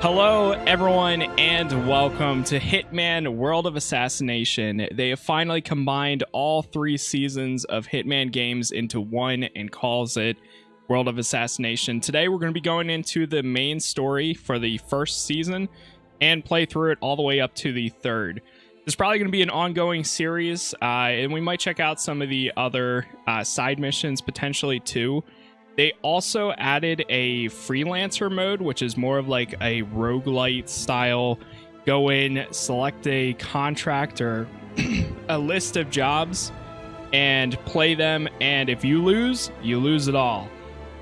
Hello, everyone, and welcome to Hitman World of Assassination. They have finally combined all three seasons of Hitman games into one and calls it World of Assassination. Today, we're going to be going into the main story for the first season and play through it all the way up to the third. It's probably going to be an ongoing series, uh, and we might check out some of the other uh, side missions potentially too. They also added a freelancer mode, which is more of like a roguelite style. Go in, select a contract or a list of jobs, and play them. And if you lose, you lose it all.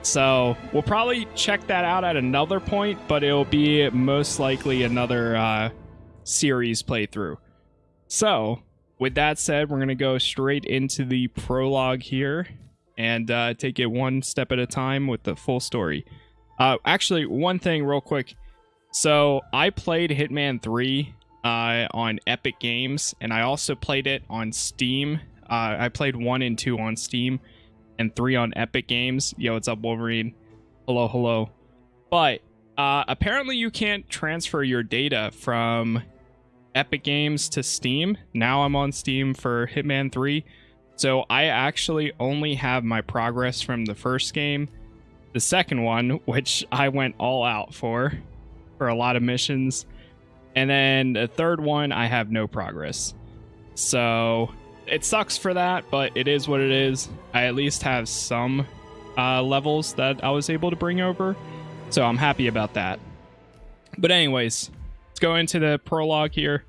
So we'll probably check that out at another point, but it'll be most likely another uh, series playthrough. So, with that said, we're going to go straight into the prologue here and uh, take it one step at a time with the full story. Uh, actually, one thing real quick. So I played Hitman 3 uh, on Epic Games, and I also played it on Steam. Uh, I played 1 and 2 on Steam, and 3 on Epic Games. Yo, what's up, Wolverine? Hello, hello. But uh, apparently you can't transfer your data from Epic Games to Steam. Now I'm on Steam for Hitman 3. So I actually only have my progress from the first game. The second one, which I went all out for, for a lot of missions. And then the third one, I have no progress. So it sucks for that, but it is what it is. I at least have some uh, levels that I was able to bring over. So I'm happy about that. But anyways, let's go into the prologue here.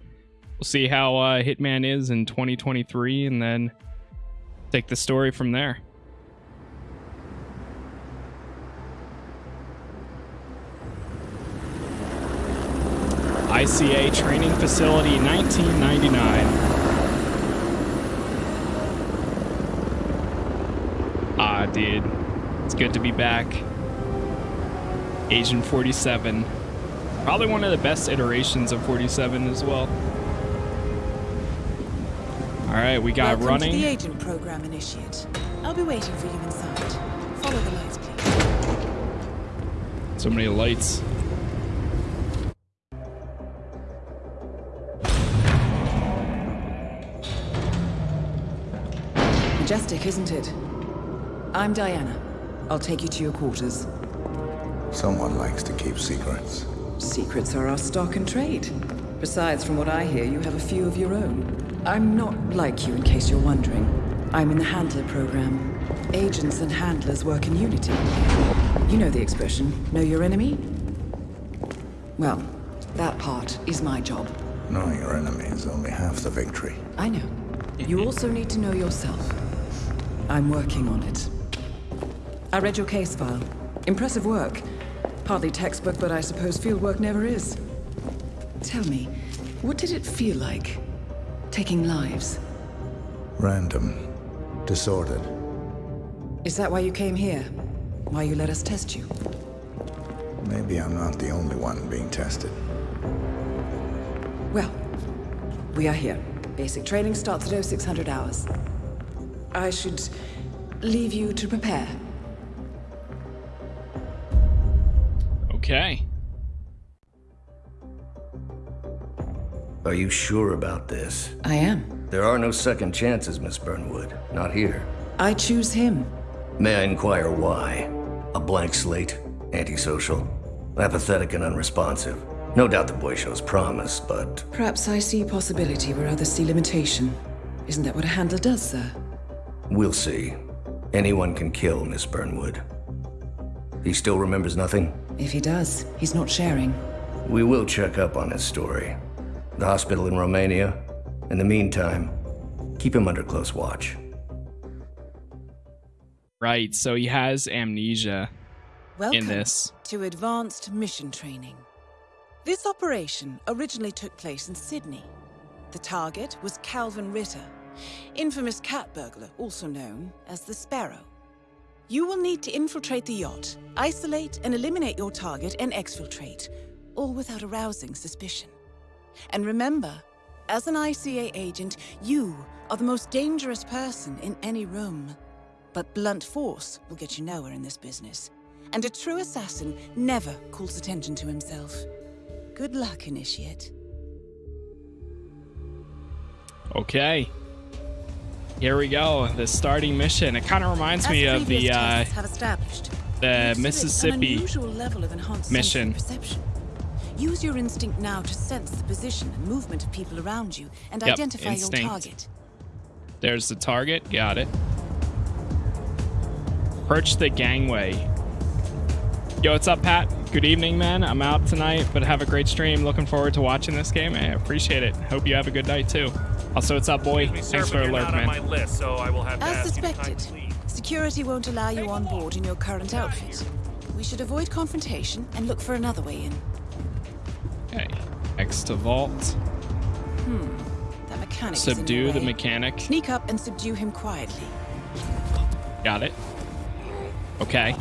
We'll see how uh, Hitman is in 2023 and then take the story from there. ICA Training Facility 1999. Ah, dude. It's good to be back. Agent 47. Probably one of the best iterations of 47 as well. All right, we got Welcome running. To the agent program initiate. I'll be waiting for you inside. Follow the lights, please. So many lights. Majestic, isn't it? I'm Diana. I'll take you to your quarters. Someone likes to keep secrets. Secrets are our stock and trade. Besides, from what I hear, you have a few of your own. I'm not like you, in case you're wondering. I'm in the Handler program. Agents and handlers work in unity. You know the expression, know your enemy? Well, that part is my job. Knowing your enemy is only half the victory. I know. You also need to know yourself. I'm working on it. I read your case file. Impressive work. Partly textbook, but I suppose fieldwork never is. Tell me, what did it feel like? Taking lives? Random. Disordered. Is that why you came here? Why you let us test you? Maybe I'm not the only one being tested. Well, we are here. Basic training starts at 0600 hours. I should leave you to prepare. Okay. Are you sure about this? I am. There are no second chances, Miss Burnwood. Not here. I choose him. May I inquire why? A blank slate? Antisocial? Apathetic and unresponsive? No doubt the boy shows promise, but... Perhaps I see possibility where others see limitation. Isn't that what a handler does, sir? We'll see. Anyone can kill Miss Burnwood. He still remembers nothing? If he does, he's not sharing. We will check up on his story. The hospital in Romania. In the meantime, keep him under close watch. Right, so he has amnesia Welcome in this. to Advanced Mission Training. This operation originally took place in Sydney. The target was Kalvin Ritter, infamous cat burglar, also known as the Sparrow. You will need to infiltrate the yacht, isolate and eliminate your target, and exfiltrate, all without arousing suspicion. And remember, as an ICA agent, you are the most dangerous person in any room. But blunt force will get you nowhere in this business. And a true assassin never calls attention to himself. Good luck, Initiate. Okay. Here we go. The starting mission. It kind of reminds As me of the uh, tests have established, the Mississippi. Level of enhanced mission. Sensory perception. Use your instinct now to sense the position and movement of people around you and Yep, identify instinct. your target. There's the target. Got it. Approach the gangway. Yo, what's up, Pat? Good evening, man. I'm out tonight, but have a great stream. Looking forward to watching this game. I appreciate it. Hope you have a good night too. Also, what's up, boy? Me, sir, Thanks for you're alert, not my man. list, so I will have As ask you to suspected, security won't allow you on board in your current outfit. We should avoid confrontation and look for another way in. Okay. X to vault. That mechanic Subdue the mechanic. Sneak up and subdue him quietly. Got it. Okay.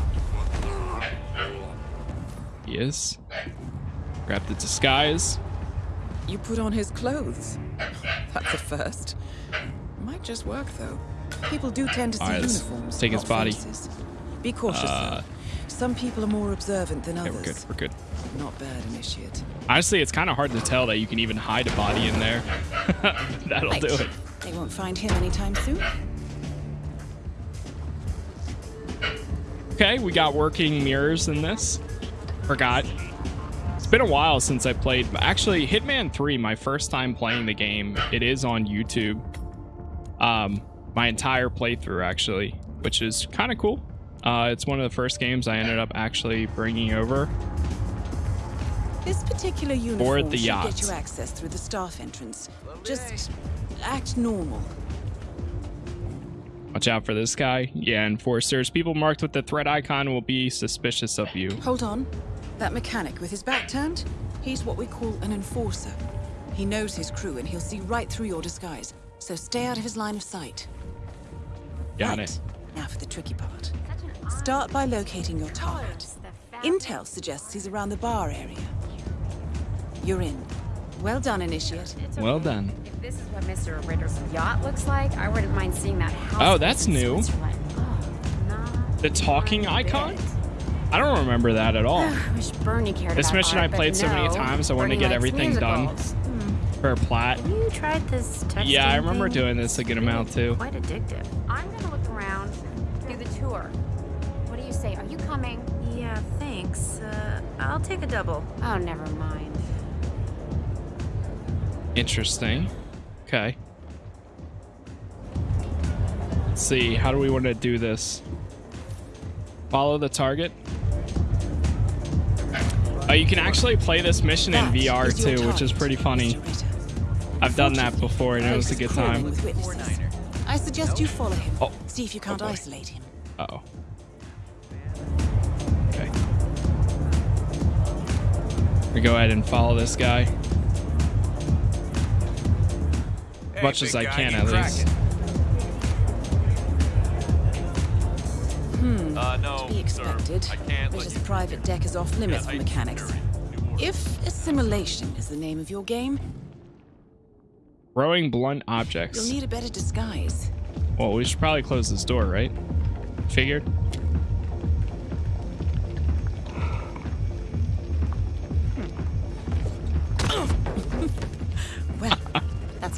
Yes. Grab the disguise. You put on his clothes. That's a first. Might just work though. People do tend to see let's uniforms. take his body. faces. Be cautious Uh. Some people are more observant than Okay, others. we're good. We're good. Not bad, initiate. Honestly, it's kind of hard to tell that you can even hide a body in there. That'll Right. do it. They won't find him anytime soon. Okay, we got working mirrors in this. Forgot. It's been a while since I played. Actually, Hitman 3, my first time playing the game, it is on YouTube. Um, my entire playthrough, actually, which is kind of cool. Uh, it's one of the first games I ended up actually bringing over. This particular uniform the should yacht. get you access through the staff entrance. Just act normal. Watch out for this guy. Yeah, enforcers. People marked with the threat icon will be suspicious of you. Hold on. That mechanic with his back turned, he's what we call an enforcer. He knows his crew and he'll see right through your disguise. So stay out of his line of sight. Got right. it. Now for the tricky part. Start by locating your target. Intel suggests he's around the bar area. You're in. Well done, Initiate. It's Well done. If this is what Mr. Ritter's yacht looks like, I wouldn't mind seeing that house. Oh, that's new. Oh, The talking icon? bit. I don't remember that at all. I wish Bernie cared This mission art, I but played so many times, I wanted to get likes everything done. musicals. Hmm. For plat. You tried this texting Yeah, I remember thing? doing this a good amount too. Quite addictive. I'm gonna look around, do the tour. What do you say? Are you coming? Yeah, thanks. Uh, I'll take a double. Oh, never mind. Interesting. Okay. Let's see. How do we want to do this? Follow the target. Oh, you can actually play this mission in VR too, which is pretty funny. I've done that before and it was a good time. I suggest you follow him. Oh. See if you can't boy. isolate him. Uh oh. Okay. We go ahead and follow this guy. As much as I can, at least. Uh, no, Be expected. sir. I can't let Ritter's you. private deck is off limits Yeah, for mechanics. If assimilation is the name of your game, Throwing blunt objects. you'll objects. need a better disguise. Well, we should probably close this door, right? Figured.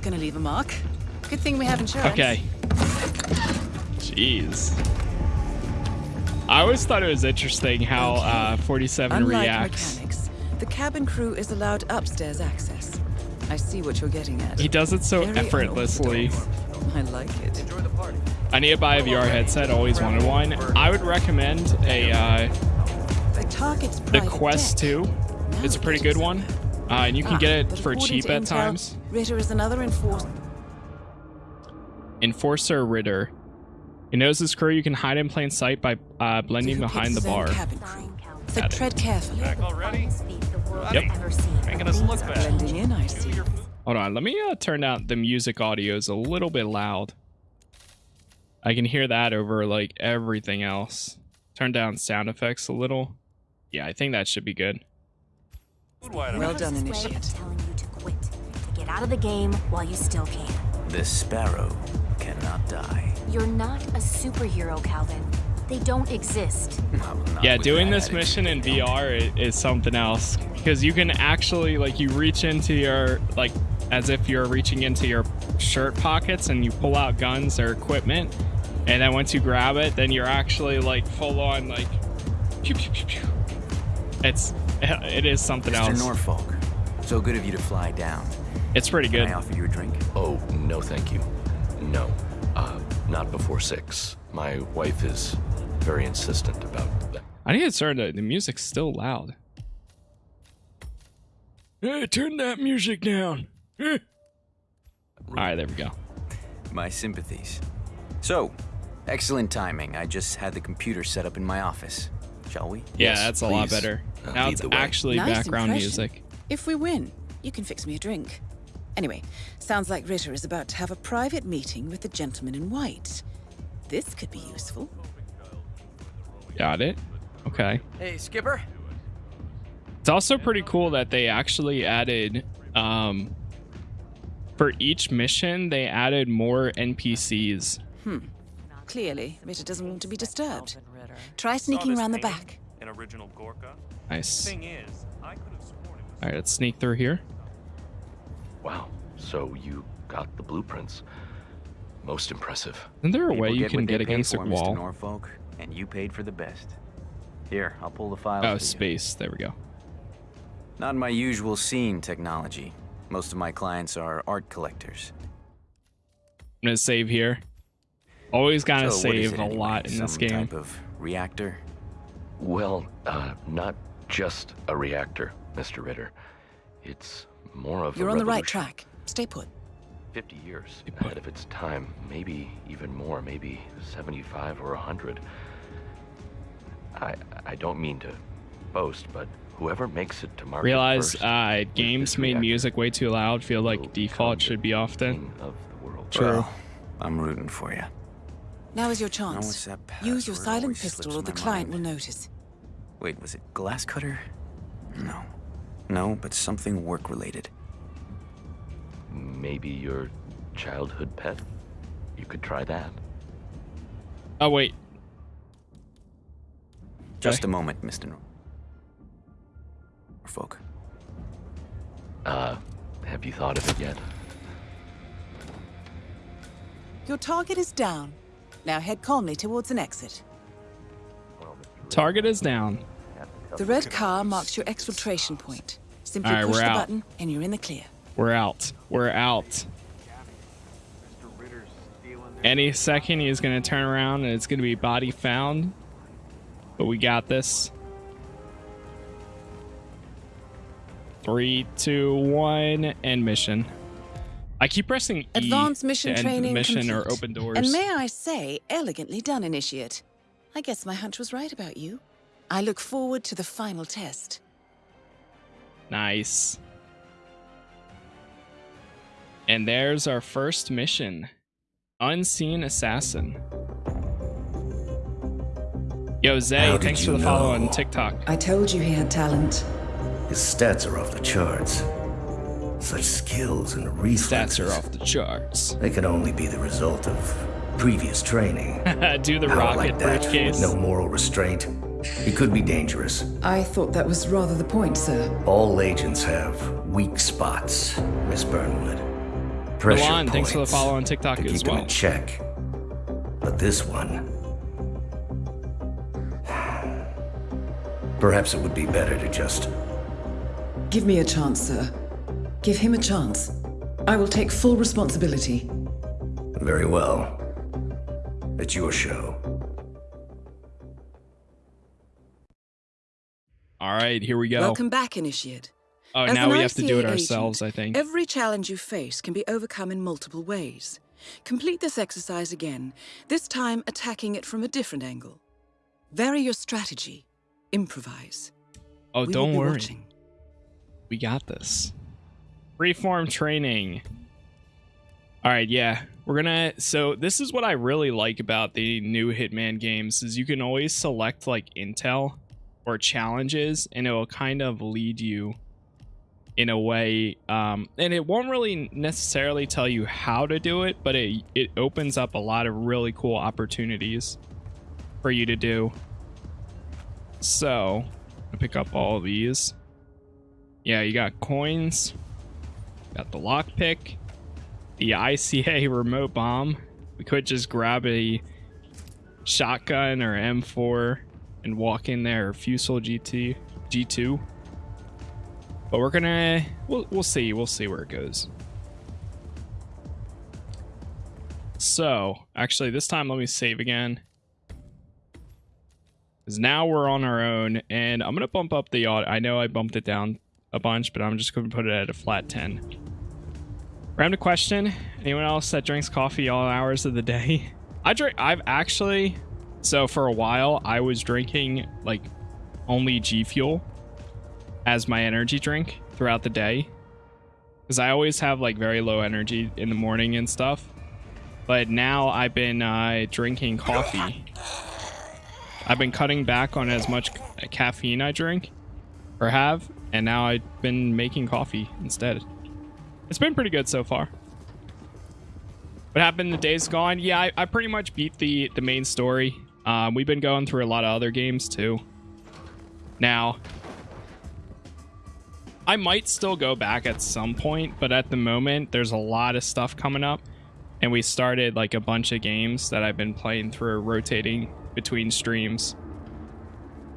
Gonna leave a mark. Good thing we have insurance. Okay. Jeez. I always thought it was interesting how Okay. uh, 47 Unlike reacts. mechanics, the cabin crew is allowed upstairs access. I see what you're getting at. He does it so Very effortlessly. I like it. Enjoy the party. I need to buy a VR headset. Always wanted one. I would recommend a uh, The target's the Quest 2. It's a pretty good one, uh, and you can Ah, get it for cheap at Intel, times. Ritter is another enforcer. Enforcer Ritter. He knows his crew. You can hide in plain sight by uh, blending behind the picks his own bar. cabin crew. Fine, Cal. So tread carefully. Back already? Finest feat the Yep. has ever seen. Making us look bad. In, I see. Hold on, let me uh, turn down the music audio is a little bit loud. I can hear that over like everything else. Turn down sound effects a little. Yeah, I think that should be good. Well done, Rehearse's way Initiate. of telling you to quit, to get out of the game while you still can. This sparrow cannot die. You're not a superhero, Kalvin. They don't exist. yeah, doing this mission in VR is, is something else because you can actually like you reach into your like as if you're reaching into your shirt pockets and you pull out guns or equipment, and then once you grab it, then you're actually like full on like. Pew, pew, pew, pew. It's it is something Mr. else. Norfolk, so good of you to fly down. It's pretty Can good. I offer you a drink? Oh, no, thank you. No. Uh, not before six. My wife is very insistent about that. I need to turn the the music's still loud. Hey, turn that music down. All right, there we go. My sympathies. So, excellent timing. I just had the computer set up in my office. Shall we? Yeah, Yes, that's a lot better. Uh, now it's actually Nice background impression. music. If we win, you can fix me a drink. Anyway, sounds like Ritter is about to have a private meeting with the gentleman in white. This could be useful. Got it. Okay. Hey, Skipper. It's also pretty cool that they actually added um for each mission they added more NPCs. Hmm. Clearly, Ritter doesn't want to be disturbed. Try sneaking around the back. An original Gorka. Nice. Thing is, I could have sworn it was All right, let's sneak through here. Wow. So you got the blueprints. Most impressive. Isn't there a People way you what can get pay against a for, Mr. wall? Norfolk, and you paid for the best. Here, I'll pull the files. Oh, for you. space. There we go. Not my usual scene technology. Most of my clients are art collectors. I'm gonna save here. Always gotta So save it a anyway? lot in Some this game. type of reactor? Well, uh, not just a reactor, Mr. Ritter. It's more of You're a on the right track. Stay put. 50 years Stay put. ahead of its time. Maybe even more. Maybe 75 or 100. I I don't mean to boast, but whoever makes it to market Realize first uh, games made music way too loud. Feel like default should be off then. of the world. True. Well, I'm rooting for you. Now is your chance. Use your silent pistol or the client mind. will notice. Wait, was it glass cutter? No. No, but something work related. Maybe your childhood pet. You could try that. Oh wait, Just Okay. a moment, Mr. Nor- Norfolk. Uh, have you thought of it yet? Your target is down. Now head calmly towards an exit. Target is down. The red car marks your exfiltration point. Simply right, push the out. button and you're in the clear. We're out. We're out. Any second he's gonna turn around and it's gonna be body found. But we got this. Three, two, one, end mission. I keep pressing E Advanced mission to end training mission or complete. open doors. And may I say, elegantly done, Initiate. I guess my hunch was right about you. I look forward to the final test. Nice. And there's our first mission Unseen Assassin. Yo, Zay, How did thanks for you the follow on know? TikTok. I told you he had talent. His stats are off the charts. Such skills and reflexes. Stats are off the charts. They could only be the result of previous training. Do the Power rocket like that, briefcase. with no moral restraint. It could be dangerous. I thought that was rather the point, sir. All agents have weak spots, Miss Burnwood. Pressure Milan, thanks for the follow on TikTok to as keep him well. in check. But this one. Perhaps it would be better to just Give me a chance, sir. Give him a chance. I will take full responsibility. Very well. It's your show. All right, here we go. Welcome back, Initiate. oh, As now an we have to do it ourselves, agent, I think. Every challenge you face can be overcome in multiple ways. Complete this exercise again, this time attacking it from a different angle. Vary your strategy. Improvise. oh, we don't worry. watching. We got this. Reform training. All right, yeah. We're gonna so this is what I really like about the new Hitman games is you can always select like intel or challenges and it will kind of lead you in a way um and it won't really necessarily tell you how to do it, but it it opens up a lot of really cool opportunities. For you to do. So, I pick up all these. Yeah, you got coins, got the lockpick, the ICA remote bomb. We could just grab a shotgun or M4 and walk in there, or Fusil GT, G2. But we're gonna, we'll, we'll see, we'll see where it goes. So, actually, this time let me save again. Because now we're on our own, and I'm gonna bump up the audio. I know I bumped it down a bunch, but I'm just gonna put it at a flat 10. Random question: Anyone else that drinks coffee all hours of the day? I drink. I've actually. So for a while, I was drinking like only G Fuel as my energy drink throughout the day, because I always have like very low energy in the morning and stuff. But now I've been uh, drinking coffee. I've been cutting back on as much caffeine I drink or have, and now I've been making coffee instead. It's been pretty good so far. What happened the days gone? Yeah, I, I pretty much beat the, the main story. Um, we've been going through a lot of other games too. Now, I might still go back at some point, but at the moment, there's a lot of stuff coming up. And we started like a bunch of games that I've been playing through, rotating between streams.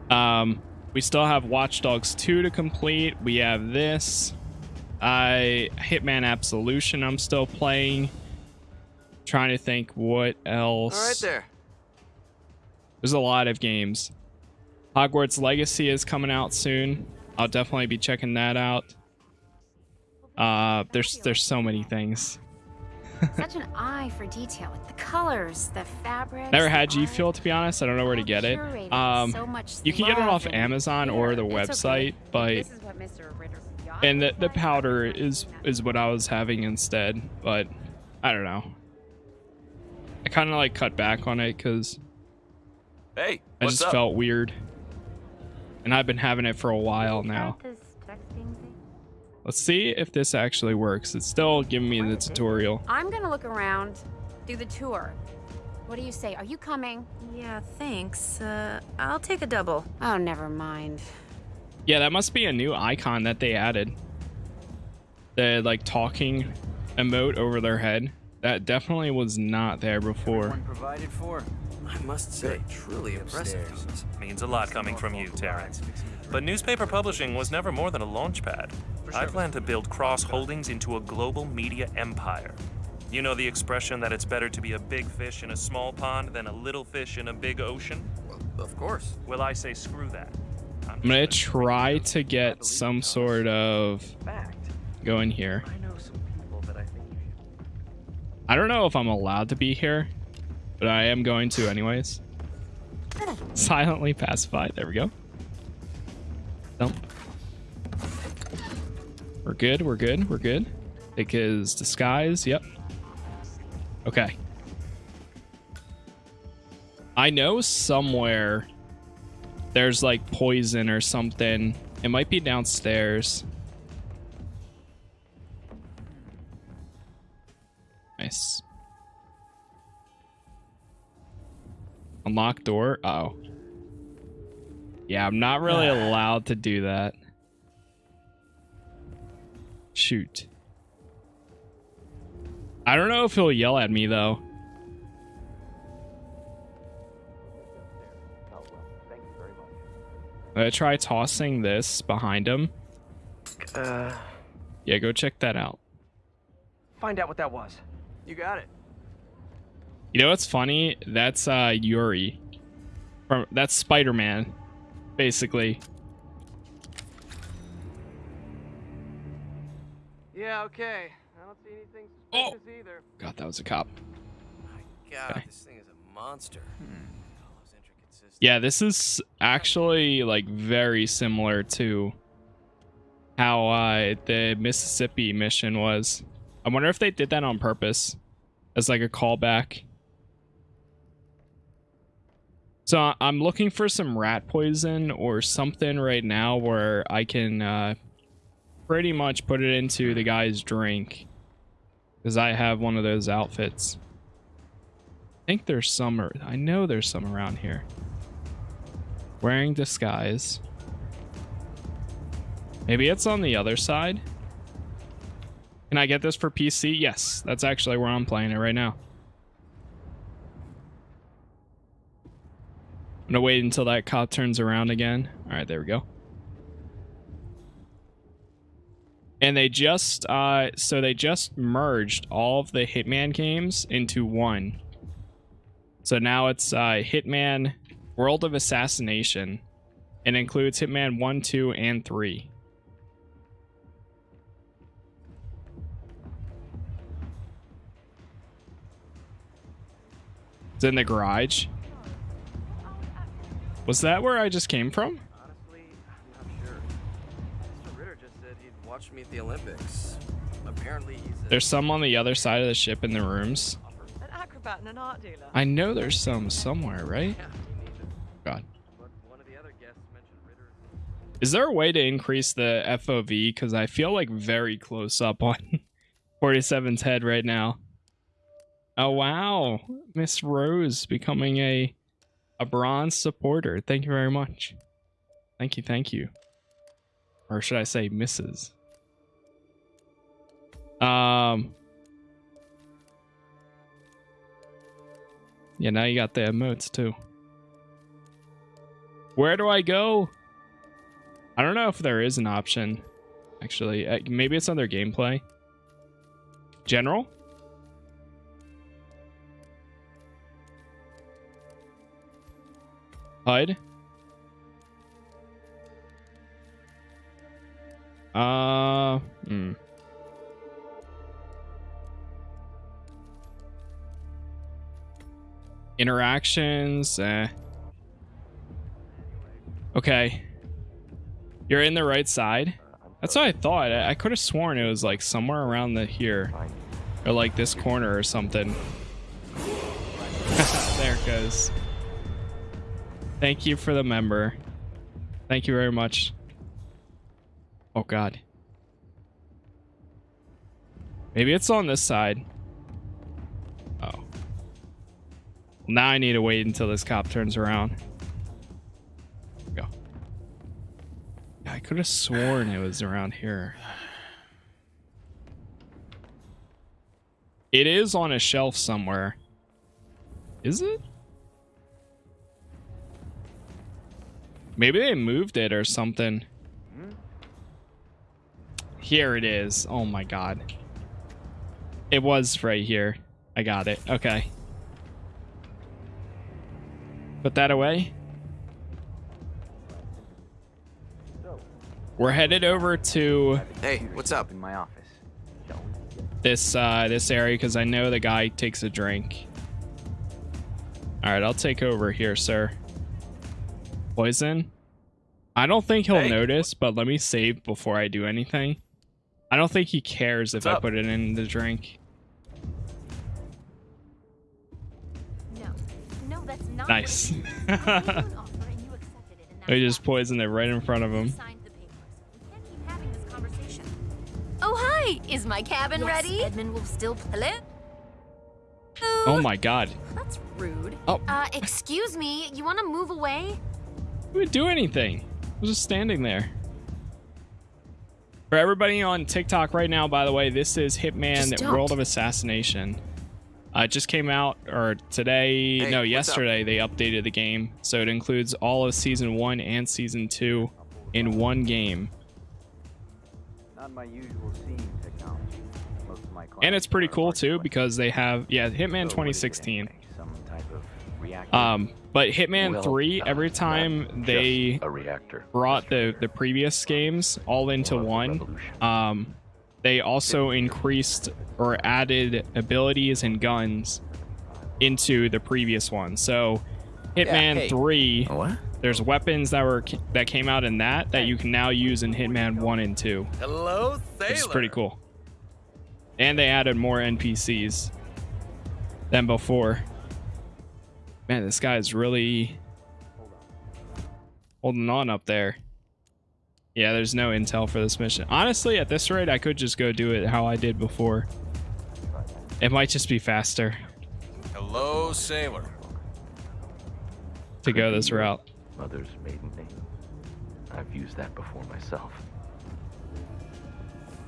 Um, we still have Watch Dogs 2 to complete. We have this. I Hitman Absolution I'm still playing. Trying to think what else. All right there. There's a lot of games. Hogwarts Legacy is coming out soon. I'll definitely be checking that out. Uh, there's there's so many things. Such an eye for detail, with the colors, the fabric. Never had G Fuel to be honest. I don't know where to get it. Um, you can get it off Amazon or the website, but and the the powder is is what I was having instead. But I don't know. I kind of like cut back on it because Hey, I just up? felt weird, and I've been having it for a while now. Let's see if this actually works. It's still giving me the tutorial. I'm gonna look around, do the tour. What do you say? Are you coming? Yeah, thanks. Uh, I'll take a double. Oh, never mind. Yeah, that must be a new icon that they added. The like talking emote over their head. That definitely was not there before. Provided for. I must say, truly impressive. Means a lot coming from you, Terrence. But newspaper publishing was never more than a launch pad. I plan to build Cross Holdings into a global media empire. You know the expression that it's better to be a big fish in a small pond than a little fish in a big ocean? Well, Of course. Well, I say screw that. I'm gonna try to get some sort of go in here. I don't know if I'm allowed to be here, but I am going to anyways. Silently pacified. There we go. Dump. We're good. We're good. We're good. Take his disguise. Yep. Okay. I know somewhere there's like poison or something. It might be downstairs. Nice. Unlock door. Oh. Yeah, I'm not really allowed to do that. Shoot. I don't know if he'll yell at me though. I'm gonna try tossing this behind him. Uh, Yeah, go check that out. find out what that was. You got it. You know what's funny? That's uh Yuri. From that's Spider-Man, basically. Yeah, okay. I don't see anything Oh. either. God, that was a cop. My God, Okay. this thing is a monster. All those intricate systems. Yeah, this is actually like very similar to how uh, the Mississippi mission was. I wonder if they did that on purpose as like a callback. So I'm looking for some rat poison or something right now where I can uh, pretty much put it into the guy's drink because I have one of those outfits. I think there's some. I know there's some around here. Wearing disguise. Maybe it's on the other side. Can I get this for PC? Yes, that's actually where I'm playing it right now. I'm gonna wait until that cop turns around again. All right, there we go. And they just, uh, so they just merged all of the Hitman games into one. So now it's uh, Hitman World of Assassination. It includes Hitman 1, 2, and 3. It's in the garage. Was that where I just came from? Honestly, I'm not sure. Mr. Ritter just said he'd watch me at the Olympics. Apparently, he's a There's some on the other side of the ship in the rooms. An acrobat and an art dealer. I know there's some somewhere, right? Yeah, Is there a way to increase the FOV? Because I feel like very close up on 47's head right now. Oh wow, Miss Rose becoming a a bronze supporter. Thank you very much. Thank you, thank you. Or should I say Mrs. Um Yeah, now you got the emotes too. Where do I go? I don't know if there is an option. Actually, uh, maybe it's under gameplay. General? HUD? Uh, hmm. Interactions, eh. Okay. You're in the right side. Uh, That's what I thought. I, I could have sworn it was like somewhere around the here. Or like this corner or something. there it goes. Thank you for the member. Thank you very much. Oh god. Maybe it's on this side. Oh. Now I need to wait until this cop turns around. I could have sworn it was around here. It is on a shelf somewhere. Is it? Maybe they moved it or something. Here it is. Oh my god. It was right here. I got it. Okay. Put that away. We're headed over to Hey, what's up? In my office. this uh this area because I know the guy takes a drink. All right, I'll take over here, sir. Poison. I don't think he'll Hey. notice, but let me save before I do anything. I don't think he cares if I up? put it in the drink. No. No, that's not Nice. what it is. I gave you an offer and you accepted it, and that's I just that. poisoned it right in front of him. Is my cabin Yes, ready? Edmund will still play. Oh my god. That's rude. Oh. Uh, excuse me. You want to move away? We didn't do anything. I was just standing there. For everybody on TikTok right now, by the way, this is Hitman Just. World of Assassination. Uh, it just came out, or today, Hey, no, what's up? yesterday, they updated the game. So it includes all of Season 1 and Season 2 in one game. Not my usual scene And it's pretty cool too because they have, yeah, Hitman So what is it 2016. anyway? Some type of reactor? Um, but Hitman 3, uh, every time they a reactor. brought the the previous games all into More of a one um they also increased or added abilities and guns into the previous one so hitman 3 there's weapons that were that came out in that that you can now use in hitman 1 and 2 Hello, which is pretty cool and they added more npcs than before man this guy's really holding on up there yeah there's no intel for this mission honestly at this rate i could just go do it how i did before it might just be faster Hello, sailor. To go this route. Mother's maiden name. I've used that before myself.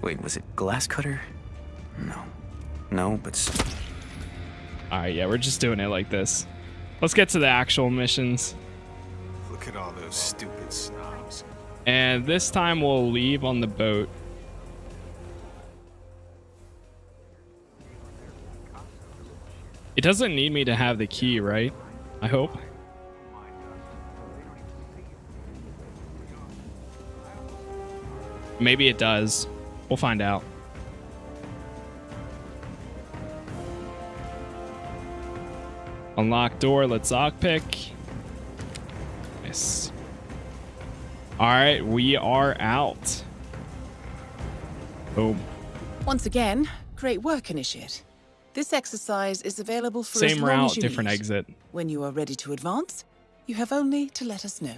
Wait, was it glass cutter? No. No, but. All right, yeah, we're just doing it like this. Let's get to the actual missions. Look at all those stupid snobs. And this time we'll leave on the boat. It doesn't need me to have the key, right? I hope. Maybe it does. We'll find out. Unlock door. Let's lockpick. Nice. All right, we are out. Boom. Once again, great work, Initiate. This exercise is available for as Same long route, as you different need. exit. When you are ready to advance, you have only to let us know.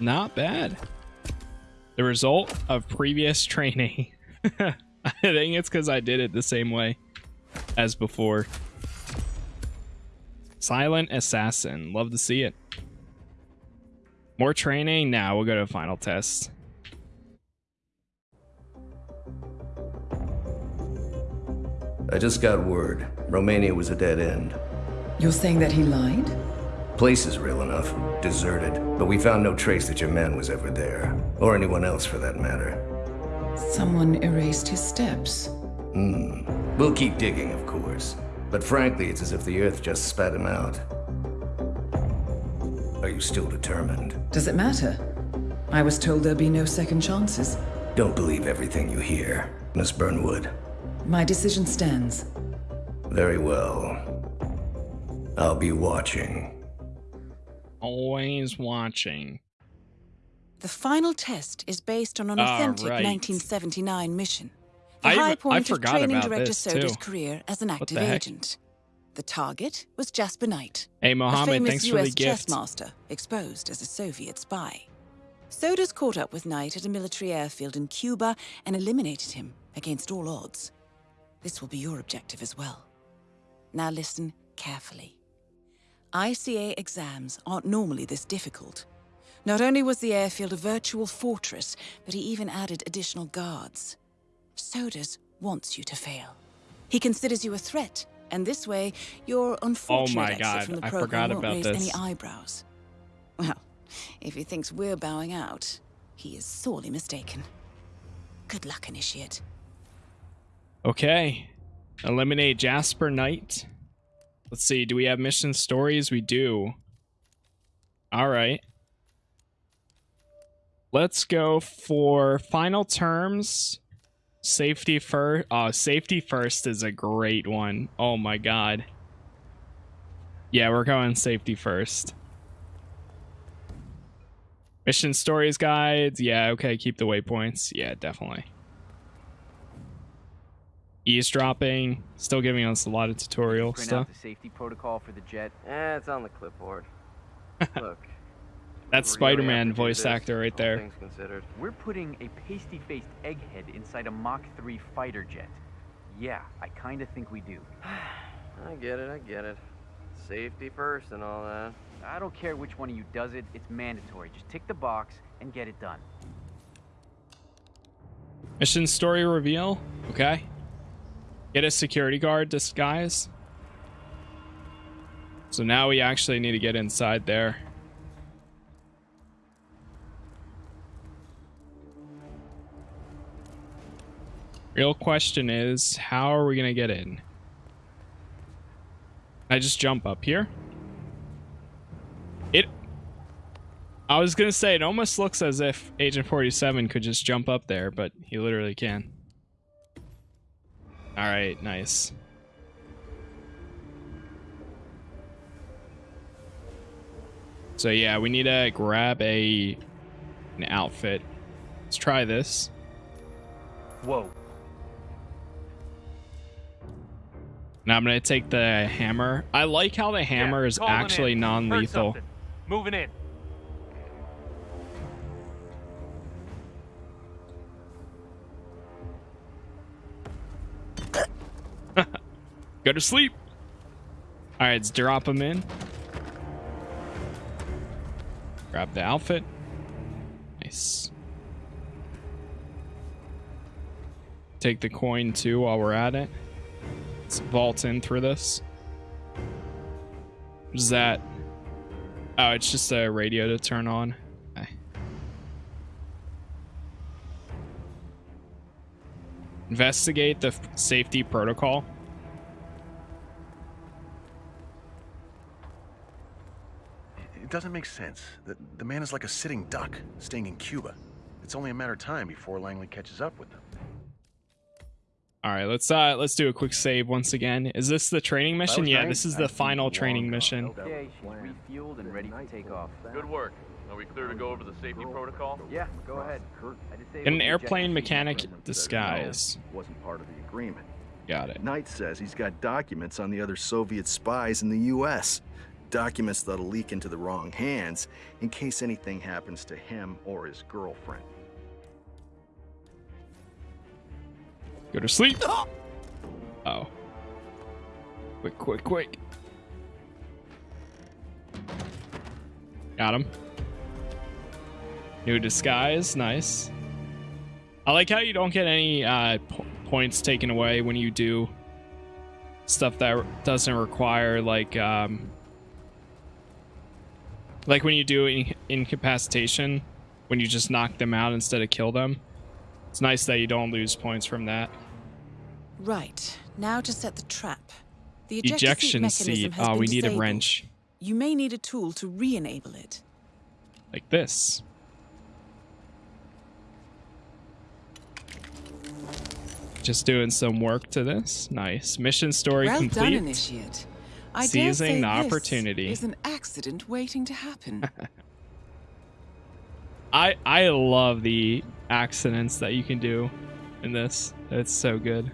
Not bad. The result of previous training. I think it's because I did it the same way as before. Silent Assassin. Love to see it. More training? Now we'll go to a final test. I just got word. Romania was a dead end. You're saying that he lied? Place is real enough. Deserted. But we found no trace that your man was ever there. Or anyone else for that matter. Someone erased his steps. Hmm. We'll keep digging, of course. But frankly, it's as if the Earth just spat him out. Are you still determined? Does it matter? I was told there'd be no second chances. Don't believe everything you hear, Miss Burnwood. My decision stands. Very well. I'll be watching. Always watching. The final test is based on an Ah, authentic right. 1979 mission. The I- high point of training director Soders' career as an active the agent. The target was Jasper Knight, Hey, a Mohammed, famous thanks for US the gift. chess master exposed as a Soviet spy. Soders caught up with Knight at a military airfield in Cuba and eliminated him against all odds. This will be your objective as well. Now listen carefully. ICA exams aren't normally this difficult. Not only was the airfield a virtual fortress, but he even added additional guards. Soders wants you to fail. He considers you a threat, and this way, your unfortunate Oh my exit God, from the I program forgot won't about raise this. any eyebrows. Well, if he thinks we're bowing out, he is sorely mistaken. Good luck, Initiate. Okay. Eliminate Jasper Knight. Let's see. Do we have mission stories? We do. All right. Let's go for final terms. Safety first. Oh, uh, safety first is a great one. Oh my god. Yeah, we're going safety first. Mission stories guides. Yeah, okay. Keep the waypoints. Yeah, definitely eavesdropping still giving us a lot of tutorial Print stuff out the safety protocol for the jet. Eh, it's on the clipboard. Look. that's spider-man have voice this, actor right there Things considered. We're putting a pasty-faced egghead inside a Mach 3 fighter jet. Yeah, I kinda think we do. I get it, I get it. Safety first and all that. I don't care which one of you does it, it's mandatory. Just tick the box and get it done. mission story reveal okay get a security guard disguise. So now we actually need to get inside there. Real question is how are we gonna get in? I just jump up here? It I was gonna say it almost looks as if Agent 47 could just jump up there, but he literally can. Alright, nice. So yeah, we need to grab a an outfit. Let's try this. Whoa. Now I'm gonna take the hammer. I like how the hammer is actually non-lethal. Moving in. Go to sleep. All right, let's drop him in. Grab the outfit. Nice. Take the coin too while we're at it. Let's vault in through this. Is that? Oh, it's just a radio to turn on. Okay. Investigate the safety protocol. Doesn't make sense. The, the man is like a sitting duck, staying in Cuba. It's only a matter of time before Langley catches up with them. All right, let's uh let's do a quick save once again. Is this the training mission? Yeah, this is the final training mission. Okay, she's refueled and ready to take off. Good work. Are we clear to go over the safety protocol? Yeah, go ahead. I disabled An airplane mechanic disguise. Wasn't part of the agreement. Got it. Knight says he's got documents on the other Soviet spies in the U.S. Documents that'll leak into the wrong hands in case anything happens to him or his girlfriend. Go to sleep. Oh. Quick, quick, quick. Got him. New disguise, nice. I like how you don't get any uh, po- points taken away when you do stuff that doesn't require like um, like when you do in- incapacitation when you just knock them out instead of kill them. It's nice that you don't lose points from that. Right. Now to set the trap. The ejector Ejection seat mechanism seat. has Oh, we need a disabled. wrench You may need a tool to re-enable it. like this. Just doing some work to this. Nice. Mission story well complete. done, Initiate. I Seizing the opportunity. is an accident waiting to happen. I I love the accidents that you can do in this. It's so good.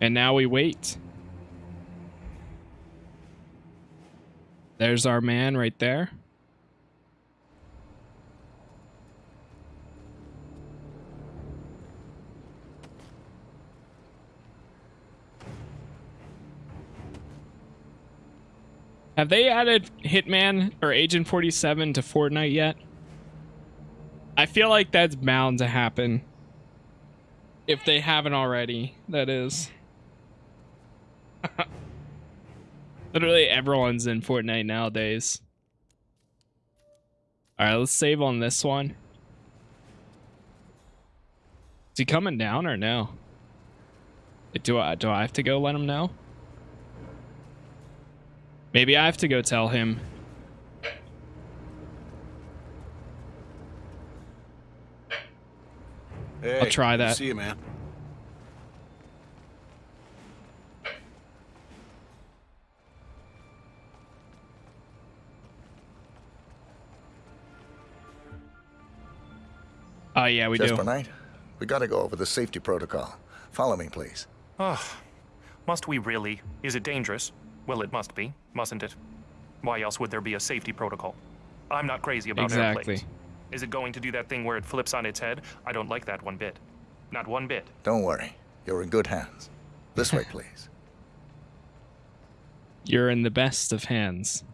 And now we wait. There's our man right there. Have they added Hitman or Agent 47 to Fortnite yet? I feel like that's bound to happen. If they haven't already, that is. Literally everyone's in Fortnite nowadays. Alright, let's save on this one. Is he coming down or no? Do I do I have to go let him know? Maybe I have to go tell him. Hey, I'll try that. See you, man. Oh yeah, we Jasper do. Knight, we gotta go over the safety protocol. Follow me, please. Ah, must we really? Is it dangerous? Well, it must be, mustn't it? Why else would there be a safety protocol? I'm not crazy about Exactly. airplanes. Is it going to do that thing where it flips on its head? I don't like that one bit. Not one bit. Don't worry. You're in good hands. This way, please. You're in the best of hands.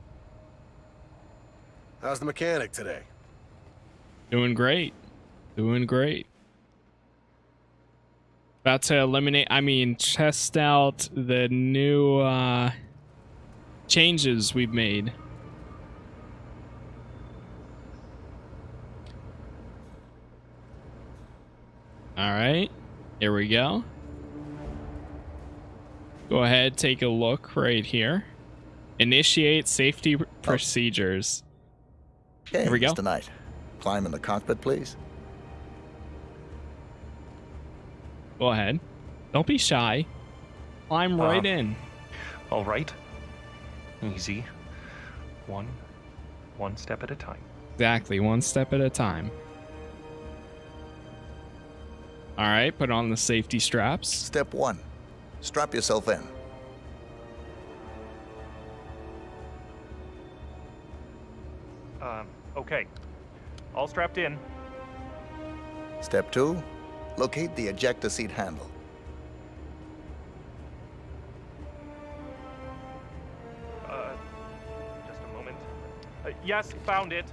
How's the mechanic today? Doing great. Doing great. About to eliminate, I mean, test out the new uh, changes we've made. All right, here we go. Go ahead, take a look right here. Initiate safety pr- procedures. Okay, Here we go. Mr. Knight. Climb in the cockpit, please. Go ahead. Don't be shy. Climb right Uh, in. All right. Easy. One, one step at a time. Exactly, one step at a time. All right, put on the safety straps. Step one. Strap yourself in. Um, okay. All strapped in. Step two, locate the ejector seat handle. Yes, found it.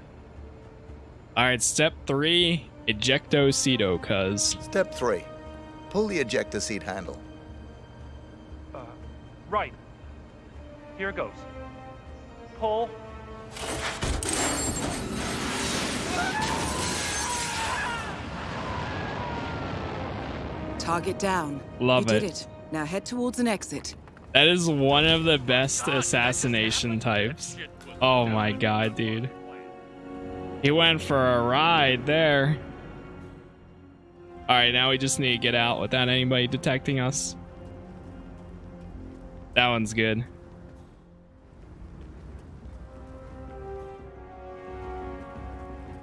All right, step three, ejecto cedo, cuz. Step three, pull the ejector seat handle. Uh, right. Here it goes. Pull. Target down. Love you it. did it. Now head towards an exit. That is one of the best assassination types. Oh my god, dude. He went for a ride there. Alright, now we just need to get out without anybody detecting us. That one's good.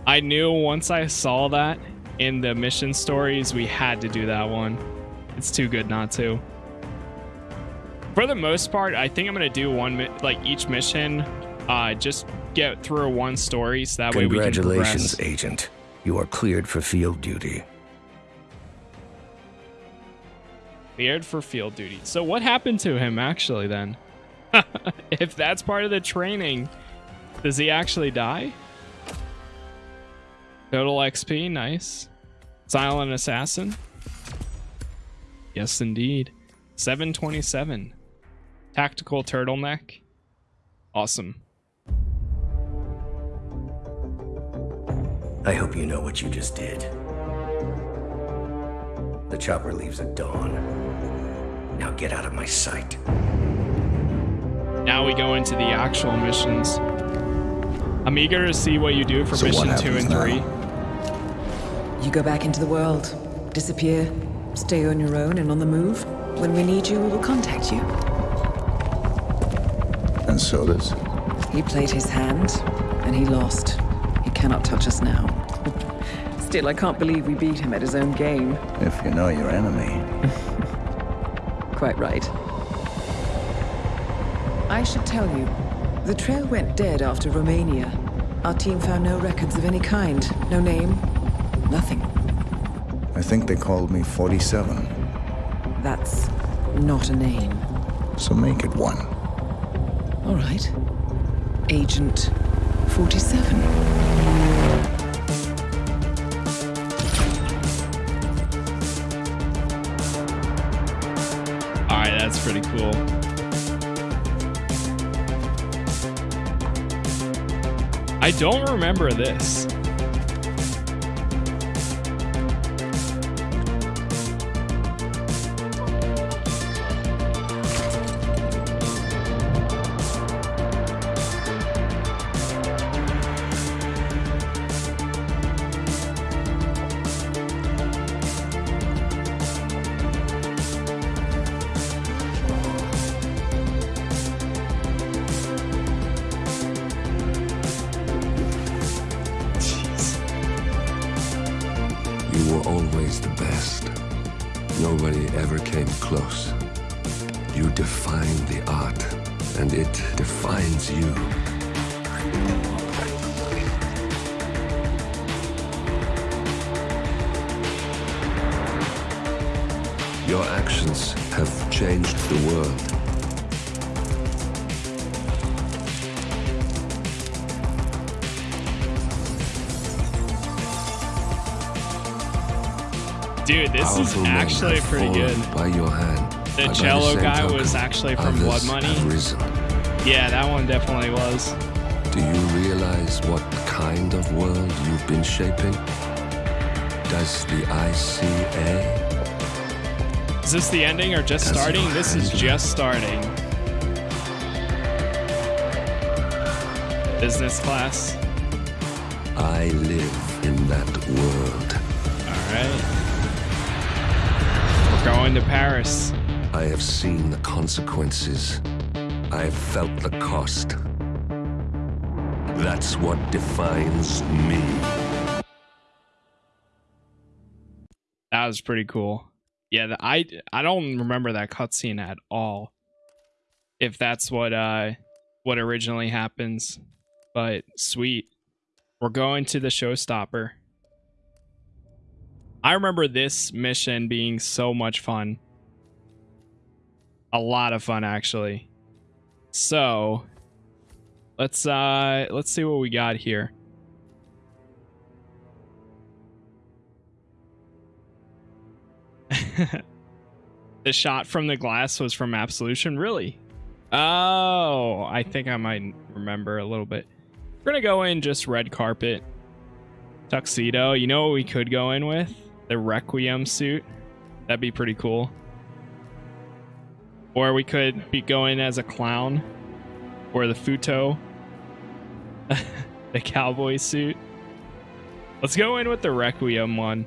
I knew once I saw that in the mission stories, we had to do that one. It's too good not to. For the most part, I think I'm gonna do one like each mission. Uh, just get through one story so that way we can Congratulations, progress. Agent. You are cleared for field duty. Cleared for field duty. So what happened to him actually then? if that's part of the training, does he actually die? Total XP, nice. Silent Assassin. Yes, indeed. 727. Tactical turtleneck. Awesome. I hope you know what you just did. The chopper leaves at dawn. Now get out of my sight. Now we go into the actual missions. I'm eager to see what you do for So mission two happens and now? three. You go back into the world, disappear, stay on your own and on the move. When we need you, we will contact you. And so does. He played his hand, and he lost. Cannot touch us now. Still, I can't believe we beat him at his own game. If you know your enemy. Quite right. I should tell you, the trail went dead after Romania. Our team found no records of any kind. No name, nothing. I think they called me 47. That's not a name. So make it one. All right. Agent 47. Alright, that's pretty cool. I don't remember this. Pretty good. By your hand. The cello same guy token, was actually from Blood Money. Yeah, that one definitely was. Do you realize what kind of world you've been shaping? Does the ICA Is this the ending or just starting? This is just starting. Business class. I live in that world. Going to Paris. I have seen the consequences. I have felt the cost. That's what defines me. That was pretty cool. Yeah, the, I I don't remember that cutscene at all. If that's what uh what originally happens, but sweet. We're going to the showstopper. I remember this mission being so much fun. A lot of fun actually. So, let's uh let's see what we got here. the shot from the glass was from Absolution, really? Oh, I think I might remember a little bit. We're gonna go in just red carpet. Tuxedo. You know what we could go in with? The Requiem suit. That'd be pretty cool. Or we could be going as a clown. Or the Futo. the cowboy suit. Let's go in with the Requiem one.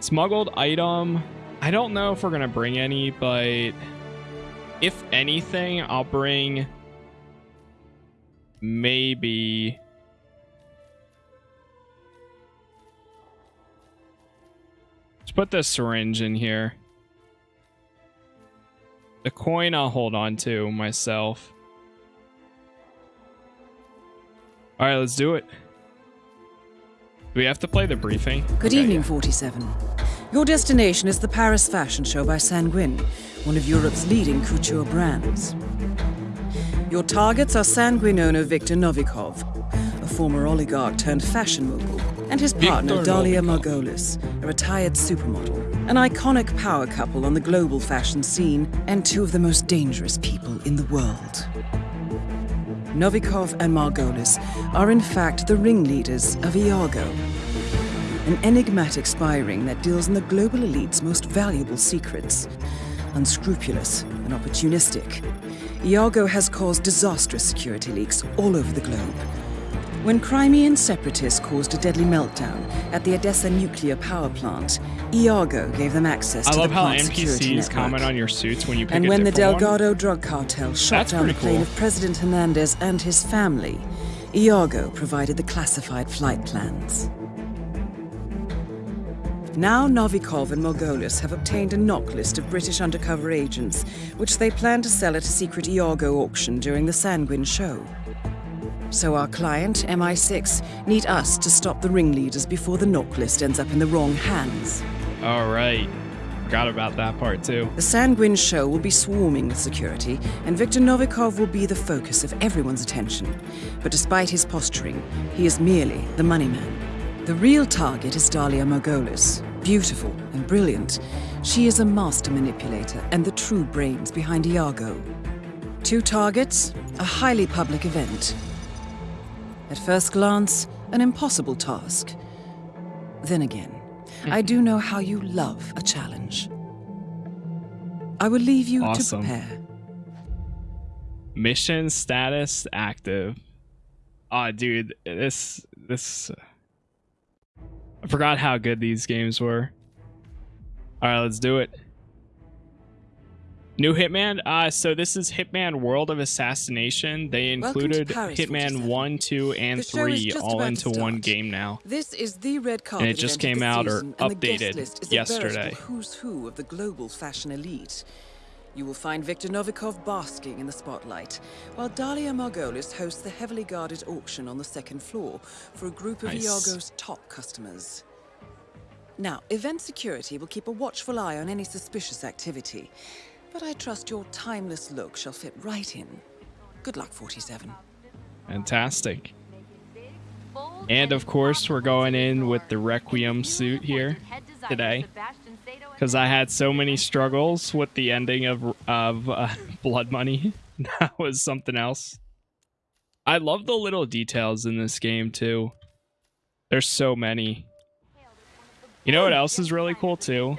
Smuggled item. I don't know if we're going to bring any, but if anything, I'll bring maybe Let's put the syringe in here. The coin I'll hold on to myself. All right, let's do it. Do we have to play the briefing? Good Okay, evening, 47. Your destination is the Paris Fashion Show by Sanguine, one of Europe's leading couture brands. Your targets are Sanguine owner Viktor Novikov, a former oligarch turned fashion mogul, and his partner Dalia Margolis, a retired supermodel, an iconic power couple on the global fashion scene, and two of the most dangerous people in the world. Novikov and Margolis are in fact the ringleaders of Iago, an enigmatic spy ring that deals in the global elite's most valuable secrets. Unscrupulous and opportunistic, Iago has caused disastrous security leaks all over the globe. When Crimean separatists caused a deadly meltdown at the Odessa nuclear power plant, Iago gave them access I to the plant's security NPCs network. comment on your suits when you pick And when the different one. Delgado drug cartel shot That's down the plane cool. of President Hernandez and his family, Iago provided the classified flight plans. Now Novikov and Margolis have obtained a NOC list of British undercover agents, which they plan to sell at a secret Iago auction during the Sanguine show. So our client, MI6, need us to stop the ringleaders before the NOC list ends up in the wrong hands. All right. Forgot about that part too. The Sanguine show will be swarming with security, and Viktor Novikov will be the focus of everyone's attention. But despite his posturing, he is merely the money man. The real target is Dalia Margolis. Beautiful and brilliant, she is a master manipulator and the true brains behind Iago. Two targets, a highly public event. At first glance, an impossible task. Then again, I do know how you love a challenge. I will leave you Awesome. to prepare. Mission status active. Ah, dude, this this. I forgot how good these games were. All right, let's do it. New Hitman. Uh, so this is Hitman World of Assassination. They included Paris, Hitman one, two, and The show is three all into one game now. This is the red carpet And it just came out or season, guest updated list is a yesterday. who's who of the global fashion elite. You will find Viktor Novikov basking in the spotlight, while Dalia Margolis hosts the heavily guarded auction on the second floor for a group of Nice. Iago's top customers. Now, event security will keep a watchful eye on any suspicious activity, but I trust your timeless look shall fit right in. Good luck, 47. Fantastic. And of course, we're going in with the Requiem suit here today because I had so many struggles with the ending of of uh, Blood Money. That was something else. I love the little details in this game too. There's so many. You know what else is really cool too?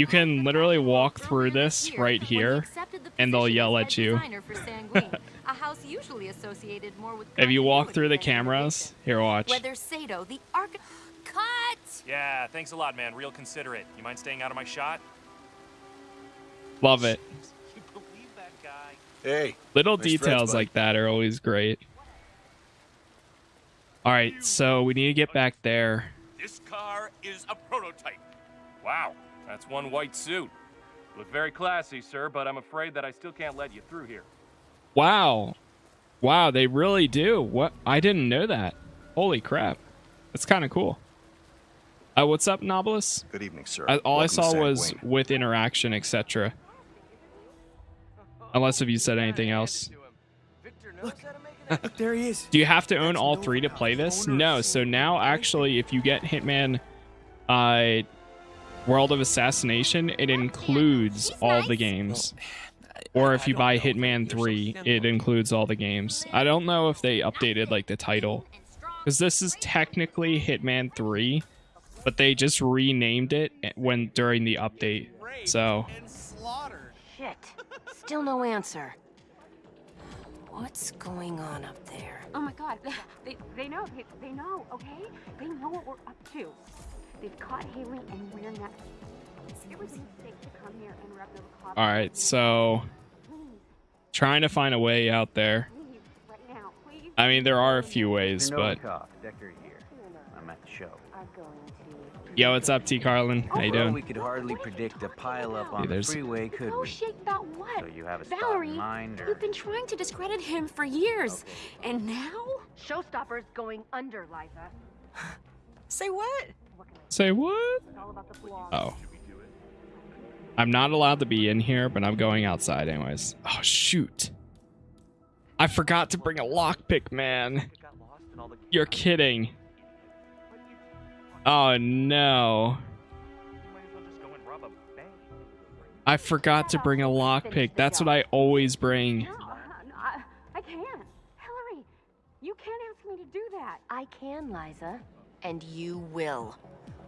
You can literally walk through this right here, and they'll yell at you. a house usually associated more with If you walk through the cameras, here, watch. whether Sato, the arch cut. Yeah, thanks a lot, man. Real considerate. You mind staying out of my shot? Love it. Hey. Little nice details bud. like that are always great. All right, so we need to get back there. This car is a prototype. Wow, that's one white suit. Look very classy, sir, but I'm afraid that I still can't let you through here. Wow. Wow, they really do. What? I didn't know that. Holy crap. That's kind of cool. Uh, what's up, Nobilis? Good evening, sir. I, all I Welcome to saw was Quentin. with interaction, etc. Unless if you said anything else. Look, there he is. Do you have to own all three to play this? No. So now, actually, if you get Hitman, uh, World of Assassination, it includes all the games. Or if you buy Hitman 3, it includes all the games. I don't know if they updated like the title, because this is technically Hitman 3, but they just renamed it when during the update. So Shit. Still no answer. What's going on up there? Oh my god, they, they know, they, they know, okay? They know what we're up to. They've caught Haley and we're next. It was a mistake to come here and rep the cop. all right, so trying to find a way out there. Right now, please. I mean, there are a few ways, but Decker here. I'm at the show. yo, what's up, T. Carlin? How you Well, doing? we could hardly predict a pileup on Yeah, the freeway, could Go we? shake that what? So you have a Valerie, mind you've been trying to discredit him for years. And now? Showstopper's going under, Liza. Say what? Say what? Oh. I'm not allowed to be in here, but I'm going outside anyways. Oh shoot. I forgot to bring a lockpick, man. You're kidding. Oh no. I forgot to bring a lockpick. That's what I always bring. I, I can't. Hillary, you can't ask me to do that. I can, Liza. And you will.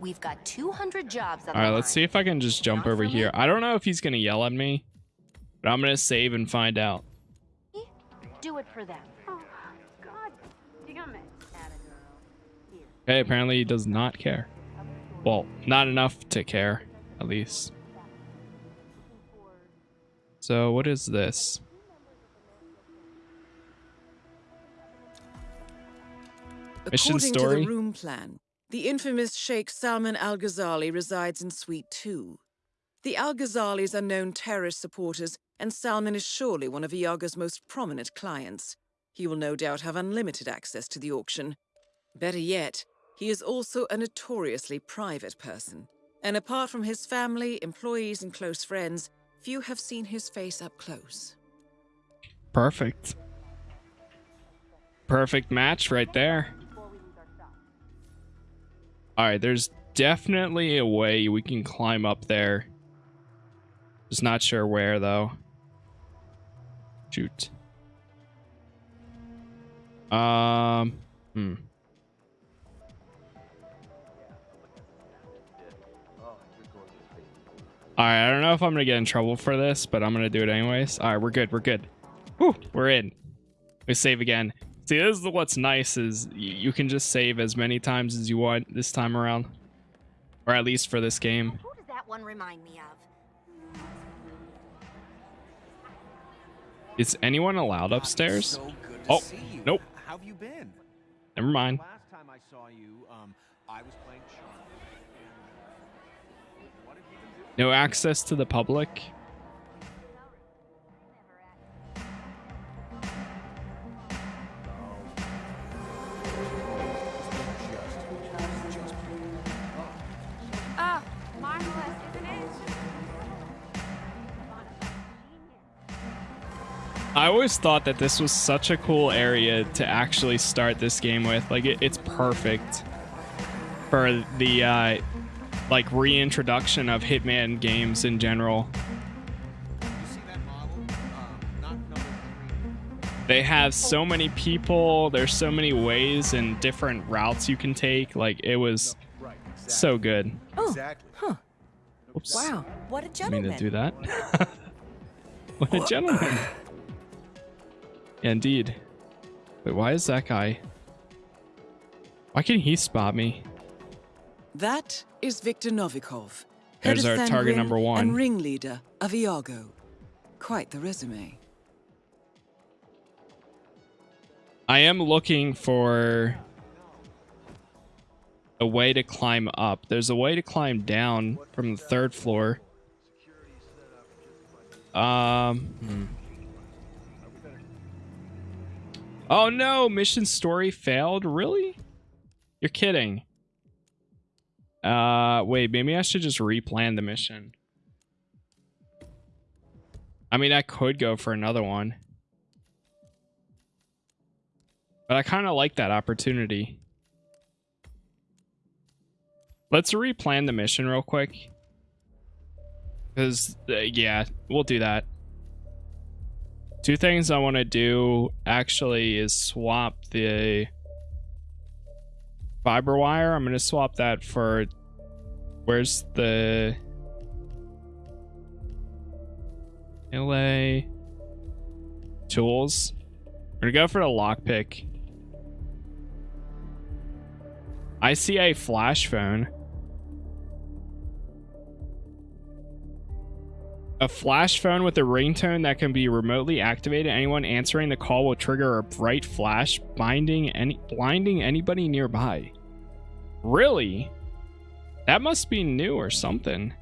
We've got 200 jobs All right, the let's see if I can just jump over here. I don't know if he's going to yell at me, but I'm going to save and find out. line. Do it for them. Oh, God damn it. Okay, apparently he does not care. Well, not enough to care, at least. So, what is this? Mission According story? to the room plan, the infamous Sheikh Salman Al Ghazali resides in Suite 2. The Al Ghazalis are known terrorist supporters, and Salman is surely one of Iago's most prominent clients. He will no doubt have unlimited access to the auction. Better yet, he is also a notoriously private person. And apart from his family, employees, and close friends, few have seen his face up close. Perfect. Perfect match right there. Alright, there's definitely a way we can climb up there. Just not sure where, though. Shoot. Um, hmm. Alright, I don't know if I'm gonna get in trouble for this, but I'm gonna do it anyways. Alright, we're good, we're good. Whew, we're in. We save again. See, this is what's nice is you can just save as many times as you want this time around. Or at least for this game. Who does that one remind me of? Is anyone allowed upstairs? Oh, nope. How have you been? Never mind. Last time I saw you, um, I was playing sharp. No access to the public. I always thought that this was such a cool area to actually start this game with. Like, it, it's perfect for the, uh, like, reintroduction of Hitman games in general. They have so many people, there's so many ways and different routes you can take. Like, it was so good. Oh, exactly. huh. Oops. Wow, what a I mean to do that. what a gentleman. Indeed. Wait, why is that guy? Why can't he spot me? That is Viktor Novikov. There's head of our target Thangrin number one. And ringleader of Iago. Quite the resume. I am looking for a way to climb up. There's a way to climb down from the third floor. Um. hmm. Oh no! Mission story failed. Really? You're kidding. Uh, wait, maybe I should just replan the mission. I mean, I could go for another one. But I kind of like that opportunity. Let's replan the mission real quick. Because, uh, yeah, we'll do that. Two things I want to do actually is swap the fiber wire. I'm going to swap that for... Where's the... LA tools. We're gonna go for the lockpick. I see a flash phone. A flash phone with a ringtone that can be remotely activated. Anyone answering the call will trigger a bright flash, binding any blinding anybody nearby. Really? That must be new or something.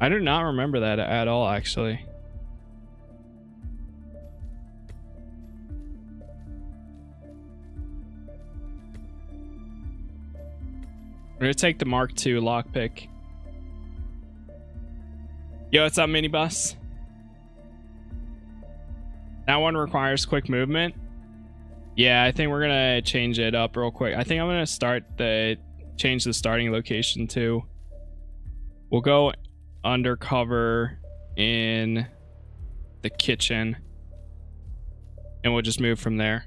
I do not remember that at all, actually. I'm gonna take the Mark II lockpick. Yo, what's up, minibus? That one requires quick movement. Yeah, I think we're gonna change it up real quick. I think I'm gonna start the change the starting location to. We'll go undercover in the kitchen and we'll just move from there.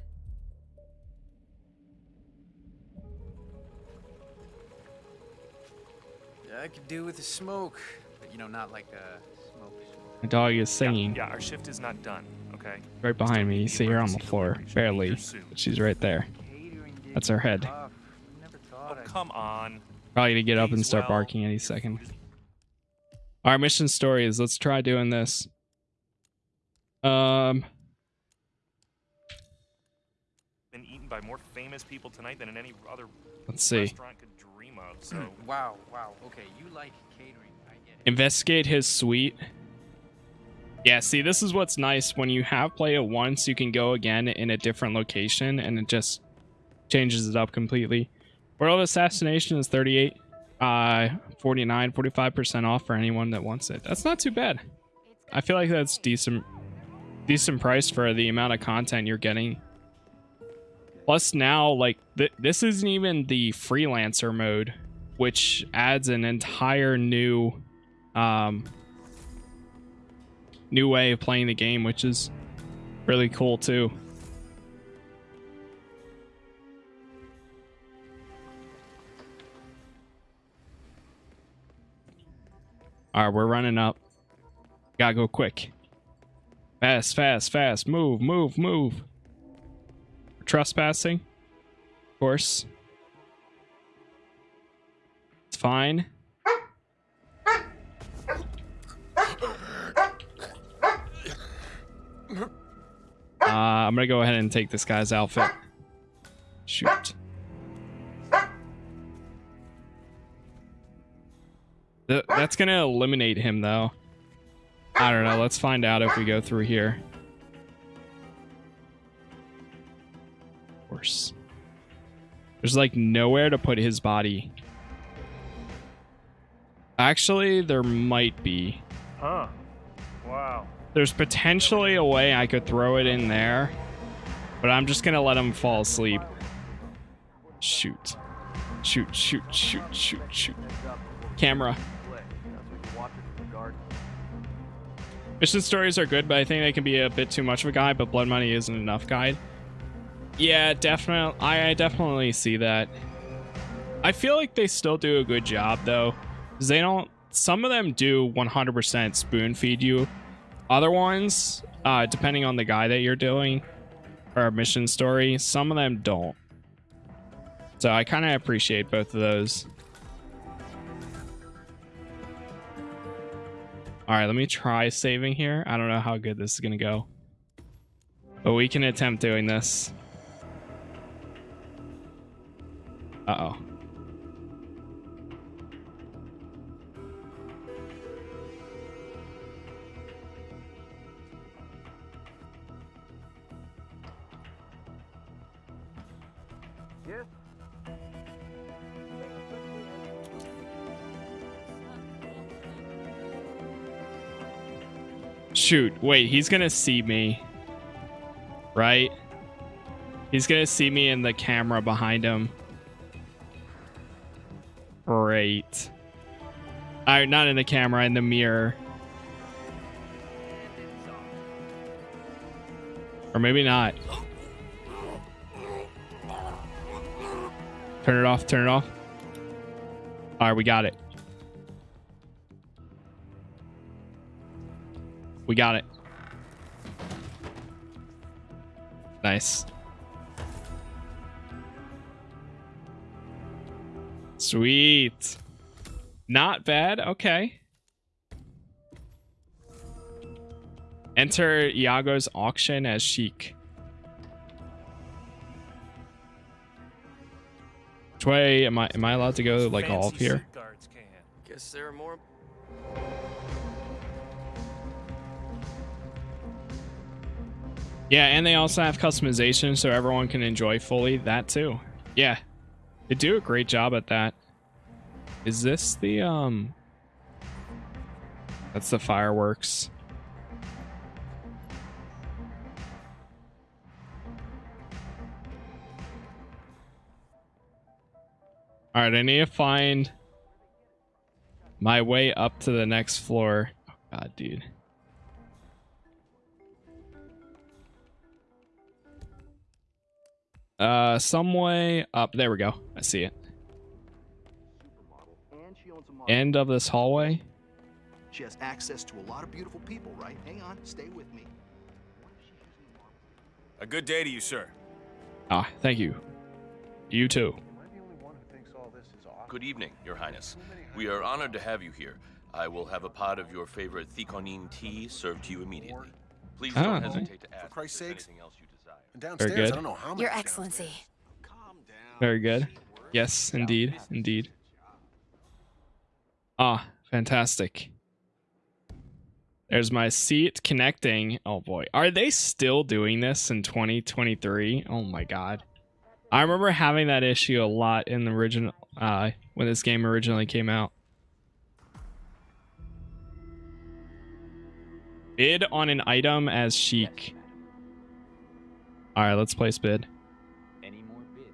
I could do with the smoke, know, not like a smoke. My dog is singing Yeah, our shift is not done, okay? right behind me. You see her on the floor, barely. She's right there. That's her head. Oh, come on. Probably gonna get up and start barking any second. Our mission story is let's try doing this. Um, Been eaten by more famous people tonight than in any other Let's see. restaurant could dream of. So wow, wow. Okay, you like catering. Investigate his suite. Yeah, see, this is what's nice when you have play it once, you can go again in a different location, and it just changes it up completely. World Assassination is 38, uh, 49, 45% off for anyone that wants it. That's not too bad. I feel like that's decent, decent price for the amount of content you're getting. Plus now, like, th this isn't even the freelancer mode, which adds an entire new, um, new way of playing the game, which is really cool too. All right, we're running up. Gotta go quick. Fast, fast, fast. Move, move, move. Trespassing. Of course. It's fine. Uh, I'm gonna go ahead and take this guy's outfit. Shoot. Th- that's gonna eliminate him, though. I don't know. Let's find out if we go through here. Of course. There's like nowhere to put his body. Actually, there might be. Huh. Wow. There's potentially a way I could throw it in there, but I'm just gonna let him fall asleep. Shoot. Shoot, shoot, shoot, shoot, shoot. Camera. Mission stories are good, but I think they can be a bit too much of a guide, but Blood Money isn't enough guide. Yeah, definitely. I, I definitely see that. I feel like they still do a good job, though. They don't... Some of them do 100% spoon feed you. Other ones, uh, depending on the guy that you're doing, or mission story, some of them don't. So I kind of appreciate both of those. All right, let me try saving here. I don't know how good this is going to go. But we can attempt doing this. Uh-oh. Shoot, wait, he's gonna see me. Right? He's gonna see me in the camera behind him. Great. I not in the camera, in the mirror. Or maybe not. Turn it off, turn it off. Alright, we got it. We got it. Nice. Sweet. Not bad. Okay. Enter Iago's auction as Sheik. Which way am I am I allowed to go like all of here? Guess there are more. Yeah, and they also have customization so everyone can enjoy fully that too. Yeah. They do a great job at that. Is this the um That's the fireworks. All right, I need to find my way up to the next floor. Oh god, dude. Uh, some way up. There we go. I see it. End of this hallway. She has access to a lot of beautiful people, right? Hang on, stay with me. A good day to you, sir. Ah, thank you. You too. Good evening, Your Highness. We are honored to have you here. I will have a pot of your favorite theconine tea served to you immediately. Please Ah. don't hesitate to ask For Christ's if there's sakes. anything else you desire. And good. I don't know how many. Your Excellency. Very good. Yes, indeed, indeed. Ah, fantastic. There's my seat connecting. Oh boy. Are they still doing this in 2023? Oh my god. I remember having that issue a lot in the original uh when this game originally came out. Bid on an item as Sheik. Alright, let's place bid. Any more bids?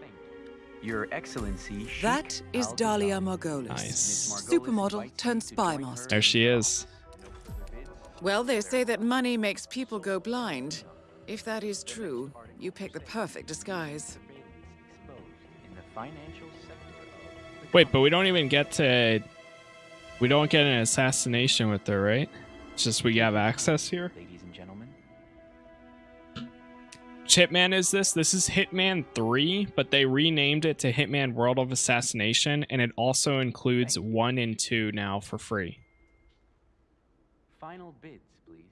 Thank you. Your Excellency. Sheik That is Dalia Margolis. Nice. Supermodel turned spy master. There she is. Well, they say that money makes people go blind. If that is true, you pick the perfect disguise. In the financial sector. Wait, but we don't even get to. We don't get an assassination with her, right? It's just we have access here. Hitman is this? This is Hitman 3, but they renamed it to Hitman World of Assassination, and it also includes 1 and 2 now for free. Final bids, please.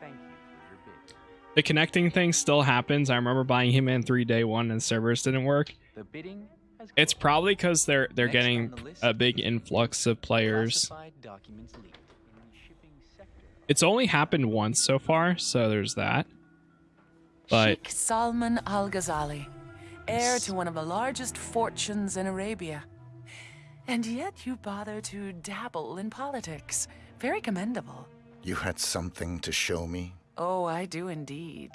Thank you for your bid. The connecting thing still happens. I remember buying Hitman 3 day 1 and servers didn't work. The bidding It's probably because they're they're Next getting the list a big influx of players. classified documents leaked in the shipping sector. It's only happened once so far, so there's that. But Sheikh Salman Al Ghazali, heir to one of the largest fortunes in Arabia. And yet you bother to dabble in politics. Very commendable. You had something to show me? Oh, I do indeed.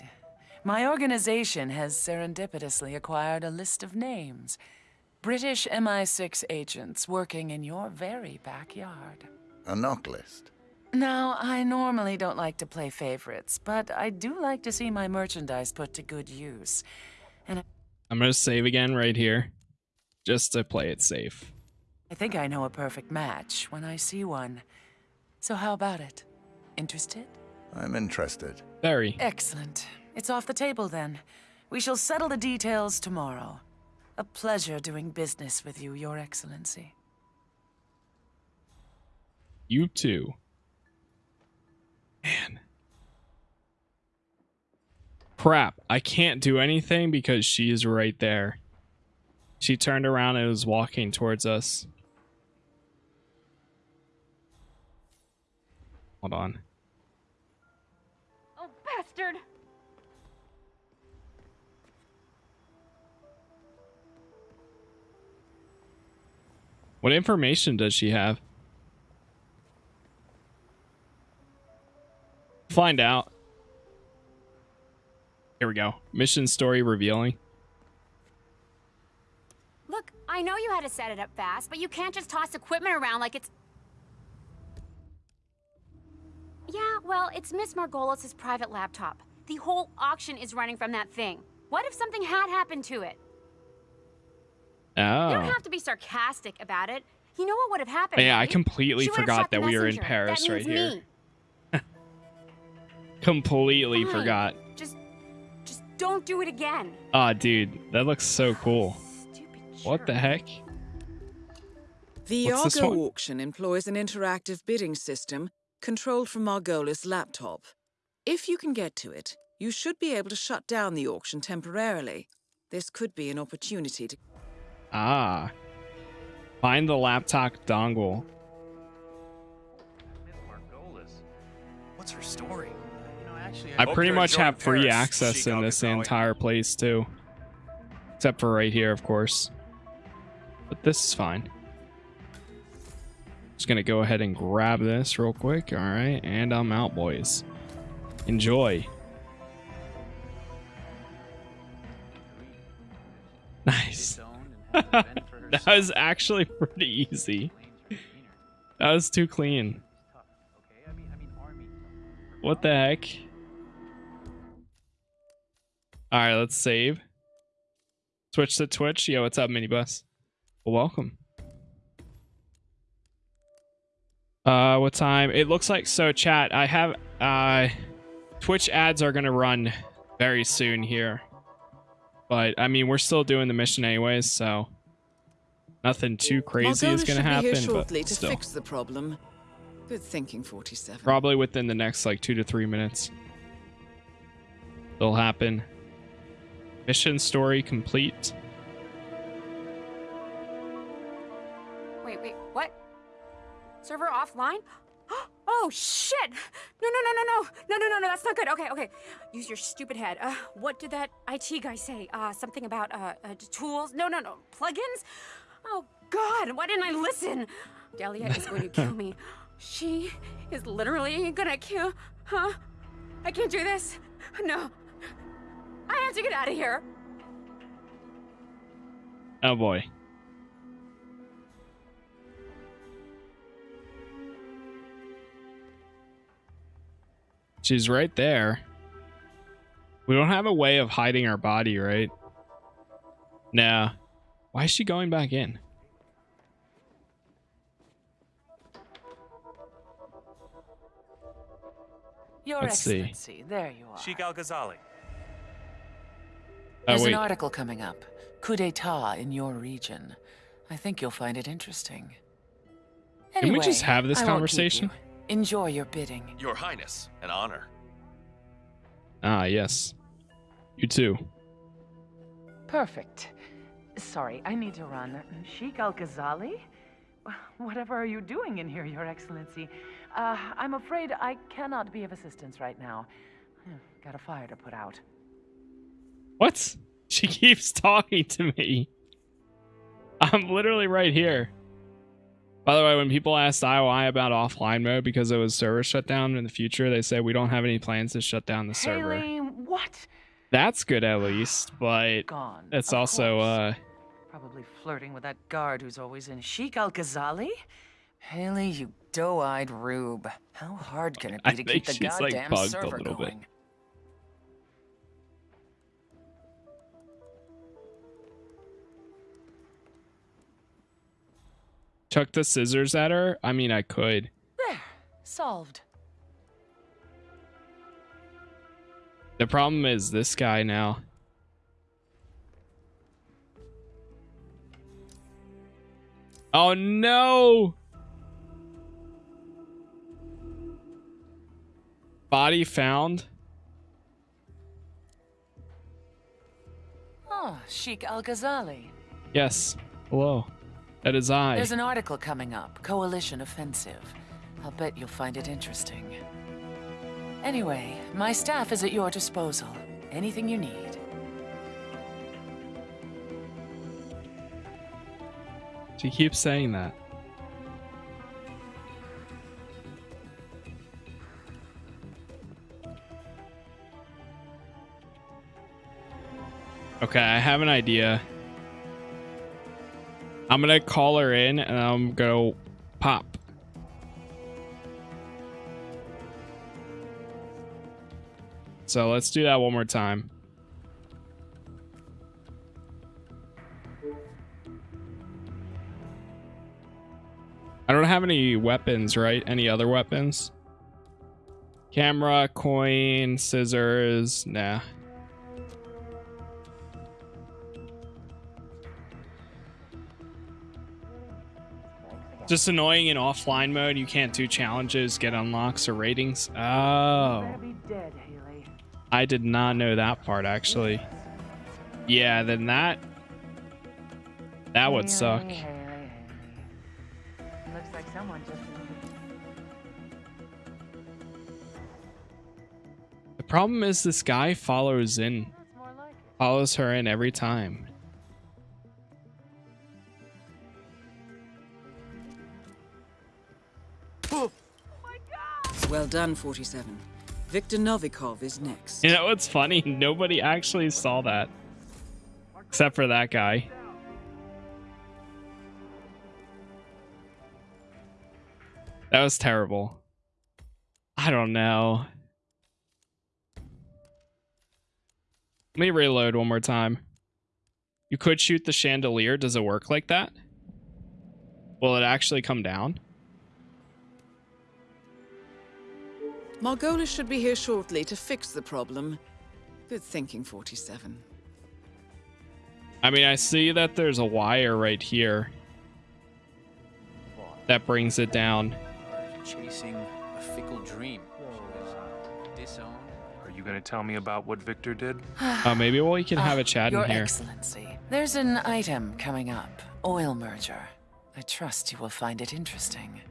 My organization has serendipitously acquired a list of names. British MI6 agents working in your very backyard. A NOC list. Now, I normally don't like to play favorites, but I do like to see my merchandise put to good use. And I'm gonna save again right here, just to play it safe. I think I know a perfect match when I see one. So how about it? Interested? I'm interested. Very. Excellent. It's off the table then. We shall settle the details tomorrow. A pleasure doing business with you, Your Excellency. You too. Man. Crap. I can't do anything because she's right there. She turned around and was walking towards us. Hold on. Oh, bastard! What information does she have? Find out. Here we go. Mission story revealing. Look, I know you had to set it up fast, but you can't just toss equipment around like it's... Yeah, well, it's Miss Margolis' private laptop. The whole auction is running from that thing. What if something had happened to it? Oh. You don't oh. have to be sarcastic about it. You know what would have happened, Yeah, I completely forgot that we were in. Paris right means here. Me. Completely Fine. forgot. Just, just don't do it again. Ah, dude, that looks so cool. What the heck? The What's Iago auction employs an interactive bidding system controlled from Margolis' laptop. If you can get to it, you should be able to shut down the auction temporarily. This could be an opportunity to Ah. Find the laptop dongle. What's her story? I pretty much have free access in this entire place too. Except for right here, of course. But this is fine. Just gonna go ahead and grab this real quick. All right, and I'm out, boys. Enjoy. Nice. that was actually pretty easy. That was too clean. What the heck? All right, let's save. Switch to Twitch. Yo, what's up, minibus? Well, welcome. Uh, what time? It looks like so. Chat. I have uh, Twitch ads are gonna run very soon here, but I mean we're still doing the mission anyways, so nothing too crazy is gonna happen. be here shortly to still. fix the problem. Good thinking, 47. Probably within the next like two to three minutes. It'll happen. Mission story complete. Wait, wait, what? Server offline? Oh, shit! No, no, no, no, no! No, no, no, no, that's not good. Okay, okay. Use your stupid head. Uh, what did that IT guy say? Uh, something about, uh, uh tools? No, no, no. Plugins? Oh, God, why didn't I listen? Dalia is going to kill me. She is literally gonna kill... Huh? I can't do this. No, I have to get out of here. Oh boy. She's right there. We don't have a way of hiding our body, right? Nah. Why is she going back in? Your Let's see. Excellency, there you are. Sheik Al Ghazali. Oh, There's wait. an article coming up. Coup d'etat in your region. I think you'll find it interesting. Can we just have this I conversation? you. Enjoy your bidding. Your Highness, an honor. Ah, yes. You too. Perfect. Sorry, I need to run. Sheik Al Ghazali? Whatever are you doing in here, Your Excellency? Uh, I'm afraid I cannot be of assistance right now. Got a fire to put out. What? She keeps talking to me. I'm literally right here. By the way, when people asked IOI about offline mode because it was server shut down in the future, they said we don't have any plans to shut down the server. Haley, what? That's good at least, but Gone, it's also uh Probably flirting with that guard who's always in. Sheik Al Ghazali? Haley, you doe-eyed rube. How hard can it be I to keep the like, goddamn a server little bit. Chuck the scissors at her. I mean, I could. There, solved. The problem is this guy now. Oh no! Body found. Ah, oh, Sheik Al Ghazali. Yes. Hello. That is I. There's an article coming up Coalition Offensive. I'll bet you'll find it interesting. Anyway, my staff is at your disposal. Anything you need. She keeps saying that. Okay, I have an idea. I'm gonna call her in and I'm gonna pop. So let's do that one more time. I don't have any weapons, right? Any other weapons? Camera, coin, scissors. Nah. Just annoying in offline mode. You can't do challenges, get unlocks or ratings. Oh. Dead, I did not know that part actually. Yeah, then that that would suck. Haley, Haley, Haley. Looks like someone just. The problem is this guy follows in follows her in every time. Well done, 47. Viktor Novikov is next. You know what's funny? Nobody actually saw that. Except for that guy. That was terrible. I don't know. Let me reload one more time. You could shoot the chandelier. Does it work like that? Will it actually come down? Margolis should be here shortly to fix the problem. Good thinking, 47. I mean, I see that there's a wire right here. That brings it down. Chasing a fickle dream. Disowned. Are you gonna tell me about what Viktor did? Uh, maybe we can have a chat Your in here. Your Excellency, there's an item coming up. Oil merger. I trust you will find it interesting.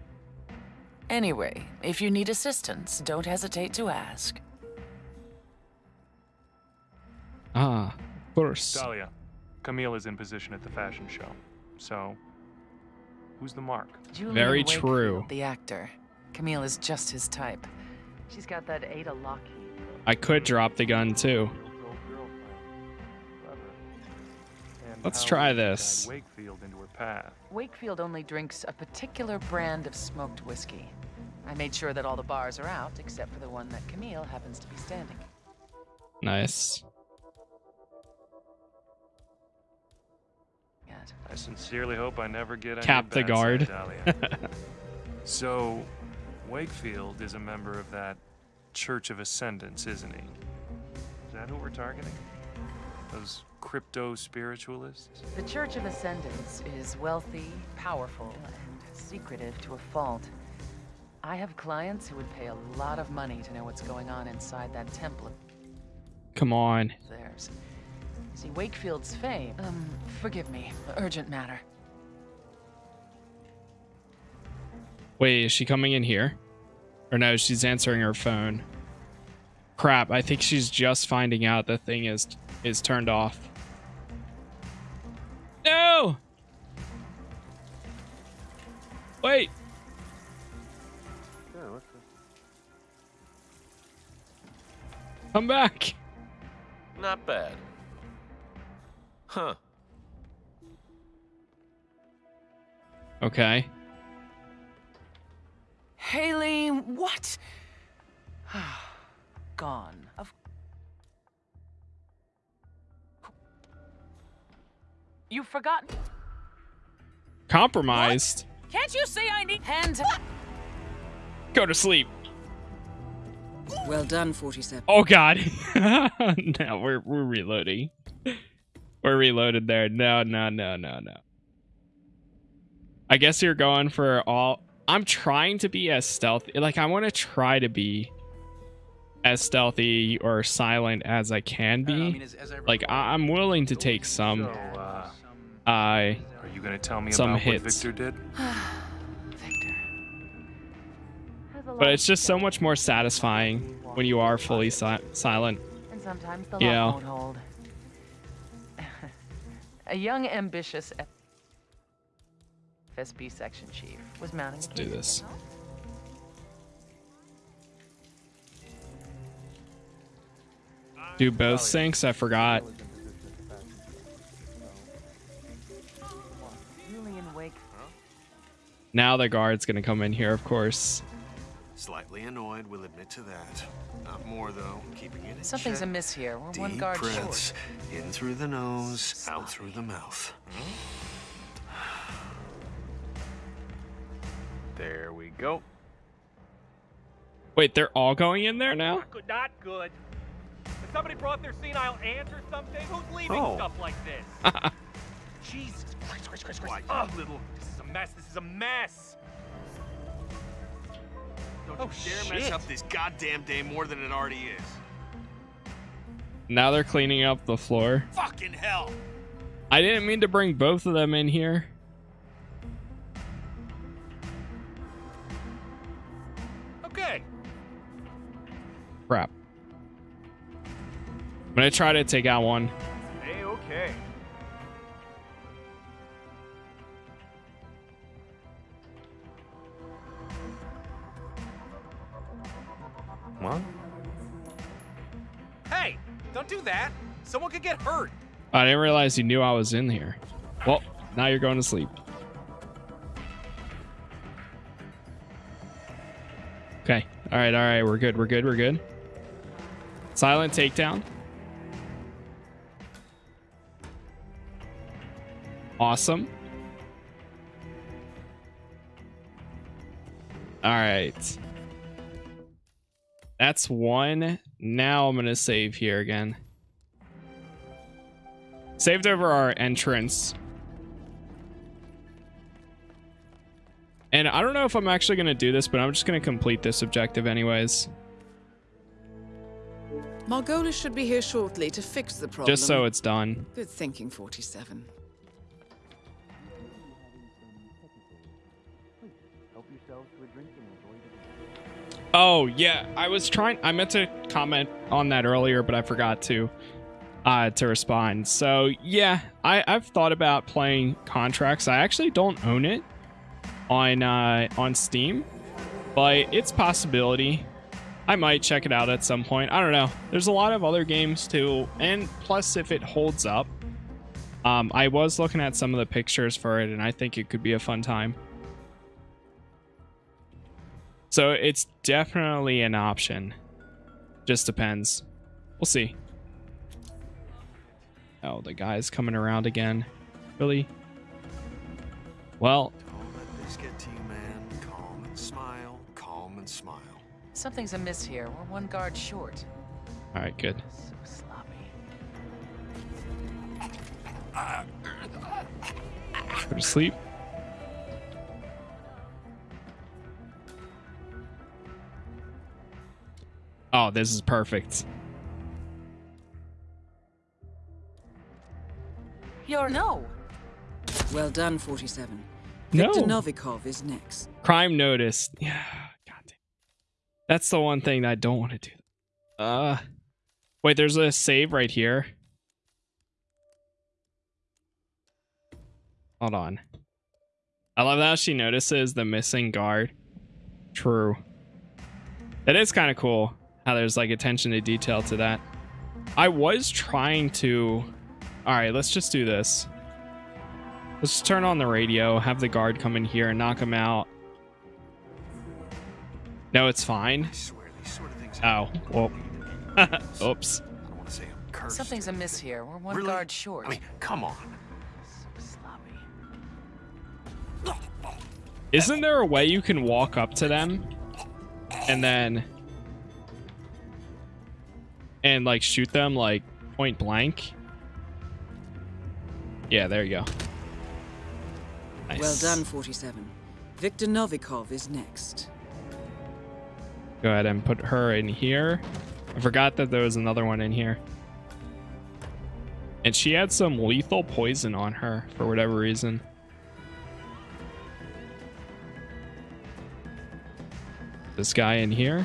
Anyway, if you need assistance, don't hesitate to ask. Ah, of course. Dalia, Camille is in position at the fashion show. So, who's the mark? Julian Very Wakefield, true. The actor. Camille is just his type. She's got that Ada Lockheed. I could drop the gun too. Let's try this. Wakefield into her path. Wakefield only drinks a particular brand of smoked whiskey. I made sure that all the bars are out, except for the one that Camille happens to be standing. Nice. I sincerely hope I never get any Cap the guard. so, Wakefield is a member of that Church of Ascendance, isn't he? Is that who we're targeting? Those crypto spiritualists? The Church of Ascendance is wealthy, powerful, and secretive to a fault. I have clients who would pay a lot of money to know what's going on inside that temple Come on. theirs. See, Wakefield's fame. Um, forgive me. Urgent matter. Wait, is she coming in here? Or no, she's answering her phone. Crap, I think she's just finding out the thing is is turned off. No! Wait. Come back. Not bad. Huh. Okay. Haley, what? Gone. Of You've forgotten. Compromised. Can't you see I need hands? Go to sleep. Well done, 47. Oh god. no, we're we're reloading. We're reloaded there. No, no, no, no, no. I guess you're going for all I'm trying to be as stealthy. Like I want to try to be as stealthy or silent as I can be. like I- I'm willing to take some uh, uh Are you gonna tell me Some about hits. what Viktor did? but it's just so much more satisfying when you are fully si- silent. And sometimes the Yeah. won't hold. A young, ambitious. FSB section chief, was mounting Let's a do this. Do both sinks? I forgot. Now the guard's gonna come in here, of course. Slightly annoyed, we'll admit to that. Not more, though. Keeping it in Something's check. amiss here. We're one Deep guard breaths. short. In through the nose, out through the mouth. Hmm? There we go. Wait, they're all going in there now? Not good. Not good. Has somebody brought their senile aunt or something? Who's leaving Oh. stuff like this? Jesus Christ, Christ, Christ, Christ. Oh, little. This is a mess. This is a mess. Don't Oh, you dare shit. mess up this goddamn day more than it already is. Now they're cleaning up the floor. Fucking hell! I didn't mean to bring both of them in here. Okay. Crap. I'm gonna try to take out one. Hey, okay. What? Hey, don't do that. Someone could get hurt. I didn't realize you knew I was in here. Well, now you're going to sleep. Okay. All right. All right. We're good. We're good. We're good. Silent takedown. Awesome. All right. That's one. Now I'm going to save here again. Saved over our entrance. And I don't know if I'm actually going to do this, but I'm just going to complete this objective anyways. Margolis should be here shortly to fix the problem. Just so it's done. Good thinking, 47. Oh, yeah. I was trying I meant to comment on that earlier, but I forgot to uh to respond. So, yeah, I I've thought about playing Contracts. I actually don't own it on uh on Steam, but it's possibility. I might check it out at some point. I don't know. There's a lot of other games too, and plus if it holds up, um I was looking at some of the pictures for it and I think it could be a fun time. So it's definitely an option. Just depends. We'll see. Oh, the guy's coming around again. Really? Well, Don't let this get to you, man. Calm and smile. Calm and smile. Something's amiss here. We're one guard short. all right, good. So sloppy. Go to sleep. Oh, this is perfect. You're no. Well done, 47. No. Viktor Novikov is next. Crime notice. Yeah, goddamn. That's the one thing that I don't want to do. Uh, wait. There's a save right here. Hold on. I love how she notices the missing guard. True. That is kind of cool how there's like attention to detail to that. I was trying to. All right, let's just do this. Let's just turn on the radio, have the guard come in here and knock him out. No, it's fine. Oh, well. Oops. Something's amiss here. We're one Really? guard short. I mean, come on. Isn't there a way you can walk up to them and then and like shoot them like point blank? Yeah, there you go. Nice. Well done, 47. Viktor Novikov is next. Go ahead and put her in here. I forgot that there was another one in here. And she had some lethal poison on her for whatever reason. This guy in here.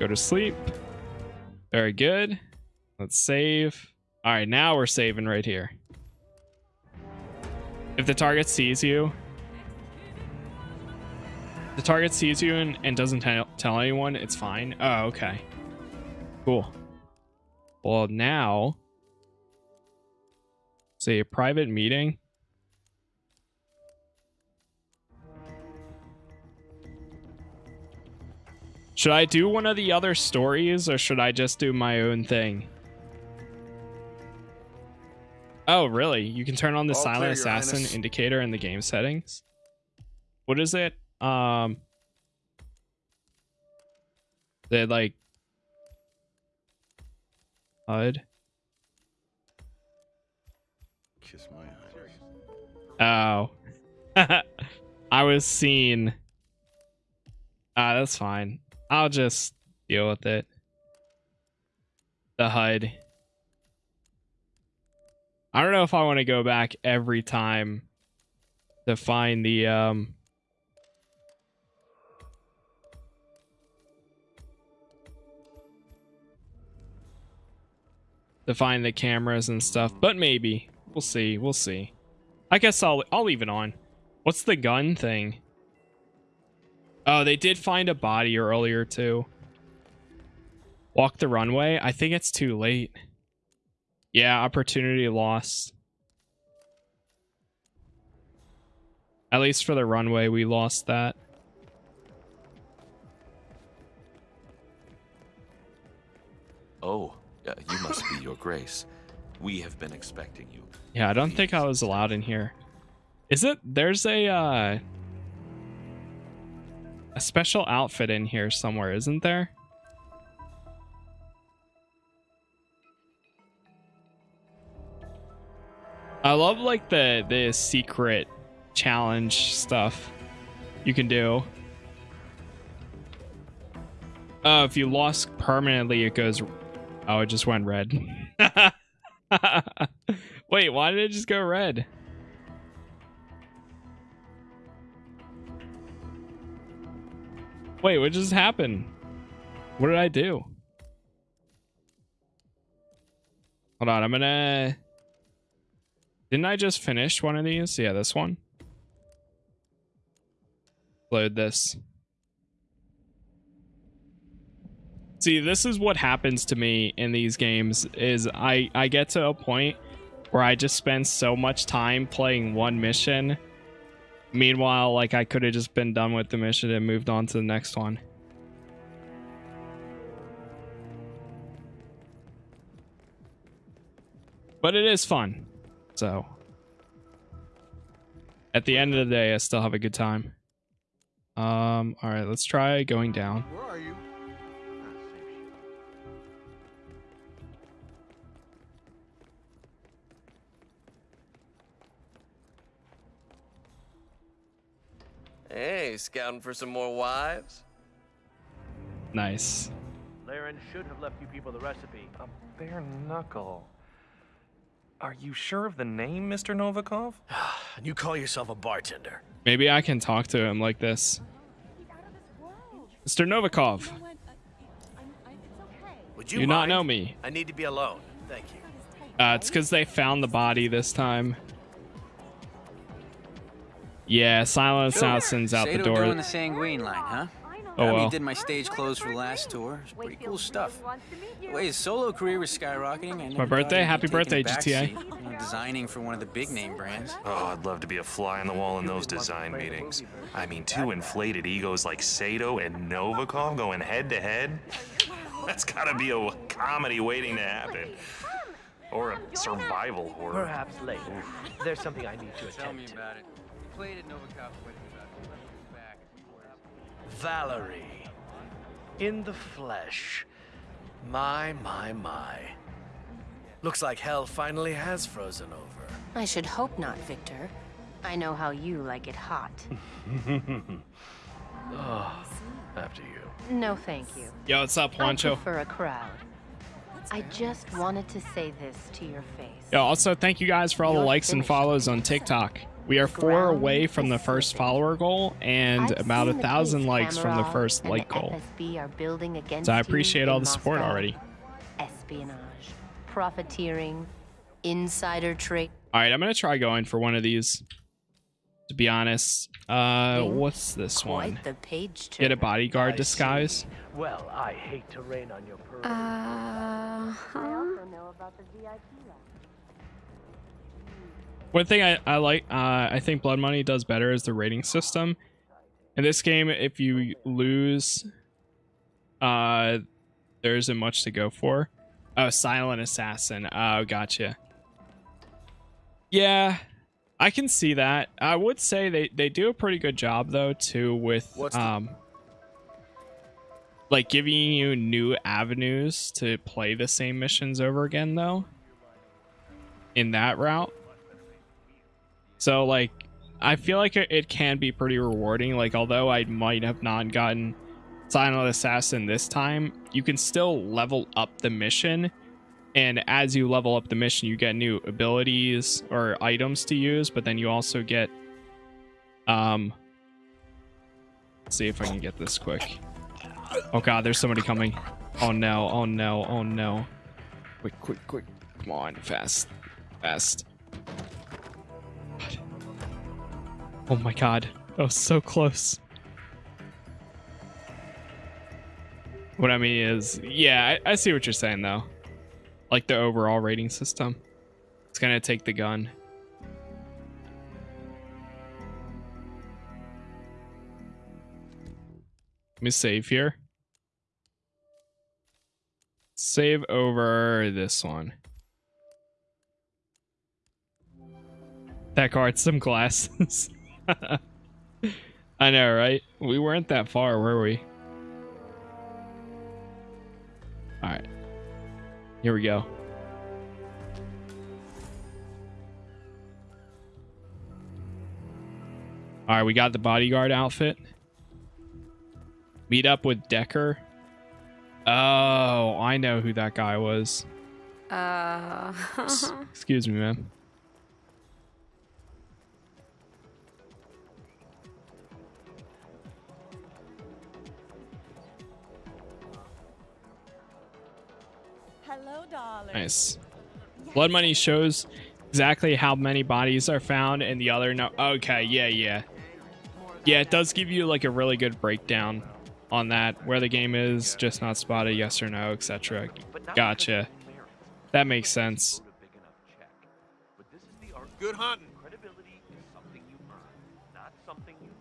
Go to sleep. Very good. Let's save. All right, now we're saving right here. If the target sees you, the target sees you and, and doesn't tell, tell anyone, it's fine. Oh, okay. Cool. Well, now, say a private meeting. Should I do one of the other stories or should I just do my own thing? Oh, really? You can turn on the All silent clear, assassin Highness. indicator in the game settings. What is it? Um they like HUD. Kiss my eyes. Oh. I was seen. Ah, that's fine. I'll just deal with it. The HUD. I don't know if I want to go back every time to find the um to find the cameras and stuff, but maybe. We'll see. We'll see. I guess I'll I'll leave it on. What's the gun thing? Oh, they did find a body earlier too. Walk the runway. I think it's too late. Yeah, opportunity lost. At least for the runway, we lost that. Oh, uh, you must be your grace. We have been expecting you. Yeah, I don't think I was allowed in here. Is it? There's a uh, a special outfit in here somewhere, isn't there? I love like the the secret challenge stuff you can do. Oh, if you lost permanently, it goes. Oh, it just went red. Wait, why did it just go red? Wait, what just happened? What did I do? Hold on, I'm gonna... Didn't I just finish one of these? Yeah, this one. Load this. See, this is what happens to me in these games is I I get to a point where I just spend so much time playing one mission. Meanwhile, like I could have just been done with the mission and moved on to the next one. But it is fun. So at the end of the day, I still have a good time. Um, all right, let's try going down. Where are you? Hey, scouting for some more wives? Nice. Laren should have left you people the recipe. A bare knuckle. Are you sure of the name, Mr. Novikov? and you call yourself a bartender? Maybe I can talk to him like this. Mr. Novikov, Would you, you, not know me? I need to be alone. Thank you. Uh, it's because they found the body this time. Yeah, Silent Assassin's out the Sato door. doing the Sanguine line, huh? Oh, well. I well. did my stage clothes for the last tour. It's pretty cool stuff. The way his solo career was skyrocketing, my birthday. Happy birthday, a GTA. seat, you know, designing for one of the big name brands. Oh, I'd love to be a fly on the wall in those design meetings. I mean, two inflated egos like Sato and Novikov going head to head? That's gotta be a comedy waiting to happen. Or a survival horror. Perhaps later. There's something I need to attend Tell me about it. Played at Novikov quite a bit. back. Valerie. In the flesh. My, my, my. Looks like hell finally has frozen over. I should hope not, Viktor. I know how you like it hot. oh, after you. No, thank you. Yo, what's up, I Juancho? prefer a crowd. I just wanted to say this to your face. Yo, also thank you guys for all the likes and follows on TikTok. We are four away from the first follower goal and I've about a thousand likes from the first like goal. FSB are building against So I appreciate all the support Moscow. already. Espionage, profiteering, insider trade. All right, I'm gonna try going for one of these. To be honest, uh, what's this one? The page Get a turner. bodyguard disguise. Well, I hate to rain on your parade. Uh huh. One thing I, I like, uh, I think Blood Money does better is the rating system. In this game, if you lose, uh, there isn't much to go for. Oh, Silent Assassin. Oh, gotcha. Yeah, I can see that. I would say they, they do a pretty good job, though, too, with, What's um, like giving you new avenues to play the same missions over again, though, in that route. So like I feel like it, can be pretty rewarding. Like although I might have not gotten Silent Assassin this time, you can still level up the mission. And as you level up the mission, you get new abilities or items to use, but then you also get um see if I can get this quick. Oh god, there's somebody coming. Oh no, oh no, oh no. Quick, quick, quick. Come on, fast. Fast. Oh my god. That was so close. What I mean is, yeah, I, I see what you're saying though. Like the overall rating system. It's gonna take the gun. Let me save here. Save over this one. That card, some glasses. I know, right? We weren't that far, were we? Alright. Here we go. Alright, we got the bodyguard outfit. Meet up with Decker. Oh, I know who that guy was. Uh. Excuse me, man. Nice. Blood money shows exactly how many bodies are found and the other no okay, yeah, yeah. Yeah, it does give you like a really good breakdown on that, where the game is, just not spotted, yes or no, etc. Gotcha. That makes sense. Good hunting.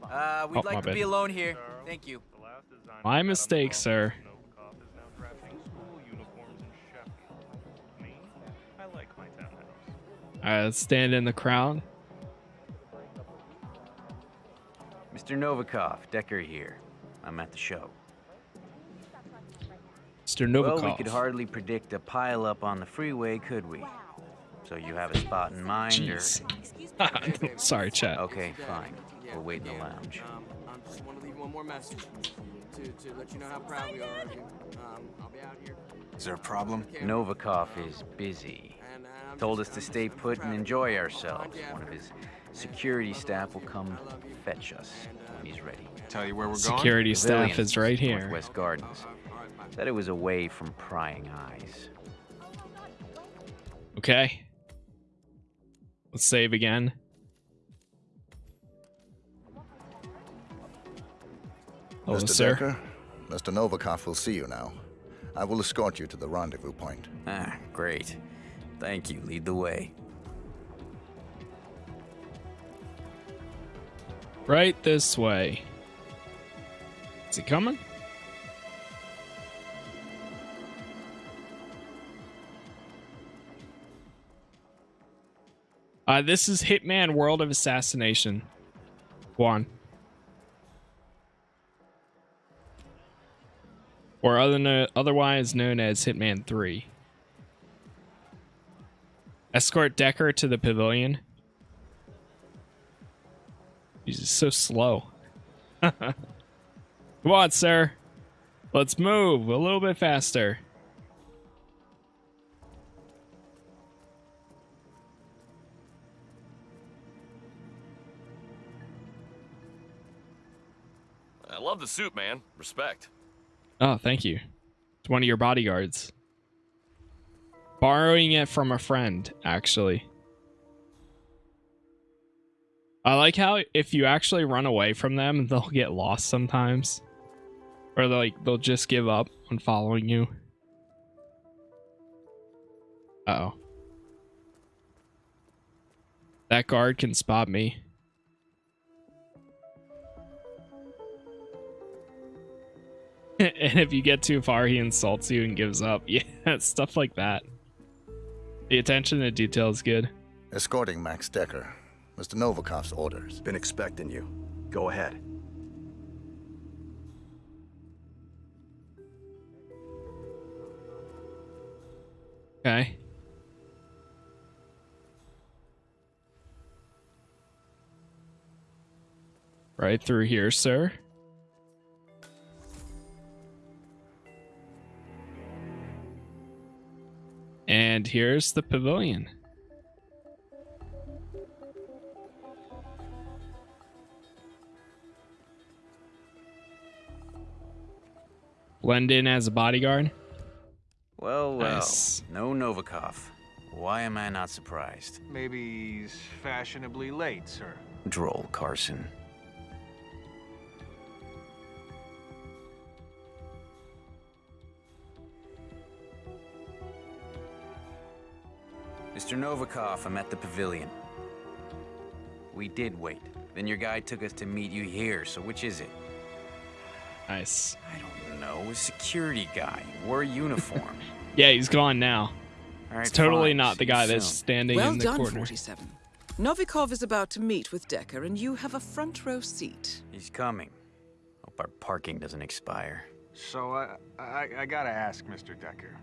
Uh, we'd Oh, like to bad. be alone here. Thank you. My mistake, sir. Townhouse. Alright, let's stand in the crowd. Mr. Novikov, Decker here. I'm at the show. Mr. Novikov. Well, we could hardly predict a pileup on the freeway, could we? So you have a spot in mind, Jeez. or? Sorry, chat. Okay, fine. We'll wait in the lounge. Um, I just want to leave one more message to, to let you know how proud we are of you. Um, I'll be out here. Is there a problem? Novikov is busy. Told us to stay put and enjoy ourselves. One of his security staff will come fetch us when he's ready. Tell you where we're Security staff is right here. Northwest Gardens. Said it was away from prying eyes. Okay. Let's save again. Hello, Mr. sir. Decker, Mr. Novikov will see you now. I will escort you to the rendezvous point. Ah, great. Thank you. Lead the way. Right this way. Is he coming? Uh, this is Hitman World of Assassination. One. Or other no- otherwise known as Hitman 3. Escort Decker to the pavilion. He's so slow. Come on, sir. Let's move a little bit faster. I love the suit, man. Respect. Oh, thank you. It's one of your bodyguards. Borrowing it from a friend, actually. I like how if you actually run away from them, they'll get lost sometimes. Or they'll, like they'll just give up on following you. Uh oh. That guard can spot me. and if you get too far, he insults you and gives up. Yeah, stuff like that. The attention to detail is good. Escorting Max Decker. Mr. Novikov's orders. Been expecting you. Go ahead. Okay. Right through here, sir. And here's the pavilion. Blend in as a bodyguard. Well, well, Nice. no Novikov. Why am I not surprised? Maybe he's fashionably late, sir. Droll Carson. Mr. Novikov, I'm at the pavilion. We did wait. Then your guy took us to meet you here, so which is it? Nice. I don't know. A security guy. Wore a uniform. Yeah, he's gone now. All right, it's totally fine. not the See you guy that's standing well in the done, corner. 47. Novikov is about to meet with Decker, and you have a front row seat. He's coming. Hope our parking doesn't expire. So I, I, I gotta ask, Mr. Decker.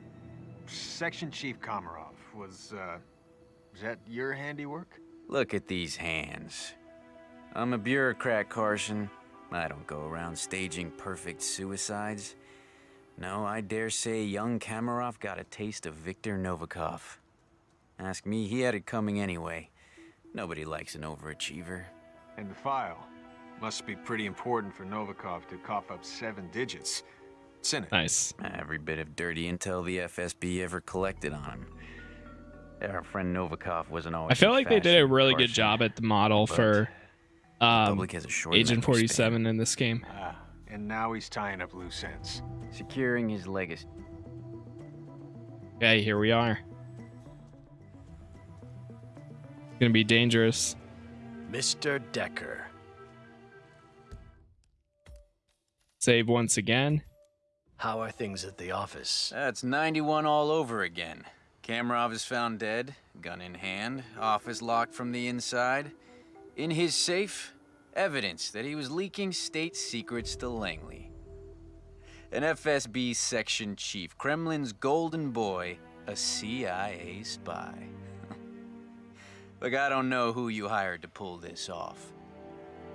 Section Chief Komarov was, uh, was that your handiwork? Look at these hands. I'm a bureaucrat, Carson. I don't go around staging perfect suicides. No, I dare say young Kamarov got a taste of Viktor Novikov. Ask me, he had it coming anyway. Nobody likes an overachiever. And the file. Must be pretty important for Novikov to cough up seven digits. It's in it. Nice. Every bit of dirty intel the FSB ever collected on him. Our friend Novikov wasn't always. I feel like they did a really good job at the model But for um, public has a short Agent memory 47 in this game. Ah, and now he's tying up loose ends. Securing his legacy. Okay, here we are. It's gonna be dangerous. Mr. Decker. Save once again. How are things at the office? That's 91 all over again. Kamarov is found dead, gun in hand, office locked from the inside. In his safe, evidence that he was leaking state secrets to Langley. An FSB section chief, Kremlin's golden boy, a CIA spy. Look, I don't know who you hired to pull this off,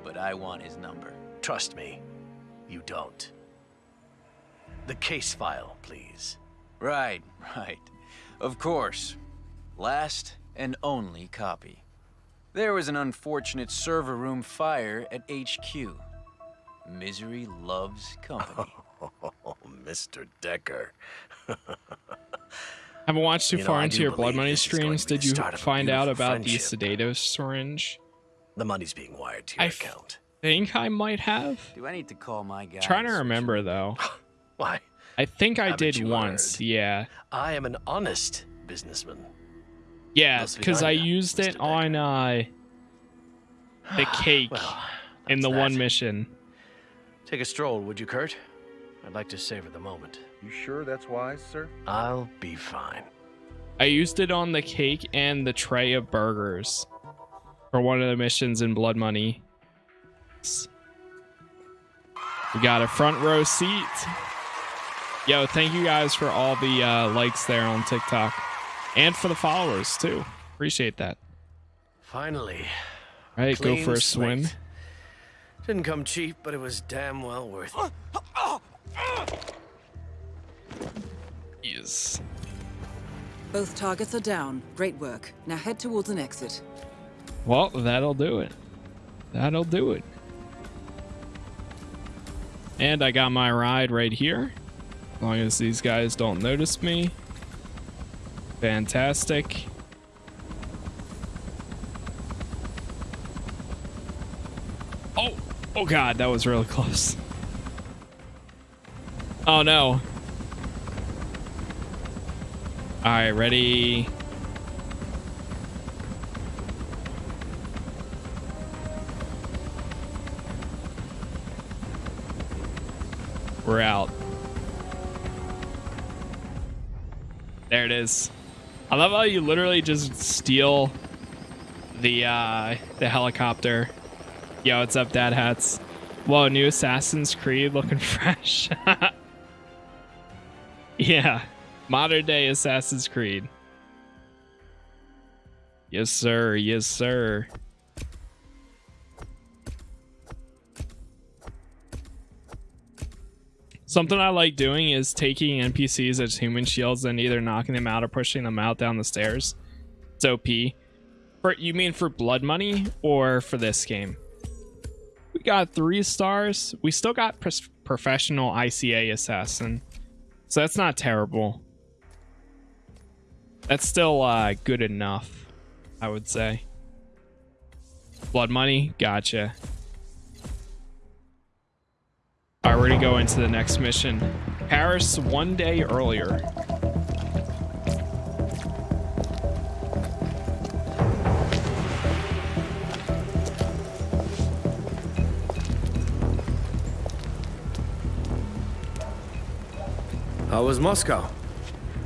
but I want his number. Trust me, you don't. The case file, please. Right, right. Of course. Last and only copy. There was an unfortunate server room fire at HQ. Misery loves company. Oh, Mr. Decker. Haven't watched too You know, far I into your Blood Money this is going streams. Did you start of a find out beautiful about the friendship. sedative syringe? The money's being wired to your I account. think I might have. Do I need to call my guy? Trying to remember though. Why? I think I Haven't did once. heard? Yeah. I am an honest businessman. Yeah, because I done, used it on uh the cake Well, in the that's one mission. Take a stroll, would you, Kurt? I'd like to savor the moment. You sure that's wise, sir? I'll be fine. I used it on the cake and the tray of burgers for one of the missions in Blood Money. We got a front row seat. Yo, thank you guys for all the uh, likes there on TikTok and for the followers too. Appreciate that. Finally. All right, go for a swim. slate. Didn't come cheap, but it was damn well worth it. Yes. Both targets are down. Great work. Now head towards an exit. Well, that'll do it. That'll do it. And I got my ride right here. As long as these guys don't notice me. Fantastic. Oh, oh god, that was really close. Oh no. All right, ready. We're out. There it is. I love how you literally just steal the uh the helicopter. Yo, what's up, Dad Hats? Whoa, new Assassin's Creed looking fresh. yeah, modern day Assassin's Creed. Yes, sir. Yes, sir. Something I like doing is taking NPCs as human shields and either knocking them out or pushing them out down the stairs. It's OP. For you mean for blood money or for this game? We got three stars. We still got professional ICA assassin, so that's not terrible. That's still uh, good enough, I would say. Blood money, gotcha. All right, we're gonna go into the next mission. Paris one day earlier. How was Moscow?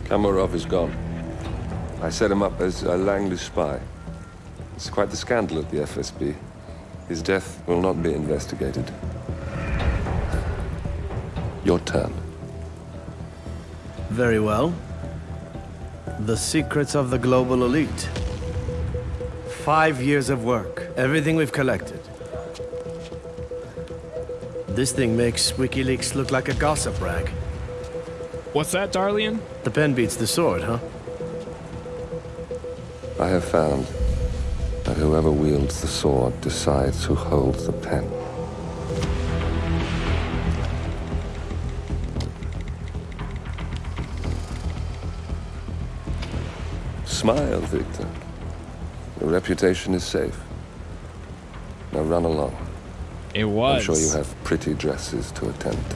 Kamarov is gone. I set him up as a Langley spy. It's quite the scandal at the FSB. His death will not be investigated. Your turn. Very well. The secrets of the global elite. Five years of work, everything we've collected. This thing makes WikiLeaks look like a gossip rag. What's that, Darlian? The pen beats the sword, huh? I have found that whoever wields the sword decides who holds the pen. Smile, Viktor. Your reputation is safe. Now run along. It was. I'm sure you have pretty dresses to attend to.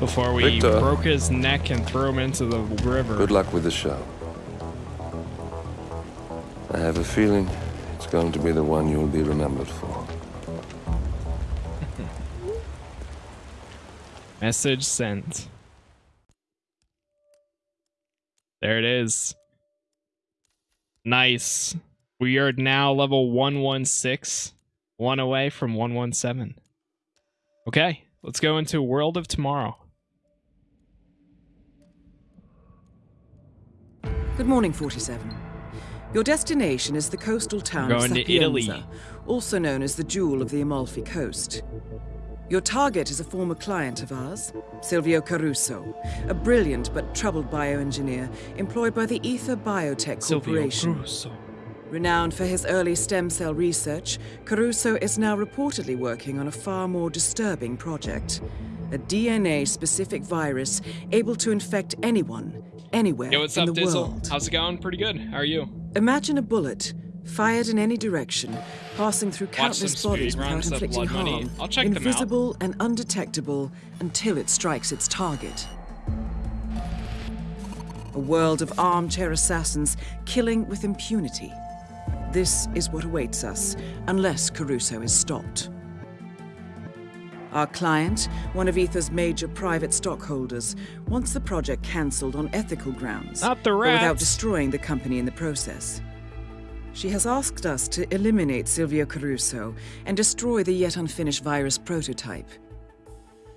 Before we Viktor. broke his neck and threw him into the river. Good luck with the show. I have a feeling it's going to be the one you'll be remembered for. Message sent. There it is. Nice. We are now level 116, one away from 117. Okay, let's go into World of Tomorrow. Good morning, 47. Your destination is the coastal town We're going of to Italy. also known as the Jewel of the Amalfi Coast. Your target is a former client of ours, Silvio Caruso, a brilliant but troubled bioengineer employed by the Ether Biotech Silvio Corporation. Caruso. Renowned for his early stem cell research, Caruso is now reportedly working on a far more disturbing project. A DNA-specific virus able to infect anyone, anywhere Yo, what's in up, the Dizzle? world. How's it going? Pretty good. How are you? Imagine a bullet, fired in any direction, passing through countless bodies without inflicting harm, I'll check them out. invisible and undetectable until it strikes its target. A world of armchair assassins killing with impunity. This is what awaits us, unless Caruso is stopped. Our client, one of Ether's major private stockholders, wants the project cancelled on ethical grounds, Not the but without destroying the company in the process. She has asked us to eliminate Silvio Caruso and destroy the yet unfinished virus prototype.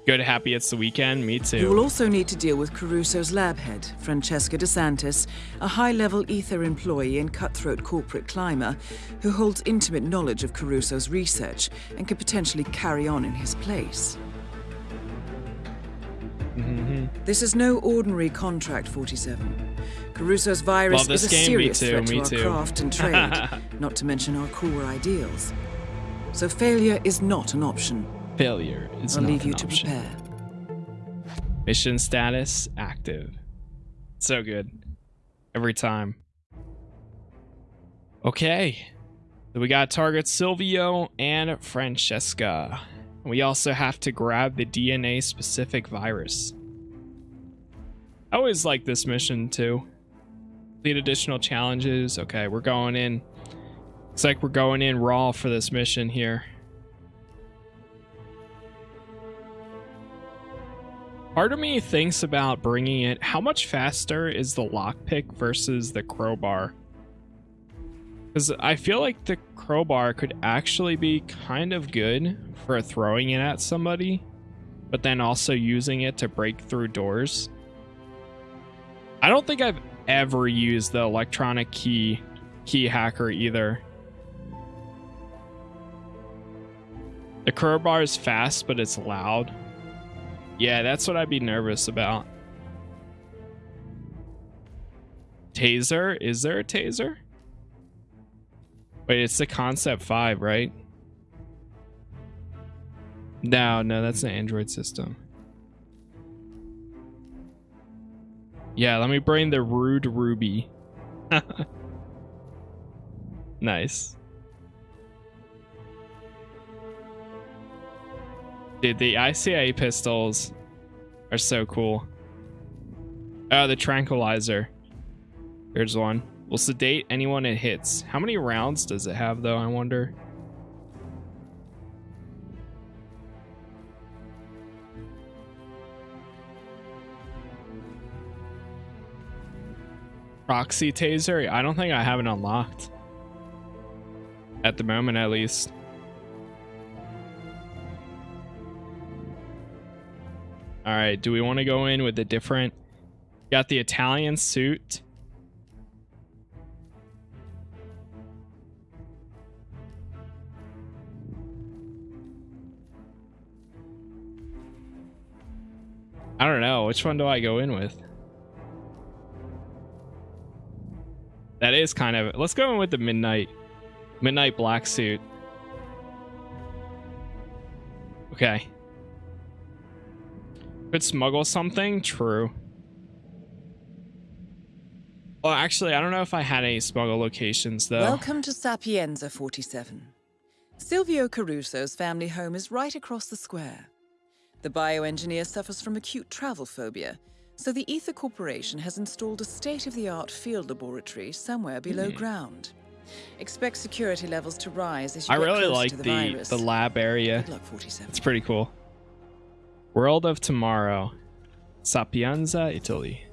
Good, happy it's the weekend. Me too. You will also need to deal with Caruso's lab head, Francesca DeSantis, a high-level Ether employee and cutthroat corporate climber who holds intimate knowledge of Caruso's research and could potentially carry on in his place. Mm-hmm. This is no ordinary contract, 47. Caruso's virus is a game, serious too, threat to our too. craft and trade, not to mention our core ideals. So failure is not an option. Failure is I'll not leave an you to prepare. Mission status active. So good. Every time. Okay. So we got target Silvio and Francesca. We also have to grab the DNA specific virus. I always like this mission too. Complete additional challenges. Okay, we're going in. Looks like we're going in raw for this mission here. Part of me thinks about bringing it. How much faster is the lockpick versus the crowbar? Because I feel like the crowbar could actually be kind of good for throwing it at somebody, but then also using it to break through doors. I don't think I've ever used the electronic key key hacker either. The crowbar is fast, but it's loud. Yeah, that's what I'd be nervous about. Taser? Is there a taser? Wait, it's the Concept 5, right? No, no, that's an Android system. Yeah, let me bring the Rude Ruby. nice. Dude, the ICA pistols are so cool. Oh, the tranquilizer. Here's one. Will sedate anyone it hits. How many rounds does it have, though, I wonder? Proxy taser? I don't think I have it unlocked. At the moment, at least. All right, do we want to go in with a different... Got the Italian suit. I don't know. Which one do I go in with? That is kind of... Let's go in with the midnight. Midnight black suit. Okay. Could smuggle something? True. Well, actually, I don't know if I had any smuggle locations, though. Welcome to Sapienza 47. Silvio Caruso's family home is right across the square. The bioengineer suffers from acute travel phobia, so the Ether Corporation has installed a state-of-the-art field laboratory somewhere below Hmm. ground. Expect security levels to rise as you I get really close like to the, the, virus. the lab area. Good luck, 47. It's pretty cool. World of Tomorrow. Sapienza, Italy.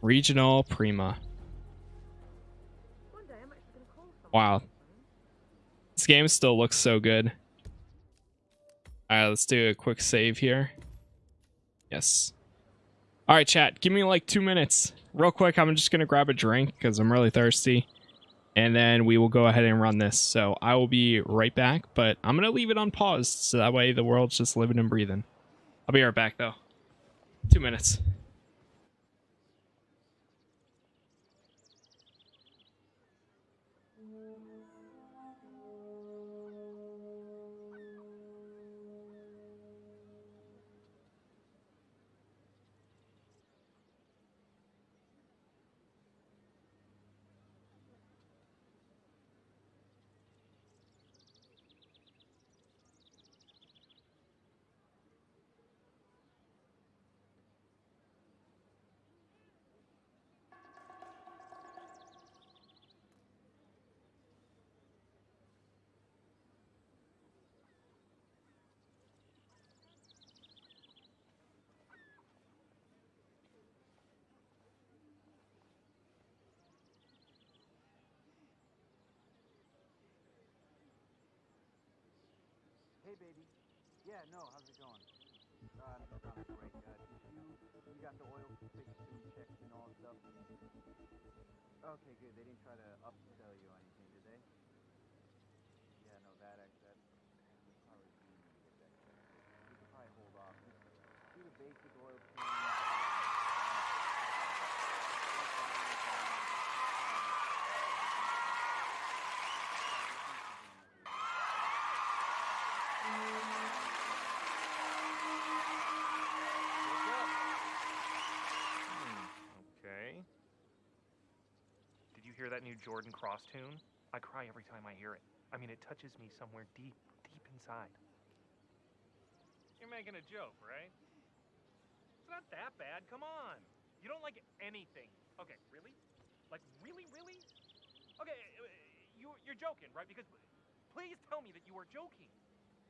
Regional Prima. Wow. This game still looks so good. Alright, let's do a quick save here. Yes. Alright, chat, give me like two minutes. Real quick, I'm just gonna grab a drink because I'm really thirsty. And then we will go ahead and run this. So I will be right back, but I'm gonna leave it on pause so that way the world's just living and breathing. I'll be right back though. Two minutes. Hey, baby. Yeah, no, how's it going? Uh, not great. Uh, you, you got the oil fixed and checked and all that stuff? Okay, good. They didn't try to upsell you or anything, hear hear that new Jordan Cross tune? I cry every time I hear it. I mean, it touches me somewhere deep, deep inside. You're making a joke, right? It's not that bad. Come on. You don't like anything. Okay, really? Like, really, really? Okay, uh, you, you're joking, right? Because please tell me that you are joking.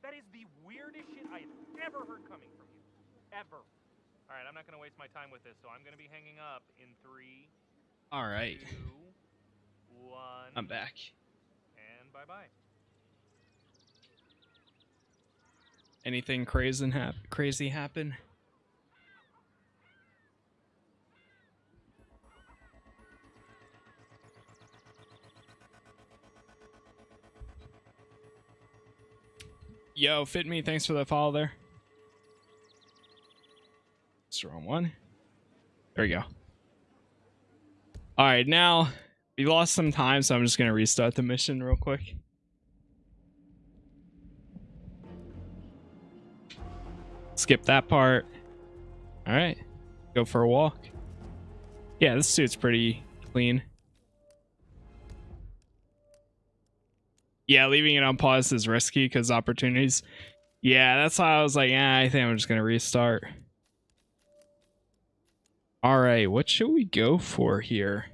That is the weirdest shit I have ever heard coming from you. Ever. All right, I'm not going to waste my time with this, so I'm going to be hanging up in three, All right. two, one. I'm back. And bye bye. Anything crazy hap- crazy happen? Yo, fit me. Thanks for the follow there. It's the wrong one. There we go. All right, now we lost some time, so I'm just gonna restart the mission real quick. Skip that part. All right, go for a walk. Yeah, this suit's pretty clean. Yeah, leaving it on pause is risky because opportunities. Yeah, that's why I was like, yeah, I think I'm just gonna restart. All right, what should we go for here?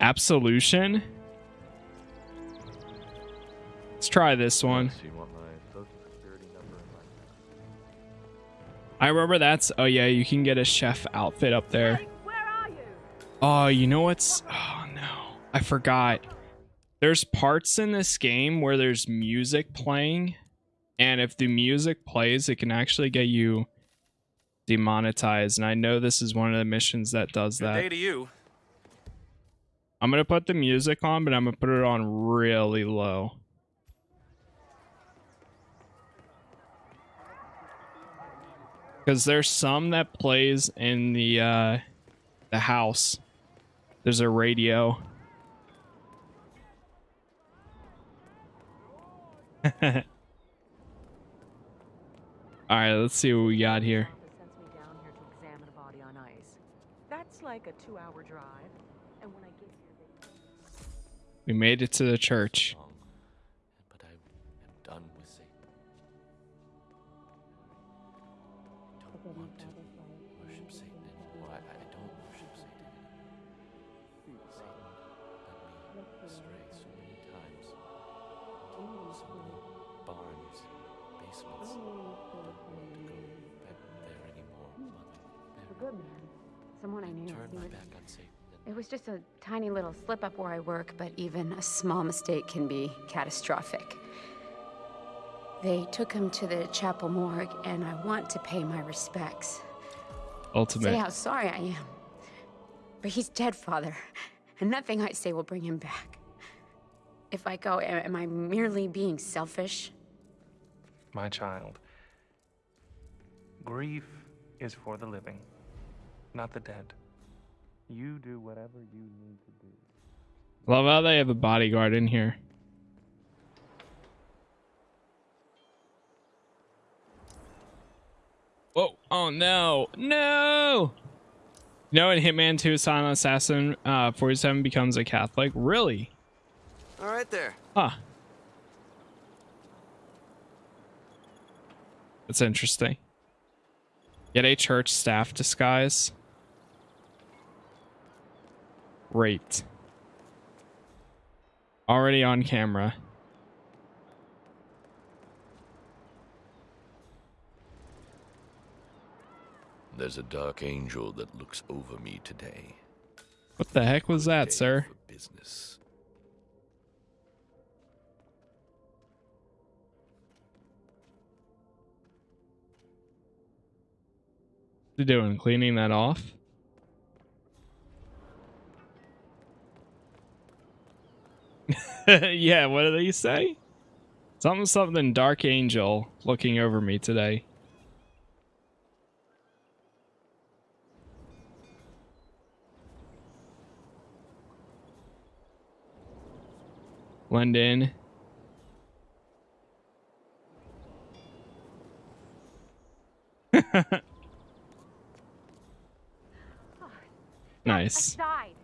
Absolution. Let's try this one. So you want my social security number and my I remember that's. Oh yeah, you can get a chef outfit up there. Oh, you know what's? Oh no, I forgot. There's parts in this game where there's music playing, and if the music plays, it can actually get you demonetized. And I know this is one of the missions that does Good that. day to you. I'm gonna put the music on, but I'm gonna put it on really low. Because there's some that plays in the uh, the house. There's a radio. All right, let's see what we got here. That's like a two-hour drive. And when I get. We made it to the church. but I am done with Satan. Don't want to worship Satan anymore. I, I don't worship Satan anymore. Satan led me astray so many times. So many barns, basements. Don't want to go back there anymore, Mother. A good man. Someone I knew. Turn my back on Satan. It was just a tiny little slip up where I work, but even a small mistake can be catastrophic. They took him to the chapel morgue, and I want to pay my respects. Ultimate. Say how sorry I am. But he's dead, Father, and nothing I say will bring him back. If I go, am I merely being selfish? My child. Grief is for the living, not the dead. You do whatever you need to do. Love how they have a bodyguard in here. Whoa. Oh no. No. You know in Hitman 2 Silent Assassin uh 47 becomes a Catholic? Really? All right there. Huh. That's interesting. Get a church staff disguise. Great. Already on camera. There's a dark angel that looks over me today. What the heck was that, sir? Business. What you doing? Cleaning that off? yeah, what did they say? Something something dark angel looking over me today. Blend in. Nice. Aside.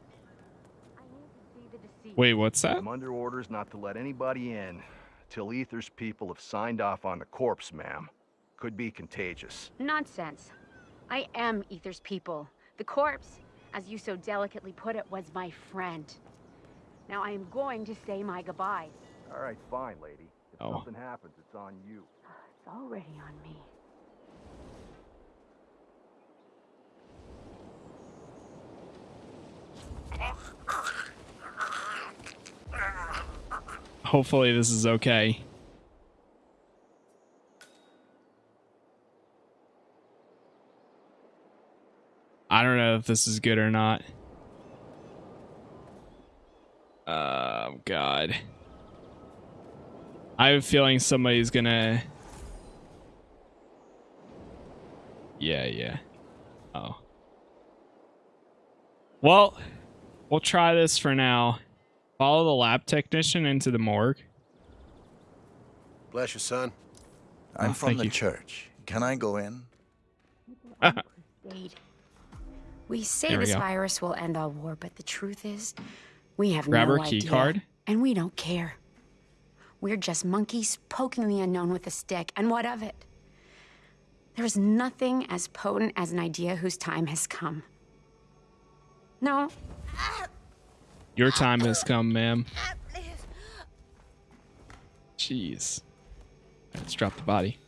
Wait, what's that? I'm under orders not to let anybody in till Ether's people have signed off on the corpse, ma'am. Could be contagious. Nonsense. I am Ether's people. The corpse, as you so delicately put it, was my friend. Now I am going to say my goodbyes. All right, fine, lady. If Oh. something happens, it's on you. It's already on me. Hopefully this is okay. I don't know if this is good or not. Oh, God. I have a feeling somebody's gonna... Yeah, yeah. Oh. Well, we'll try this for now. Follow the lab technician into the morgue. Bless you, son. I'm Oh, from the you. church. Can I go in? We say we this go. virus will end all war, but the truth is, we have Grab no our key idea, card. and we don't care. We're just monkeys poking the unknown with a stick, and what of it? There is nothing as potent as an idea whose time has come. No, ah! Your time has come, ma'am. Jeez. Let's drop the body.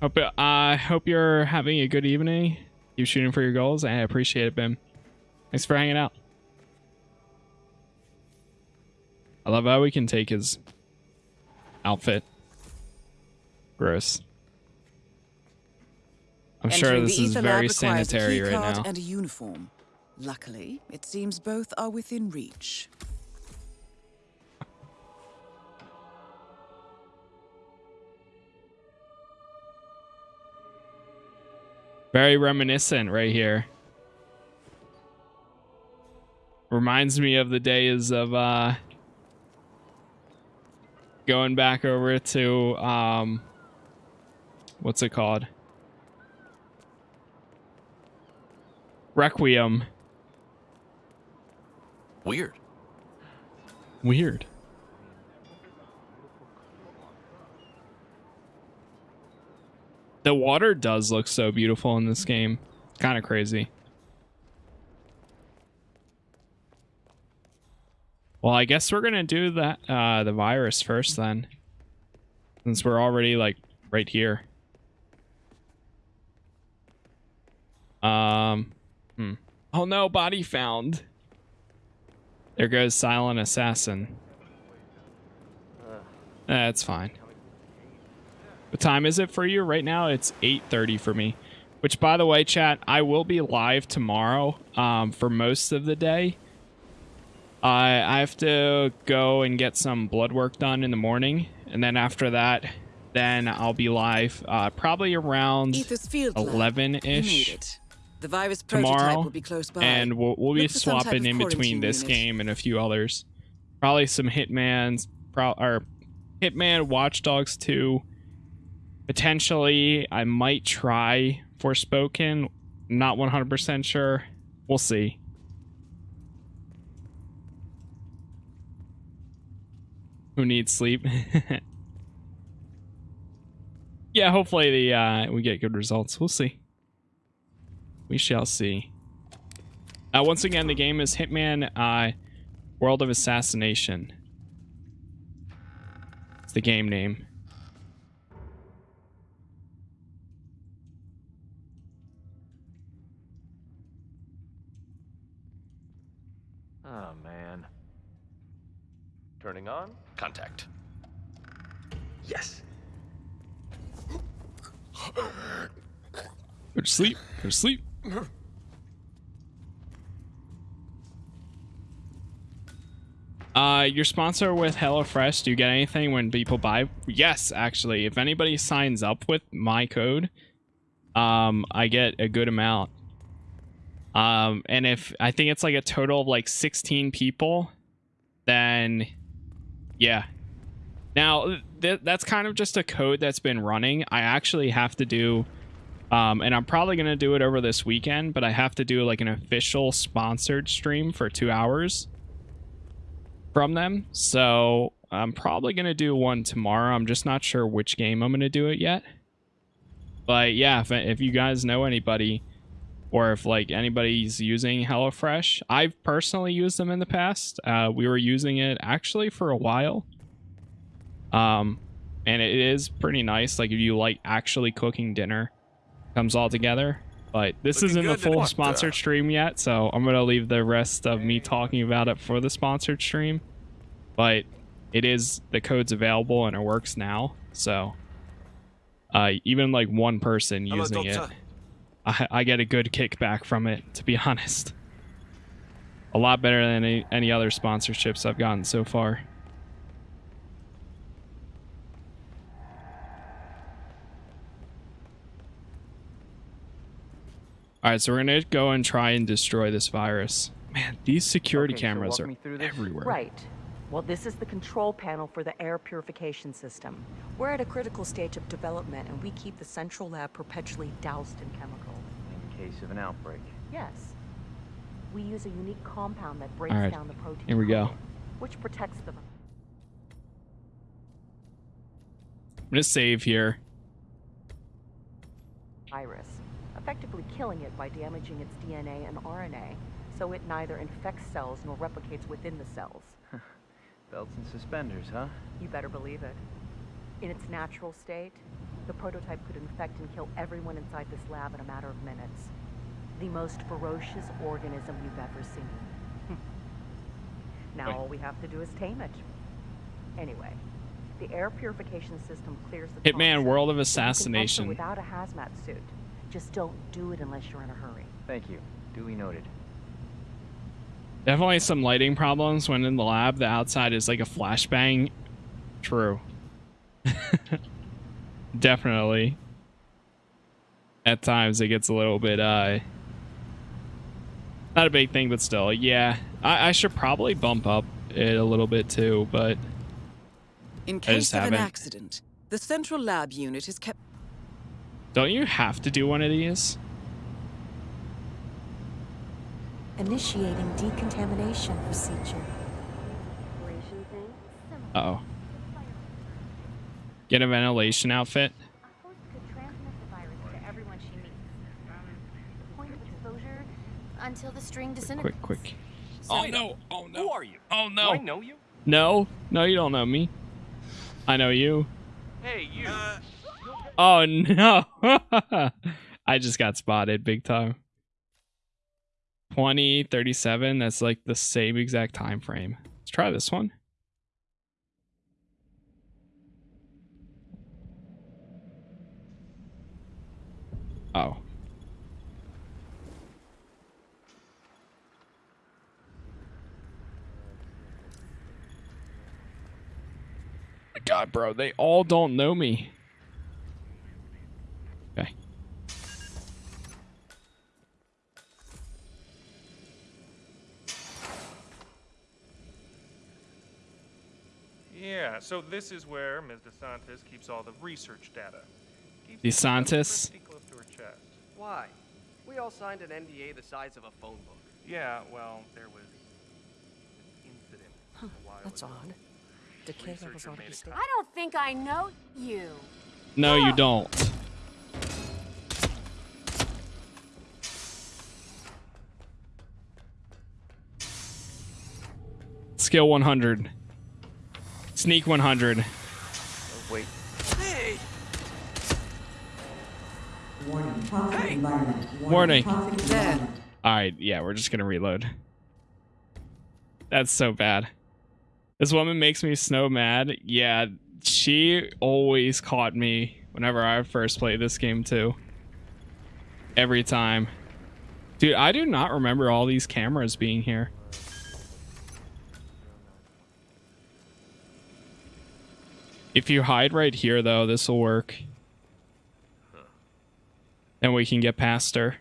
Hope I hope you're having a good evening. You shooting for your goals. I appreciate it, Bim. Thanks for hanging out. I love how we can take his outfit. Gross. I'm sure this is very Lab requires a sanitary right now. And a uniform. Luckily, it seems both are within reach. Very reminiscent right here. Reminds me of the days of uh going back over to um what's it called? Requiem. Weird. Weird. The water does look so beautiful in this game. Kind of crazy. Well, I guess we're gonna do that uh the virus first then. Since we're already like right here. Um hmm. Oh no, body found. There goes silent assassin. That's fine. What time is it for you? Right now it's 8:30 for me. Which by the way, chat, I will be live tomorrow um for most of the day. I I have to go and get some blood work done in the morning and then after that then I'll be live uh probably around Ether's field lab. You made 11ish it. The virus prototype tomorrow will be close by. and we'll, we'll be Look for some type swapping in between this unit. game and a few others. Probably some hitman's pro or hitman watch dogs 2 potentially i might try forspoken. Not 100% sure. We'll see. Who needs sleep? Yeah hopefully the uh we get good results. We'll see we shall see uh, once again, the game is Hitman uh, World of Assassination. It's the game name. Oh, man. Turning on. Contact. Yes. Go to sleep. Go to sleep. Uh, your sponsor with HelloFresh, do you get anything when people buy? Yes, actually. If anybody signs up with my code, um, I get a good amount. Um, and if I think it's like a total of like 16 people, then yeah. Now, th- that's kind of just a code that's been running. I actually have to do Um, and I'm probably gonna do it over this weekend, but I have to do like an official sponsored stream for two hours from them. So I'm probably gonna do one tomorrow. I'm just not sure which game I'm gonna do it yet. But yeah, if, if you guys know anybody, or if like anybody's using HelloFresh, I've personally used them in the past. Uh, we were using it actually for a while. Um, and it is pretty nice. Like if you like actually cooking dinner, comes all together. But this Looking isn't the full sponsored stream yet, so I'm gonna leave the rest of me talking about it for the sponsored stream. But it is the code's available and it works now, so uh, even like one person Hello, using it. I, I get a good kickback from it. To be honest, a lot better than any, any other sponsorships I've gotten so far. All right, so we're gonna go and try and destroy this virus. Man, these security Okay, cameras walk are through everywhere. Right. Well, this is the control panel for the air purification system. We're at a critical stage of development, and we keep the central lab perpetually doused in chemical. In case of an outbreak. Yes. We use a unique compound that breaks All right, down the protein, here we go. which protects the I'm gonna save here. virus, effectively killing it by damaging its DNA and RNA, so it neither infects cells nor replicates within the cells. Belts and suspenders, huh? You better believe it. In its natural state, the prototype could infect and kill everyone inside this lab in a matter of minutes. The most ferocious organism you've ever seen. now Wait. all we have to do is tame it. Anyway, the air purification system clears the Hitman toxin, World of so you can enter Assassination. without a hazmat suit. Just don't do it unless you're in a hurry. Thank you. Duly noted. Definitely some lighting problems when in the lab. The outside is like a flashbang. True. Definitely. At times it gets a little bit uh not a big thing, but still, yeah. I, I should probably bump up it a little bit too, but In I case just of an haven't. accident, the central lab unit is kept. Don't you have to do one of these? Initiating decontamination procedure. Uh oh. Get a ventilation outfit. to everyone she meets. Point of exposure until the string disintegrates. Quick, quick. Oh, no. Oh no. Who are you? Oh Do I know you? No, no, you don't know me. I know you. Hey, you. Oh no. I just got spotted big time. 20, 37, that's like the same exact time frame. Let's try this one. Oh. oh God, bro, they all don't know me. Okay. Yeah, so this is where Ms. DeSantis keeps all the research data. Keeps DeSantis. close to her chest. Why? We all signed an NDA the size of a phone book. Yeah, well, there was an incident a while That's ago. odd. Decay Researcher levels ought to be a stable. I don't think I know you. No, you don't. Skill 100. Sneak 100. Oh, wait. Hey! Warning, toxic environment. Warning. Alright, yeah, we're just gonna reload. That's so bad. This woman makes me snow mad. Yeah, she always caught me whenever I first played this game too. Every time. Dude, I do not remember all these cameras being here. If you hide right here though, this will work. Then we can get past her.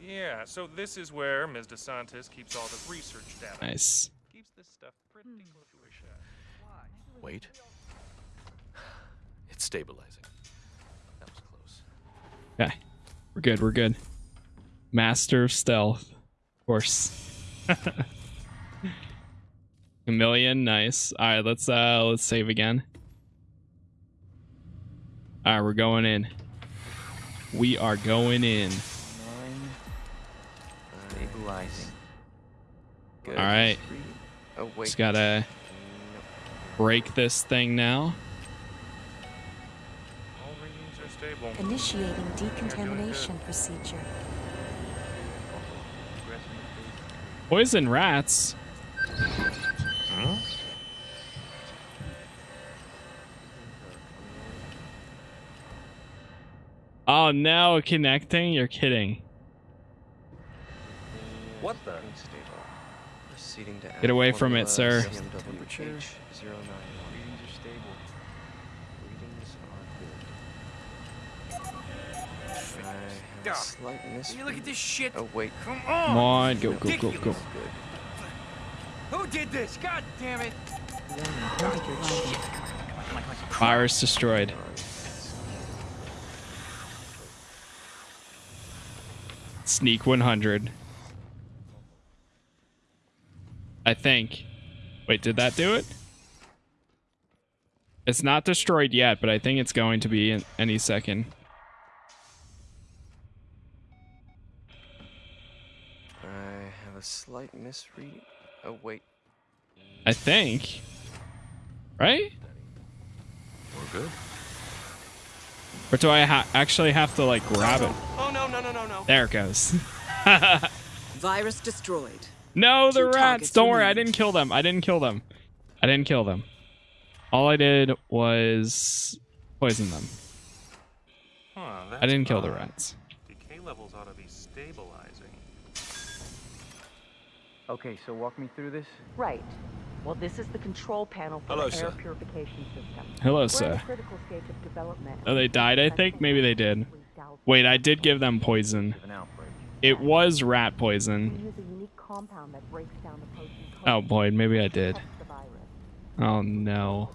Yeah, so this is where Ms. DeSantis keeps all the research data. Nice. Keeps this stuff pretty hmm. close to her chest. Wait. It's stabilizing. That was close. Okay. We're good, we're good. Master of stealth. Of course. A million, nice. Alright, let's uh let's save again. Alright, we're going in. We are going in. Stabilizing. Good. Alright. Three. Oh, wait. Just gotta break this thing now. All are stable. Initiating decontamination procedure. Poison rats. Huh? Oh no, connecting? You're kidding. What the? Get away from it, sir. Are good. I have a slight miss. you look at this shit. Oh wait. Come Come on, go, go, go, go. Who did this? God damn it! Virus destroyed. Sneak 100. I think. Wait, did that do it? It's not destroyed yet, but I think it's going to be in any second. A slight misread. Oh wait. I think. Right? We're good. Or do I ha actually have to like grab it? Oh no no no no no. There it goes. Virus destroyed. No, the Two rats. Don't worry, I didn't kill them. I didn't kill them. I didn't kill them. All I did was poison them. Huh, I didn't kill the rats. Decay levels ought to be stabilizing. Okay, so walk me through this. Right. Well, this is the control panel for Hello, the sir. air purification system. Hello, We're sir. at a critical stage of development. Oh, they died, I think? Maybe they did. Wait, I did give them poison. It was rat poison. use a unique compound that breaks down the protein Oh boy, maybe I did. called the virus. Oh no.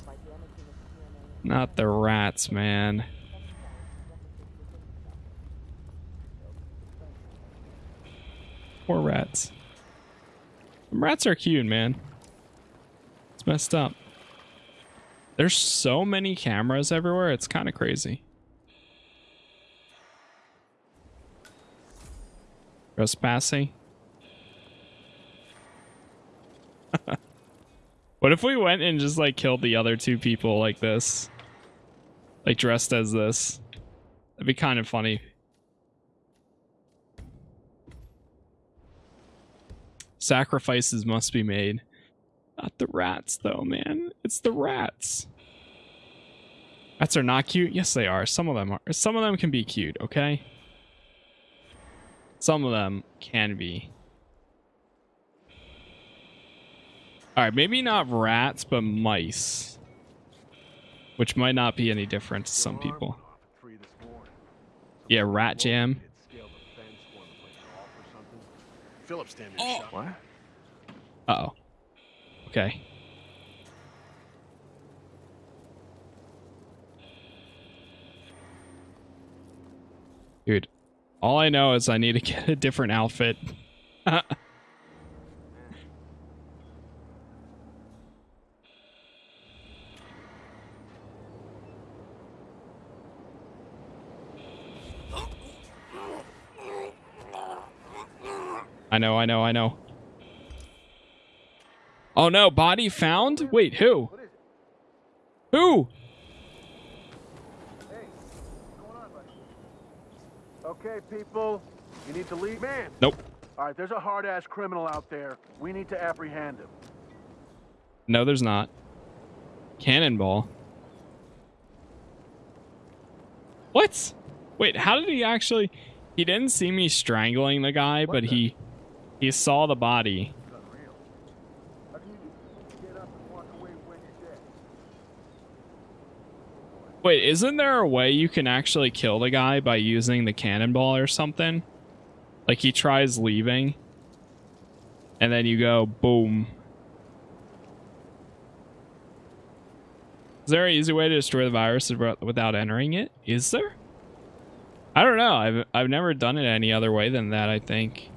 Not the rats, man. Poor rats. Rats are cute, man. It's messed up. There's so many cameras everywhere, it's kind of crazy. Trespassing. what if we went and just like killed the other two people like this? Like dressed as this? That'd be kind of funny. Sacrifices must be made. Not the rats though, man. It's the rats. Rats are not cute. Yes, they are. Some of them are. Some of them can be cute, okay? Some of them can be. Alright, maybe not rats, but mice. Which might not be any different to some people. Yeah, rat jam. Philip standing Oh. shot. What? Uh-oh. Okay. Dude, all I know is I need to get a different outfit. I know, I know, I know. Oh no, body found? Wait, who? Who? Okay, people, you need to leave. Man. Nope. All right, there's a hard-ass criminal out there. We need to apprehend him. No, there's not. Cannonball. What? Wait, how did he actually... He didn't see me strangling the guy, but he... He saw the body. Wait, isn't there a way you can actually kill the guy by using the cannonball or something? Like he tries leaving. And then you go boom. Is there an easy way to destroy the virus without entering it? Is there? I don't know. I've I've never done it any other way than that, I think.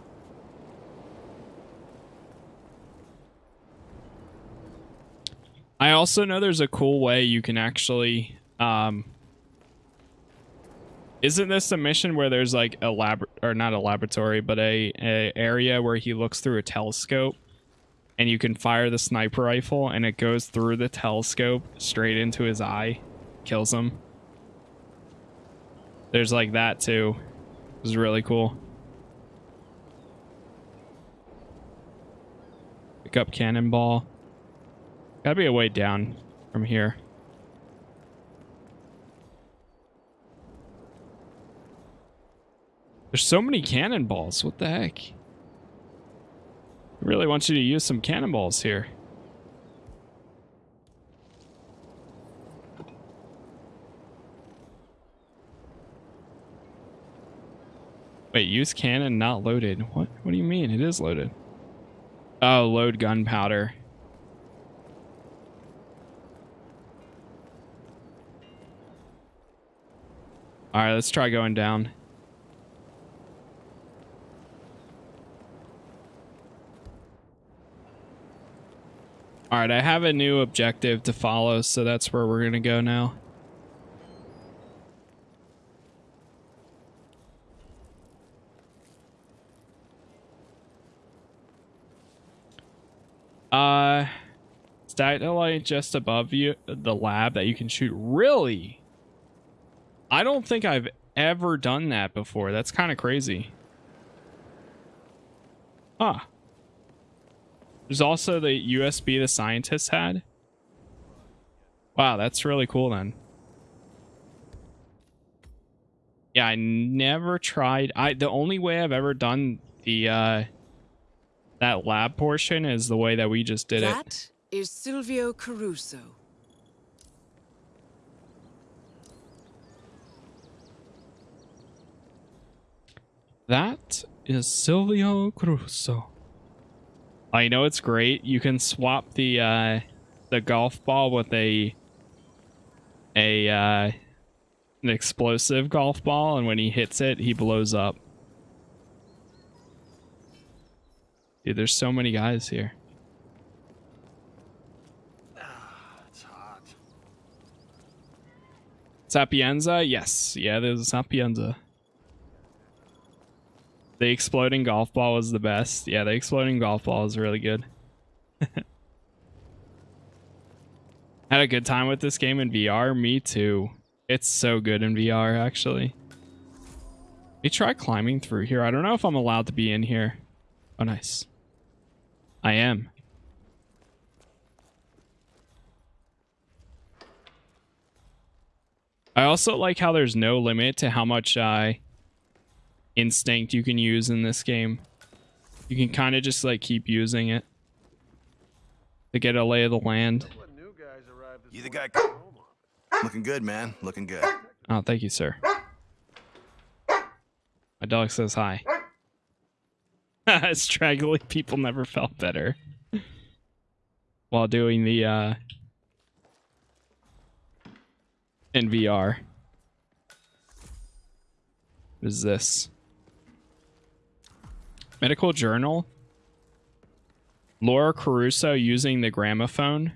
I also know there's a cool way you can actually um isn't this a mission where there's like a lab or not a laboratory, but a, a area where he looks through a telescope and you can fire the sniper rifle and it goes through the telescope straight into his eye, kills him. There's like that too. It was really cool. Pick up cannonball. Gotta be a way down from here. There's so many cannonballs. What the heck? I really want you to use some cannonballs here. Wait, use cannon not loaded. What what do you mean? It is loaded. Oh, load gunpowder. Alright, let's try going down. Alright, I have a new objective to follow, so that's where we're gonna go now. Uh, satellite just above you, the lab that you can shoot. Really? I don't think I've ever done that before. That's kind of crazy. Huh. There's also the USB the scientists had. Wow, that's really cool then. Yeah, I never tried. I the only way I've ever done the uh that lab portion is the way that we just did that it. That is Silvio Caruso. That is Silvio Caruso. I know it's great. You can swap the uh, the golf ball with a a uh, an explosive golf ball, and when he hits it, he blows up. Dude, there's so many guys here. it's hot. Sapienza? Yes. Yeah, there's a Sapienza. The exploding golf ball was the best. Yeah, the exploding golf ball is really good. Had a good time with this game in VR. Me too. It's so good in VR, actually. We try climbing through here. I don't know if I'm allowed to be in here. Oh, nice. I am. I also like how there's no limit to how much uh, instinct you can use in this game. You can kind of just like keep using it to get a lay of the land. You the guy? Looking good, man. Looking good. Oh, thank you, sir. My dog says hi. Straggly people never felt better while doing the uh in VR. What is this? Medical journal. Laura Caruso using the gramophone.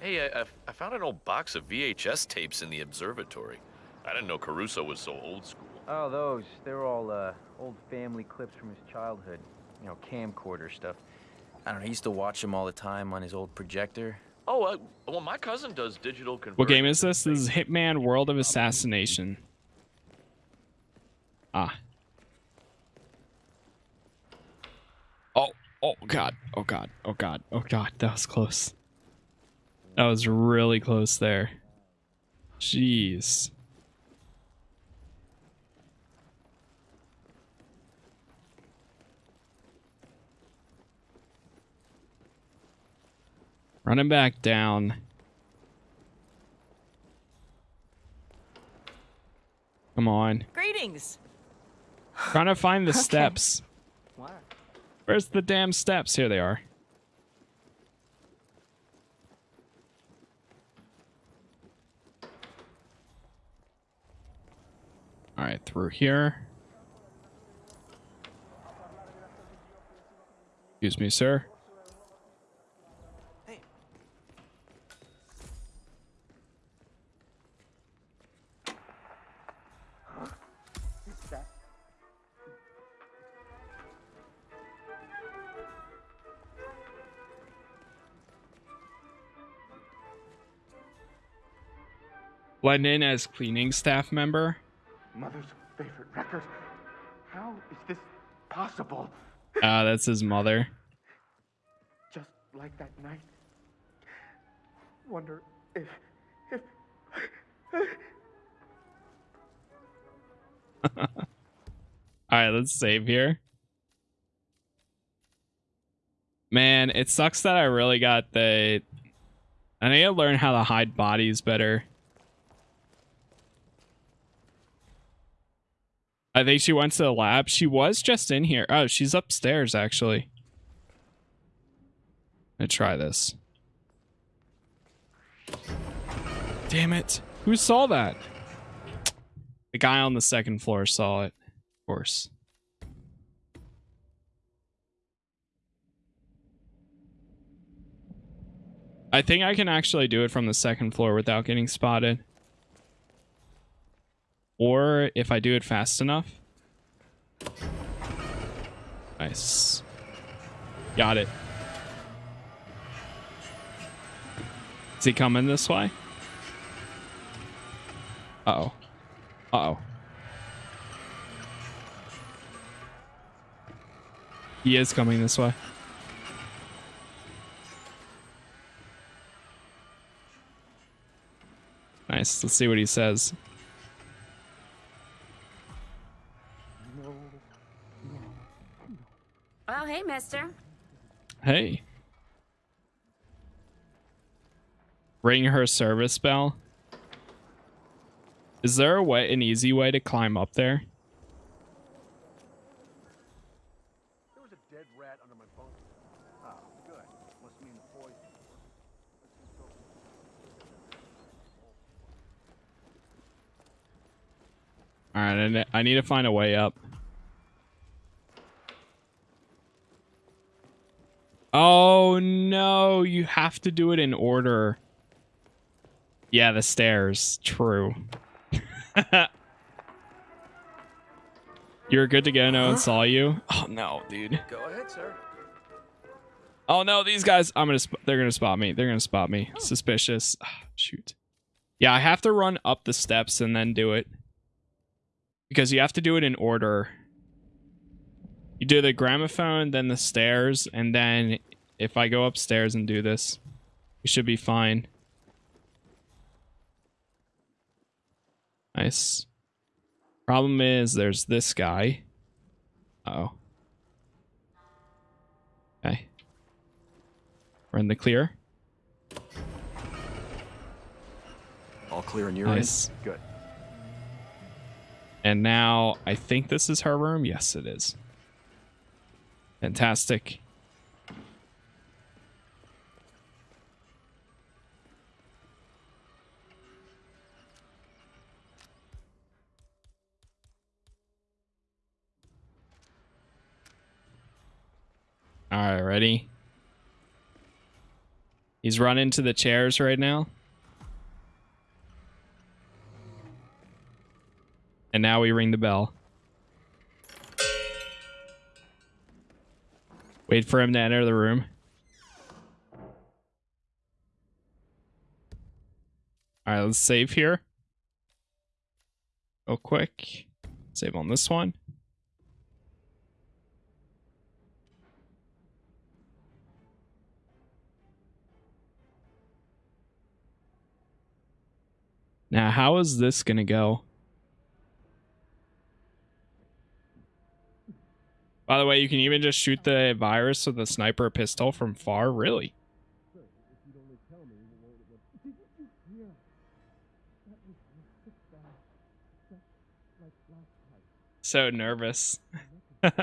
Hey, I, I found an old box of VHS tapes in the observatory. I didn't know Caruso was so old school. Oh, those. They're all uh, old family clips from his childhood. You know, camcorder stuff. I don't know, he used to watch them all the time on his old projector. Oh, uh, well, my cousin does digital conversion. What game is this? This is Hitman World of Assassination. Ah. Oh, oh god. Oh god. Oh god. Oh god. That was close. That was really close there. Jeez. Running back down. Come on. Greetings. Trying to find the okay. steps. What? Where's the damn steps? Here they are. All right, through here. Excuse me, sir. Blend in as cleaning staff member. Mother's favorite record. How is this possible? Ah, that's his mother. Just like that night. Wonder if. if. All right, let's save here. Man, it sucks that I really got the. I need to learn how to hide bodies better. I think she went to the lab. She was just in here. Oh, she's upstairs actually. Let's try this. Damn it. Who saw that? The guy on the second floor saw it. Of course. I think I can actually do it from the second floor without getting spotted. Or if I do it fast enough. Nice. Got it. Is he coming this way? Uh-oh. Uh-oh. He is coming this way. Nice. Let's see what he says. Hey, mister. Hey. Ring her service bell. Is there a way, an easy way to climb up there? There was a dead rat under my bunk. Oh, good. Must mean the poison. All right, I I need to find a way up. Oh no, you have to do it in order. Yeah, the stairs. True. You're good to go. No one saw you. Oh no, dude. Go ahead, sir. Oh no, these guys. I'm gonna. Sp- they're gonna spot me. They're gonna spot me. Suspicious. Ah, shoot. Yeah, I have to run up the steps and then do it because you have to do it in order. You do the gramophone, then the stairs, and then if I go upstairs and do this, we should be fine. Nice. Problem is, there's this guy. Uh oh. Okay. We're in the clear. All clear in your Nice. end? Good. And now I think this is her room. Yes, it is. Fantastic. All right, ready? He's running to the chairs right now. And now we ring the bell. Wait for him to enter the room. All right, let's save here. Real quick. Save on this one. Now, how is this going to go? By the way, you can even just shoot the virus with a sniper pistol from far. Really? So nervous.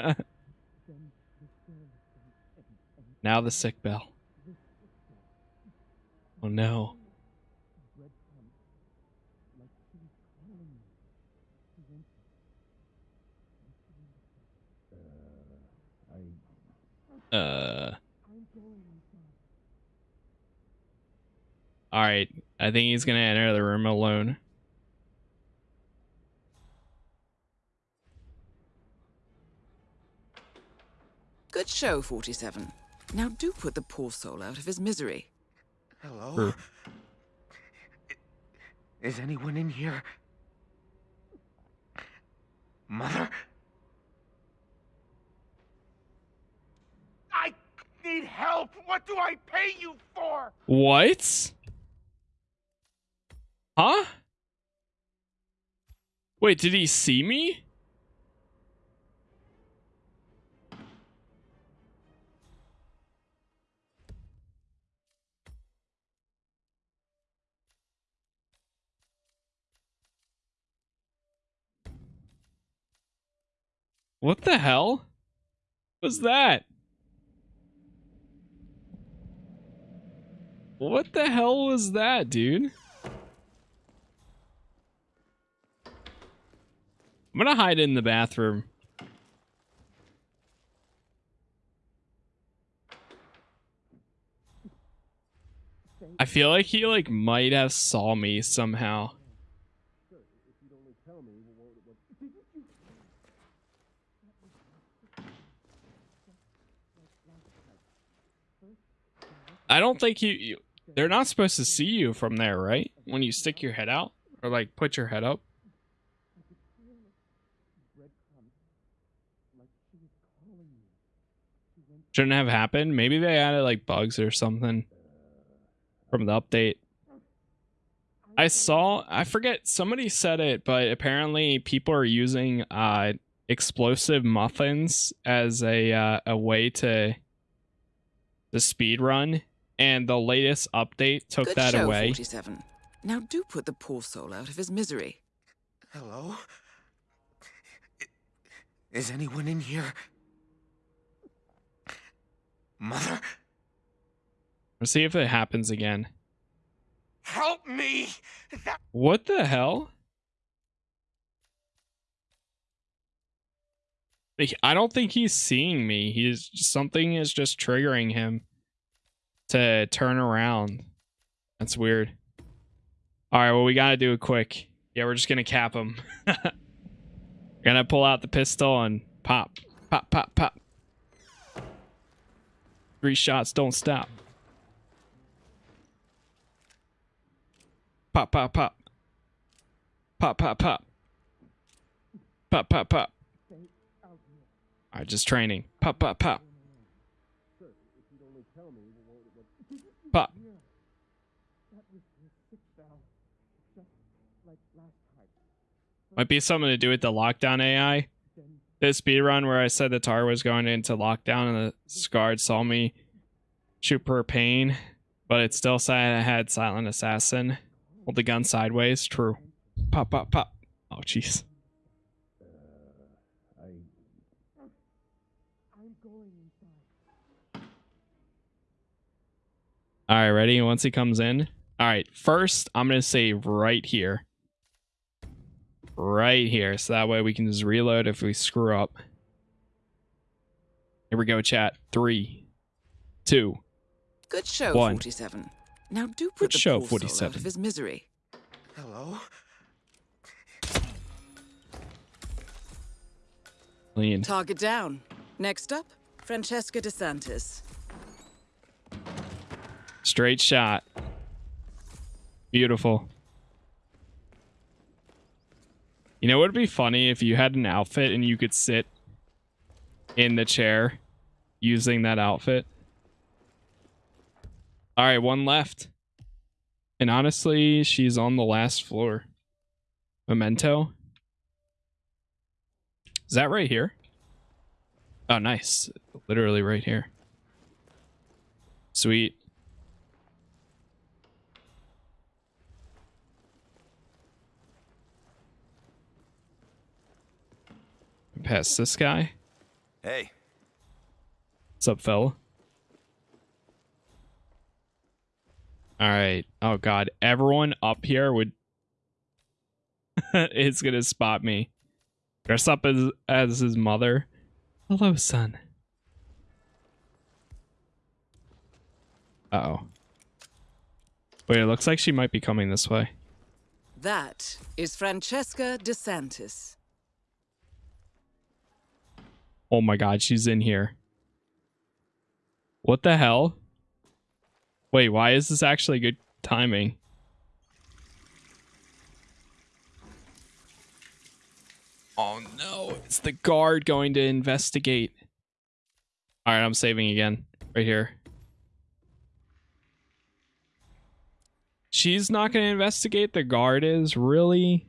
now the sick bell. Oh no. Uh. All right, I think he's gonna enter the room alone. Good show, 47. Now do put the poor soul out of his misery. Hello? Is anyone in here? Mother? I need help! What do I pay you for? What? Huh? Wait, did he see me? What the hell was that? What the hell was that, dude? I'm gonna hide in the bathroom. I feel like he like might have saw me somehow. I don't think you they're not supposed to see you from there, right? When you stick your head out or like put your head up. Shouldn't have happened. Maybe they added like bugs or something from the update. I saw I forget somebody said it, but apparently people are using uh explosive muffins as a uh, a way to the speed run and the latest update took Good that show, away. 47. Now do put the poor soul out of his misery. Hello? Is anyone in here? Mother? Let's see if it happens again. Help me! That What the hell? I don't think he's seeing me. He's something is just triggering him to turn around. That's weird. All right, well we gotta do it quick. Yeah, we're just gonna cap him. gonna pull out the pistol and pop, pop, pop, pop. Three shots don't stop. Pop, pop, pop. Pop, pop, pop. Pop, pop, pop. Alright, just training. Pop, pop. Pop. Might be something to do with the lockdown AI. This speed run where I said the tar was going into lockdown and the scarred saw me shoot per pain, but it still said I had silent assassin. Hold the gun sideways. True. Pop, pop, pop. Oh, jeez. All right, ready? Once he comes in. All right, first, I'm going to say right here. Right here. So that way we can just reload if we screw up. Here we go, chat. Three, two, Good show, One. 47. Now do put Good the show, poor soul out 47. of his misery. Hello? clean. Target down. Next up, Francesca DeSantis. Straight shot. Beautiful. You know what would be funny if you had an outfit and you could sit in the chair using that outfit? All right, one left. And honestly, she's on the last floor. Memento. Is that right here? Oh, nice. Literally right here. Sweet. Past this guy. Hey. What's up, fella? All right. Oh god, everyone up here would is gonna spot me. Dress up as as his mother. Hello, son. Uh oh. Wait, it looks like she might be coming this way. That is Francesca DeSantis. Oh my god, she's in here. What the hell? Wait, why is this actually good timing? Oh no, it's the guard going to investigate. Alright, I'm saving again. Right here. She's not going to investigate, the guard is? Really?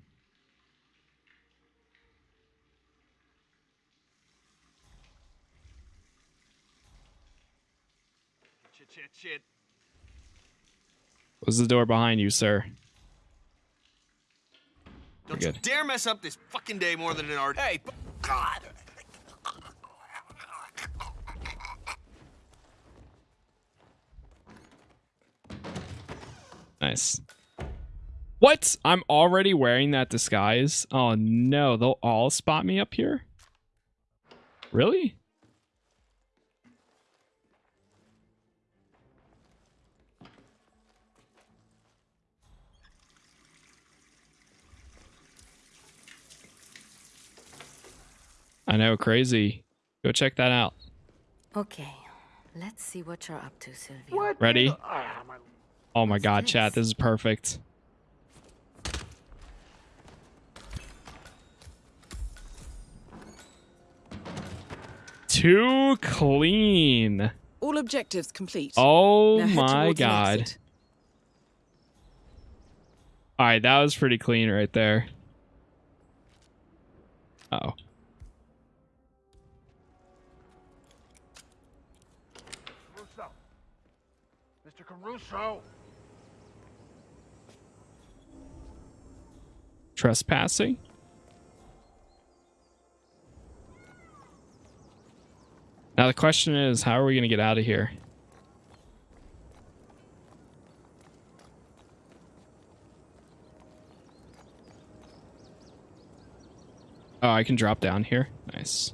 Shit, shit, shit. Close the door behind you, sir. Don't you dare mess up this fucking day more than an already. Hey, God. Nice. What? I'm already wearing that disguise? Oh no, they'll all spot me up here? Really? I know, crazy. Go check that out. Okay, let's see what you're up to, Sylvia. Ready? Ah, my Oh my god, chat, this is perfect. Too clean. All objectives complete. Oh Now my god. Alright, that was pretty clean right there. Uh oh. Caruso. Trespassing? Now the question is, how are we going to get out of here? Oh, I can drop down here. Nice.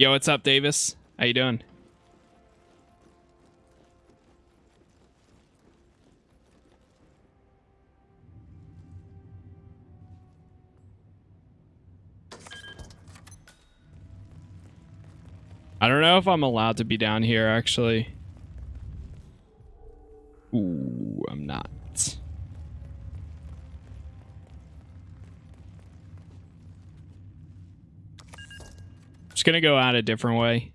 Yo, what's up, Davis? How you doing? I don't know if I'm allowed to be down here, actually. Ooh, I'm not. Just gonna go out a different way.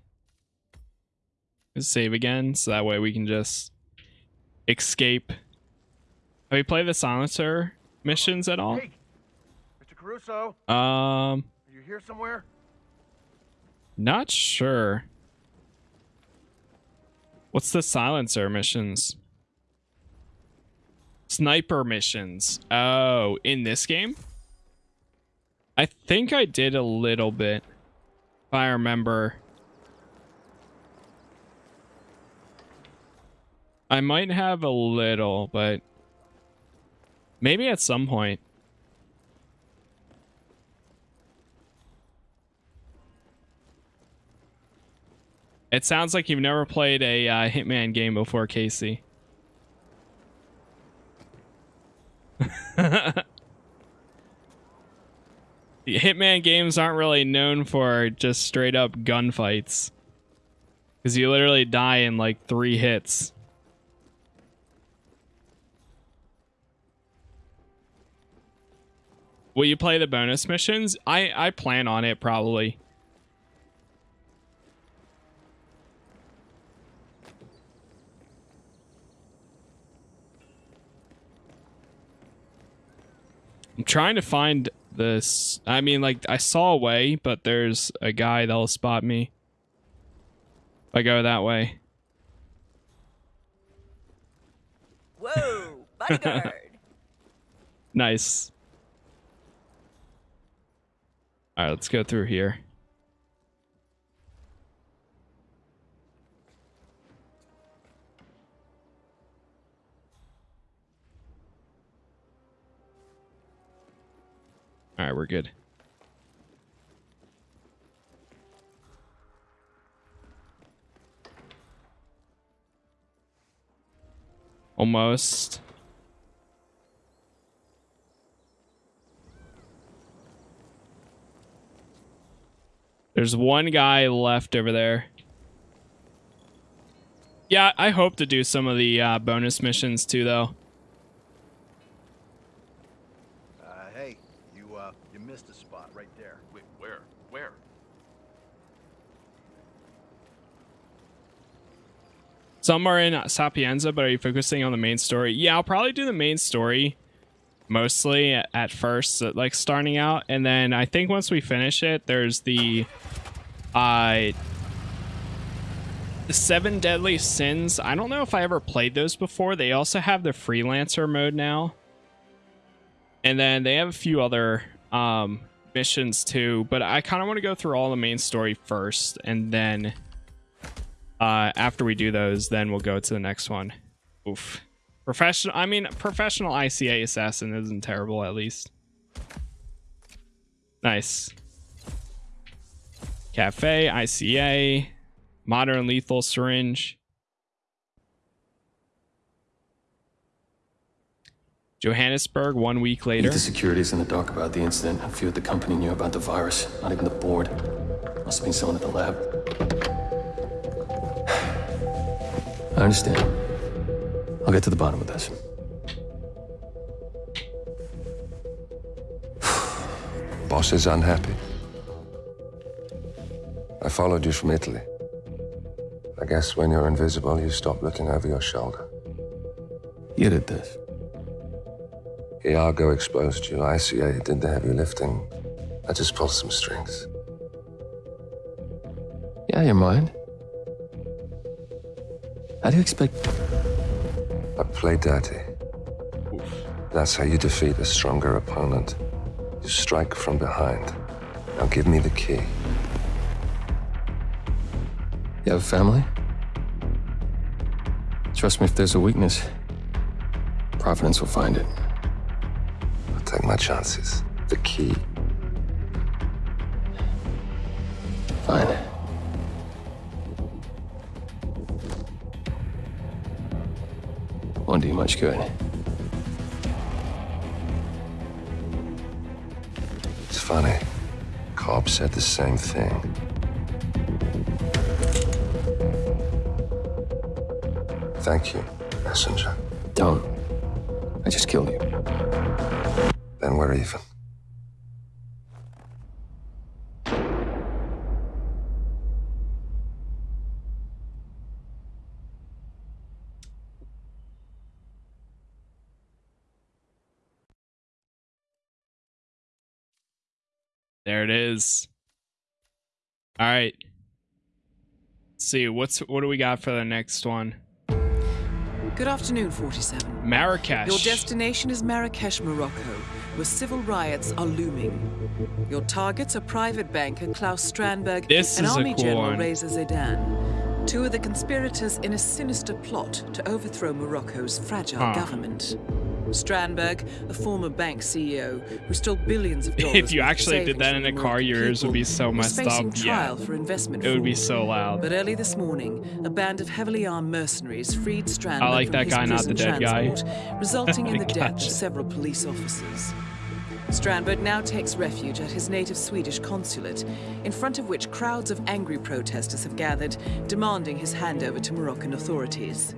Save again, so that way we can just escape. Have you played the silencer missions at all? Hey, Mr. Caruso. Um, Are you here somewhere? not sure. What's the silencer missions? Sniper missions. Oh, in this game? I think I did a little bit. If I remember. I might have a little, but maybe at some point. It sounds like you've never played a uh, Hitman game before, Casey. Hitman games aren't really known for just straight up gunfights. Because you literally die in like three hits. Will you play the bonus missions? I, I plan on it probably. I'm trying to find this. I mean, like, I saw a way, but there's a guy that'll spot me. If I go that way. Whoa, bodyguard. nice. All right, let's go through here. All right, we're good. Almost. There's one guy left over there. Yeah, I hope to do some of the uh, bonus missions too, though. Uh, hey, you, uh, you missed a spot right there. Wait, where? Where? Some are in Sapienza, but are you focusing on the main story? Yeah, I'll probably do the main story mostly at first, like starting out, and then I think once we finish it, there's the uh the seven deadly sins. I don't know if I ever played those before. They also have the freelancer mode now. And then they have a few other um missions too, but I kind of want to go through all the main story first and then uh after we do those, then we'll go to the next one. Oof. Professional, I mean, professional ICA assassin isn't terrible, at least. Nice. Cafe, ICA, modern lethal syringe. Johannesburg, one week later. The security's in the dark about the incident. A few at the company knew about the virus. Not even the board. Must have been someone at the lab. I understand. I'll get to the bottom of this. Boss is unhappy. I followed you from Italy. I guess when you're invisible, you stop looking over your shoulder. You did this. Iago exposed you. ICA did the heavy lifting. I just pulled some strings. Yeah, your mind. How do you expect... I play dirty. That's how you defeat a stronger opponent. You strike from behind. Now give me the key. You have a family? Trust me, if there's a weakness, Providence will find it. I'll take my chances. The key. Much good. It's funny. Cobb said the same thing. Thank you, messenger. Don't. I just killed you. Then we're even. Is. All right. Let's see what's what do we got for the next one? Good afternoon, 47. Marrakesh. Your destination is Marrakesh, Morocco, where civil riots are looming. Your targets are private banker Claus Strandberg This and Army cool General one. Reza Zaydan, two of the conspirators in a sinister plot to overthrow Morocco's fragile Huh. government. Strandberg, a former bank CEO who stole billions of dollars. If you actually did that in a car, your ears would be so messed up. trial Yeah. for investment It would be so loud. But early this morning, a band of heavily armed mercenaries freed Strandberg I like that guy, not the dead guy. resulting in the death of several police officers. Strandberg now takes refuge at his native Swedish consulate, in front of which crowds of angry protesters have gathered, demanding his handover to Moroccan authorities.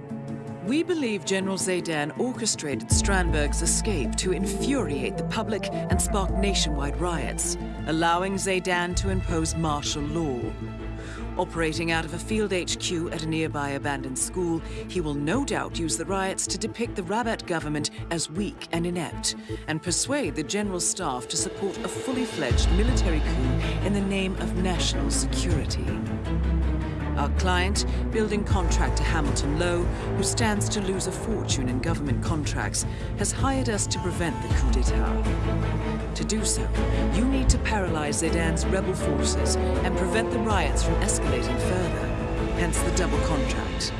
We believe General Zaydan orchestrated Strandberg's escape to infuriate the public and spark nationwide riots, allowing Zaydan to impose martial law. Operating out of a field HQ at a nearby abandoned school, he will no doubt use the riots to depict the Rabat government as weak and inept, and persuade the general staff to support a fully fledged military coup in the name of national security. Our client, building contractor Hamilton Lowe, who stands to lose a fortune in government contracts, has hired us to prevent the coup d'etat. To do so, you need to paralyze Zaydan's rebel forces and prevent the riots from escalating further. Hence the double contract.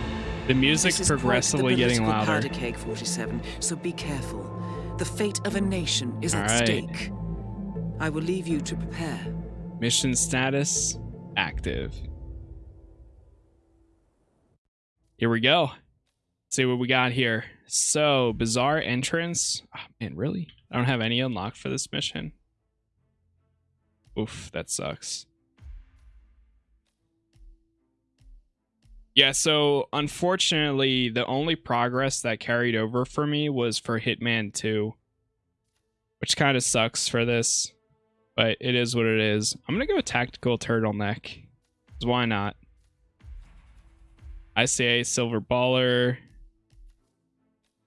The music's This is quite the progressively getting louder. powder cake, 47, so be careful. The fate of a nation is All at right. stake. I will leave you to prepare. Mission status active. Here we go. see what we got here. So, bazaar entrance. Oh, man, really? I don't have any unlocked for this mission. Oof, that sucks. Yeah, so unfortunately, the only progress that carried over for me was for Hitman 2, which kind of sucks for this, but it is what it is. I'm going to go tactical turtleneck. Why not? ICA silver baller.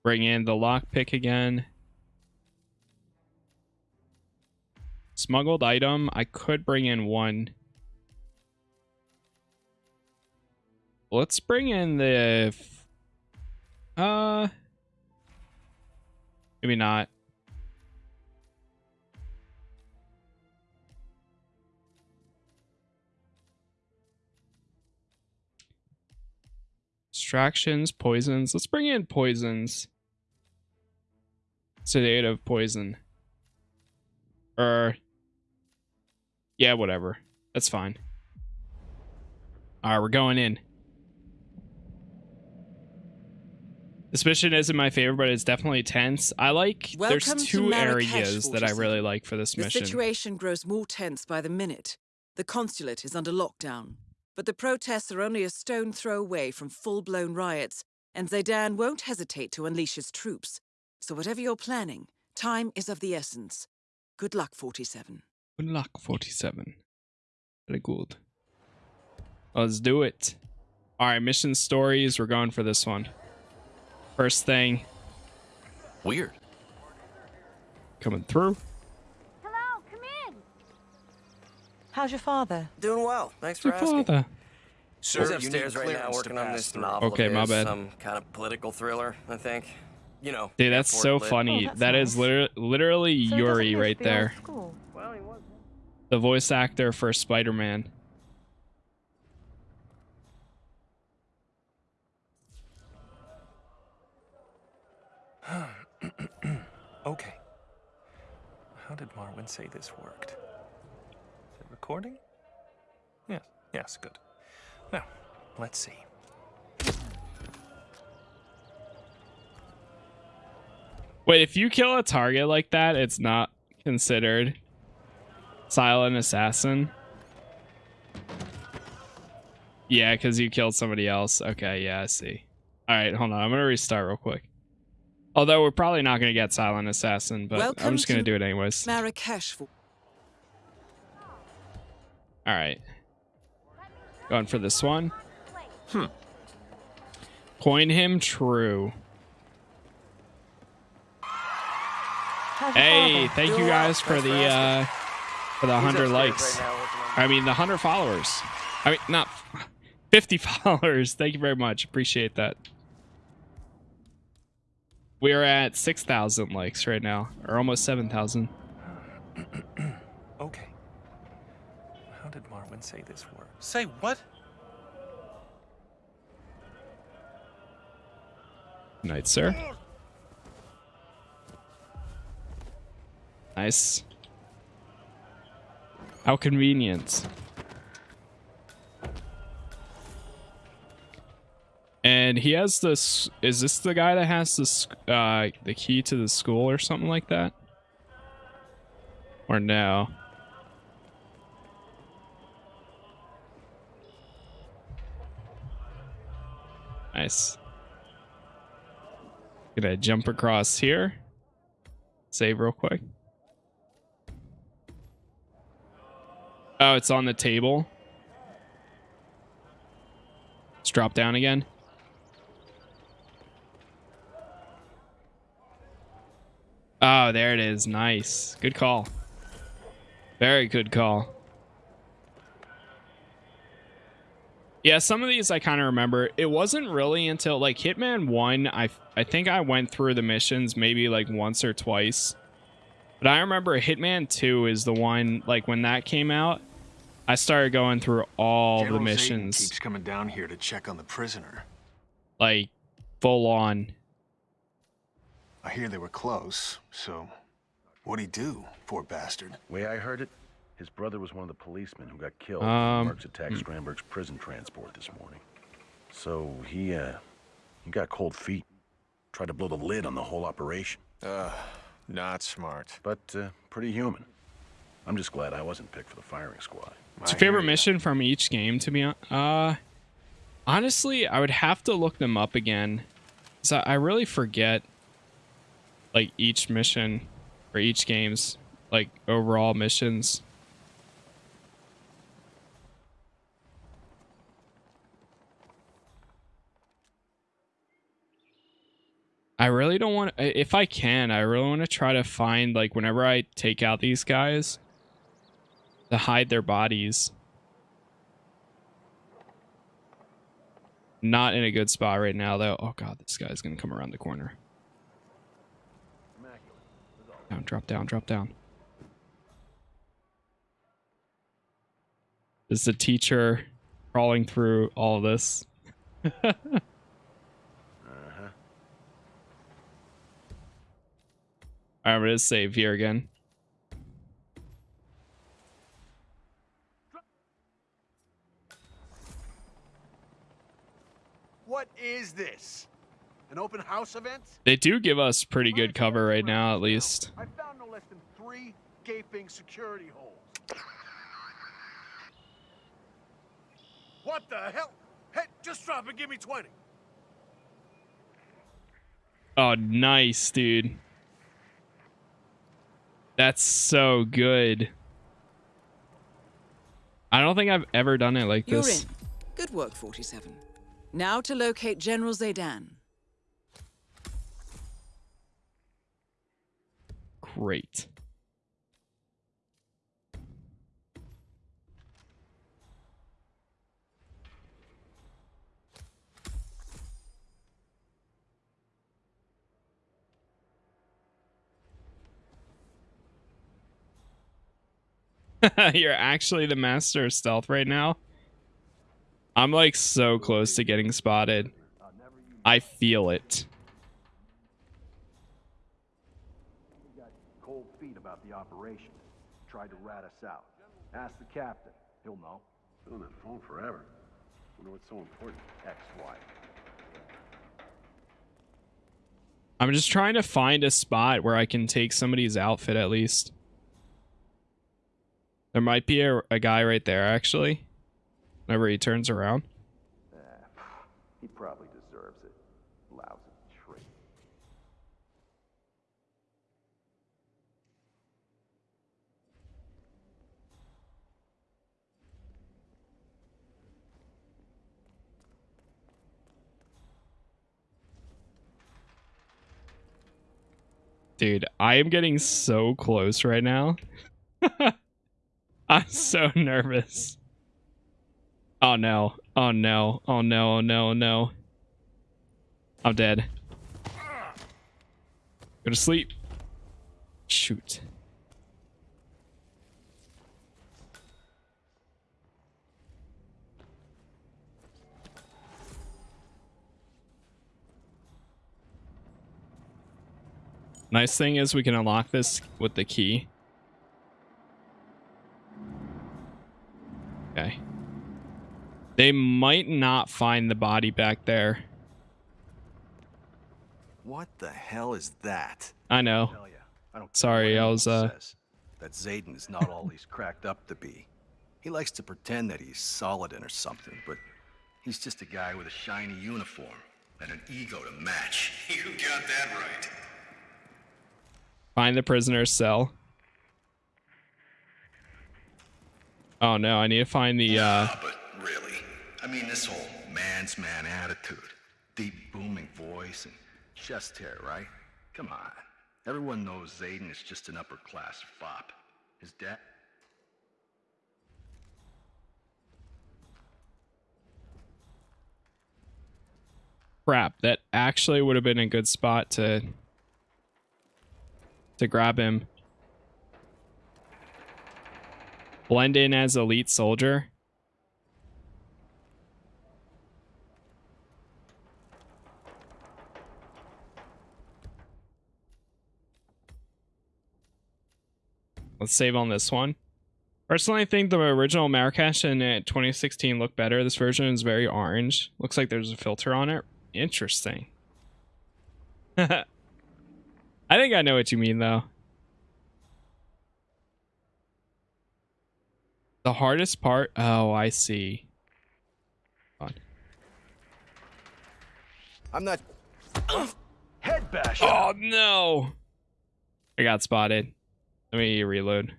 Bring in the lockpick again. Smuggled item. I could bring in one. Let's bring in the. Uh. Maybe not. Distractions, poisons. Let's bring in poisons. Sedative poison. Or. Yeah, whatever. That's fine. Alright, we're going in. This mission isn't my favorite, but it's definitely tense. I like there's Welcome to two areas that I really like for this The mission. The situation grows more tense by the minute. The consulate is under lockdown, but the protests are only a stone throw away from full-blown riots, and Zaydan won't hesitate to unleash his troops. So whatever you're planning, time is of the essence. Good luck, 47. Good luck, 47. Very good. Let's do it. All right, mission stories. We're going for this one. First thing. Weird. Coming through. Hello, come in. How's your father? Doing well. Thanks Your for asking. father. Sir, you He's upstairs right now working on this through. novel Okay, my bad. Some kind of political thriller, I think. You know. Dude, that's so lit. funny. Oh, that's That is nice. liter- literally So Yuri right there. Well, he was. The voice actor for Spider Man. Okay. How did Marwin say this worked? Is it recording? Yes, yes, good. Now, let's see. Wait, if you kill a target like that, it's not considered silent assassin. Yeah, because you killed somebody else. Okay, yeah, I see. All right, hold on. I'm gonna restart real quick. Although we're probably not gonna get silent assassin, but I'm just gonna do it anyways. All Marrakesh. For- right. Going for this one. Hmm. Coin him true. Hey, thank you guys for the uh for the hundred likes. right now working on I mean the hundred followers. I mean not fifty followers. Thank you very much. Appreciate that. We are at six thousand likes right now, or almost seven thousand. Okay. How did Marwin say this word. Say what? Night, sir. Nice. How convenient. And he has this. Is this the guy that has this? Uh, the key to the school or something like that? Or no? Nice. Gonna jump across here. Save real quick. Oh, it's on the table. Let's drop down again. Oh, there it is. Nice. Good call. Very good call. Yeah, some of these I kind of remember. It wasn't really until like Hitman 1, I I think I went through the missions maybe like once or twice. But I remember Hitman 2 is the one like when that came out, I started going through all General the Zaydan missions keeps coming down here to check on the prisoner. like full on. I hear they were close, so what'd he do, poor bastard? Way I heard it, his brother was one of the policemen who got killed when Um, Marks attacked hmm. Strandberg's prison transport this morning. So he, uh, he got cold feet. Tried to blow the lid on the whole operation. Uh, not smart. But, uh, pretty human. I'm just glad I wasn't picked for the firing squad. What's your favorite mission from each game to be honest. uh honestly, I would have to look them up again. So I really forget like each mission or each game's like overall missions. I really don't want if I can, I really want to try to find like whenever I take out these guys to hide their bodies. Not in a good spot right now though. Oh god, this guy's going to come around the corner. Down, drop down, drop down. Is the teacher crawling through all this? Uh-huh. Alright, I'm gonna save here again. What is this? An open house event? They do give us pretty good cover right now, at least. I found no less than three gaping security holes. What the hell? Hey, just drop and give me 20. Oh, nice, dude. That's so good. I don't think I've ever done it like You're this. in. Good work, 47. Now to locate General Zaydan. Great. You're actually the master of stealth right now. I'm like so close to getting spotted. I feel it. Cold feet about the operation. Tried to rat us out. Ask the captain. He'll know. Been on that phone forever. Wonder what's so important. Ex-wife. I'm just trying to find a spot where I can take somebody's outfit at least. There might be a, a guy right there actually. Whenever he turns around. He probably deserves it. Lousy trick. Dude, I am getting so close right now. I'm so nervous. Oh no. Oh no. Oh no. Oh no. Oh no. I'm dead. Go to sleep. Shoot. Nice thing is we can unlock this with the key. Okay. They might not find the body back there. What the hell is that? I know. I don't Sorry, I was uh says. That Zaydan is not all he's cracked up to be. He likes to pretend that he's Saladin or something, but he's just a guy with a shiny uniform and an ego to match. You got that right. find the prisoner's cell. Oh no, I need to find the uh But really, I mean, this whole man's man attitude, deep booming voice and chest hair, right? Come on. Everyone knows Zaydan is just an upper class fop. His dad. Crap, that actually would have been a good spot to to grab him. Blend in as elite soldier. Let's save on this one. Personally, I think the original Marrakesh in uh, 2016 looked better. This version is very orange. Looks like there's a filter on it. Interesting. I think I know what you mean, though. The hardest part? Oh, I see. On. I'm not. Head bash. Oh, no. I got spotted. Let me reload.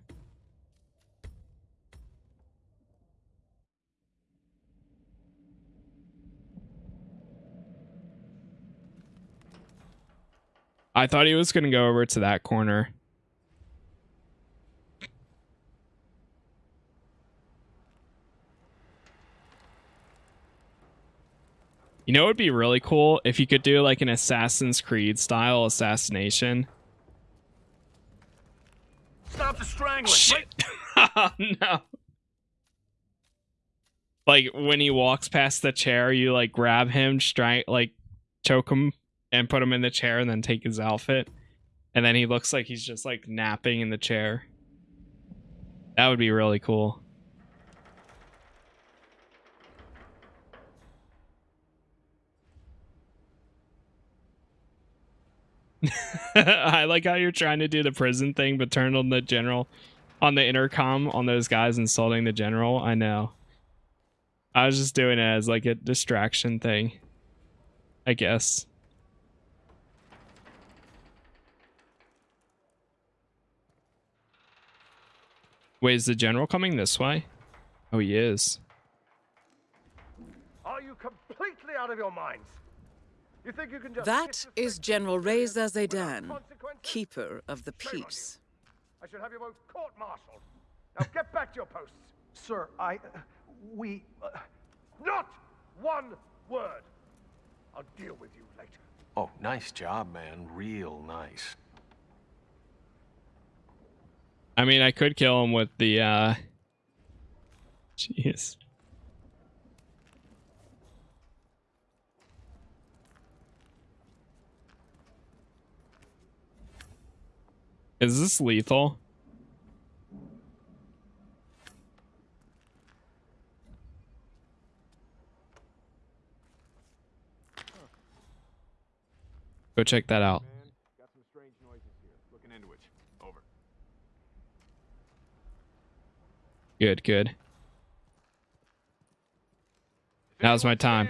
I thought he was going to go over to that corner. You know, it would be really cool if you could do like an Assassin's Creed style assassination. Stop the strangling. Shit. oh, no. Like when he walks past the chair, you like grab him, strike, like choke him, and put him in the chair, and then take his outfit, and then he looks like he's just like napping in the chair. That would be really cool. I like how you're trying to do the prison thing, but turn on the general on the intercom on those guys insulting the general. I know. I was just doing it as like a distraction thing. I guess. Wait, is the general coming this way? Oh, he is. Are you completely out of your minds? You think you can just That is General Reza Zaydan, Keeper of the Peace. I should have you both court-martialed. Now get back to your posts. Sir, I... Uh, we... Uh, not one word. I'll deal with you later. Oh, nice job, man. Real nice. I mean, I could kill him with the, uh... Jeez. Is this lethal? Go check that out. Got some strange noises here. Looking into it. Over. Good, good. Now's my time.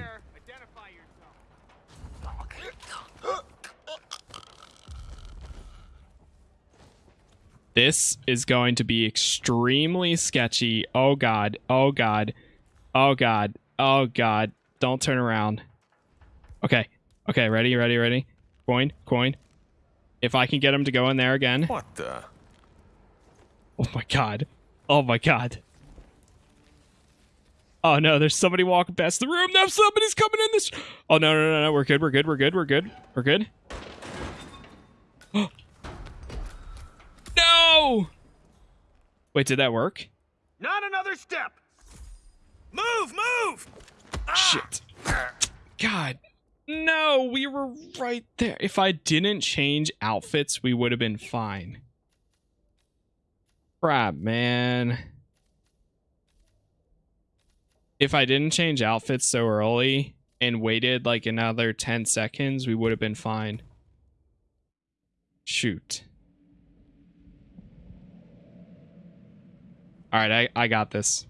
This is going to be extremely sketchy. Oh god. Oh god. Oh god. Oh god. Don't turn around. Okay. Okay, ready, ready, ready. Coin, coin. If I can get him to go in there again. What the? Oh my god. Oh my god. Oh no, there's somebody walking past the room. No, somebody's coming in this. Oh no, no, no, no. We're good. We're good. We're good. We're good. We're good. No! Wait, did that work? Not another step. Move, move. Ah. Shit. God. No, we were right there. If I didn't change outfits, we would have been fine. Crap, man. If I didn't change outfits so early and waited like another 10 seconds, we would have been fine. Shoot. All right, I, I got this.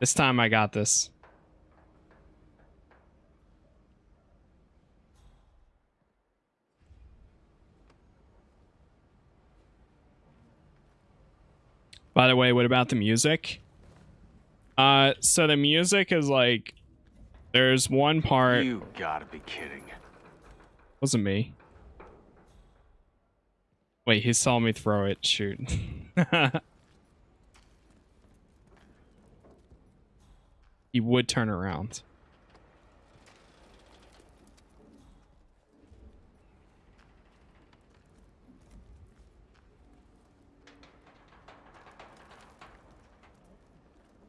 This time I got this. By the way, what about the music? Uh, so the music is like, there's one part. You gotta be kidding. Wasn't me. Wait, he saw me throw it. Shoot. he would turn around.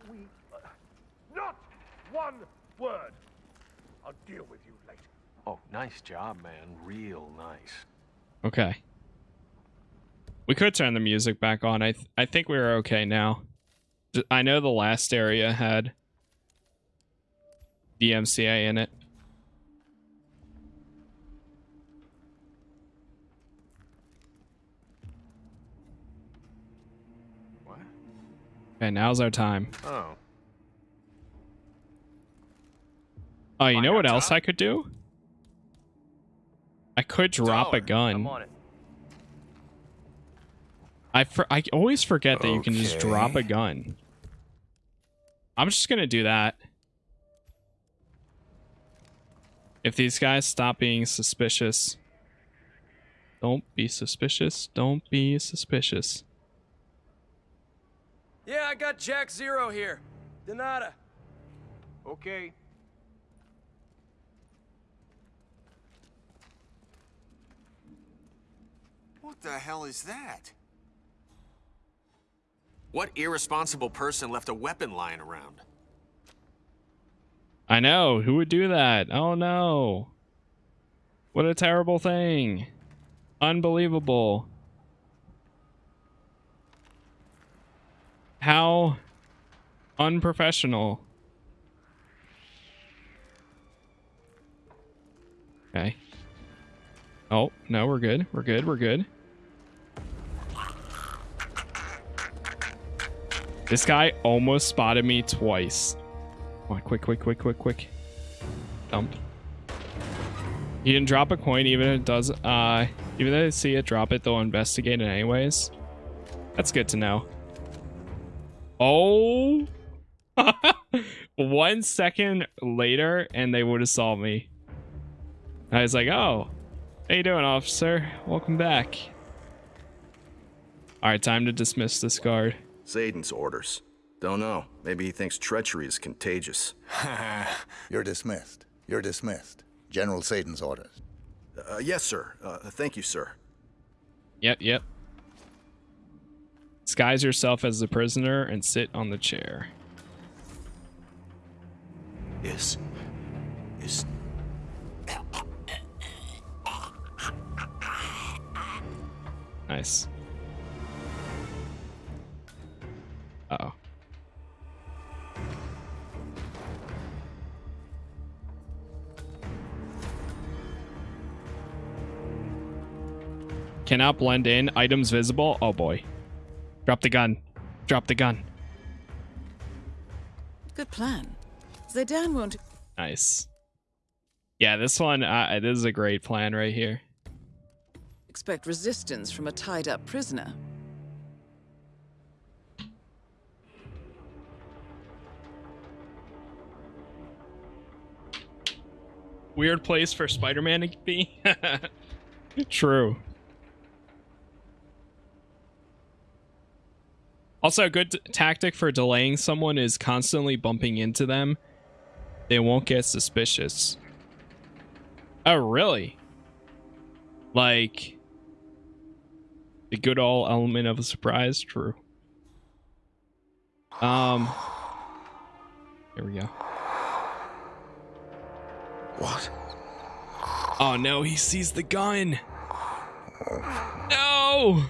We... Uh, not one word. I'll deal with you later. Oh, nice job, man. Real nice. Okay. We could turn the music back on. I th I think we are okay now. I know the last area had DMCA in it. What? Okay, now's our time. Oh. Oh, you know what else I could do? I could drop a gun. I'm on it. I for, I always forget that you can just drop a gun. I'm just gonna do that. If these guys stop being suspicious. Don't be suspicious. Don't be suspicious. Yeah, I got Jack Zero here. Donata. Okay. What the hell is that? What irresponsible person left a weapon lying around? I know. Who would do that? Oh no. What a terrible thing. Unbelievable. How unprofessional. Okay. Oh, no, we're good. We're good. We're good. This guy almost spotted me twice. Come on, quick, quick, quick, quick, quick. Dump. He didn't drop a coin, even if it does. Uh, even though they see it drop it, they'll investigate it anyways. That's good to know. Oh, one second later, and they would have saw me. I was like, "Oh, how you doing, officer? Welcome back." All right, time to dismiss this guard. Zaydan's orders. Don't know. Maybe he thinks treachery is contagious. You're dismissed. You're dismissed. General Satan's orders. Uh, yes, sir. Uh, thank you, sir. Yep, yep. Disguise yourself as the prisoner and sit on the chair. Is. is. Nice. Uh oh. Cannot blend in. Items visible. Oh boy. Drop the gun. Drop the gun. Good plan. Zaydan won't. Nice. Yeah, this one, uh, this is a great plan right here. expect resistance from a tied up prisoner. Weird place for Spider-Man to be. True. Also, a good tactic for delaying someone is constantly bumping into them. They won't get suspicious. Oh, really? Like, the good old element of a surprise? True. Um, here we go. What? Oh no, he sees the gun. No.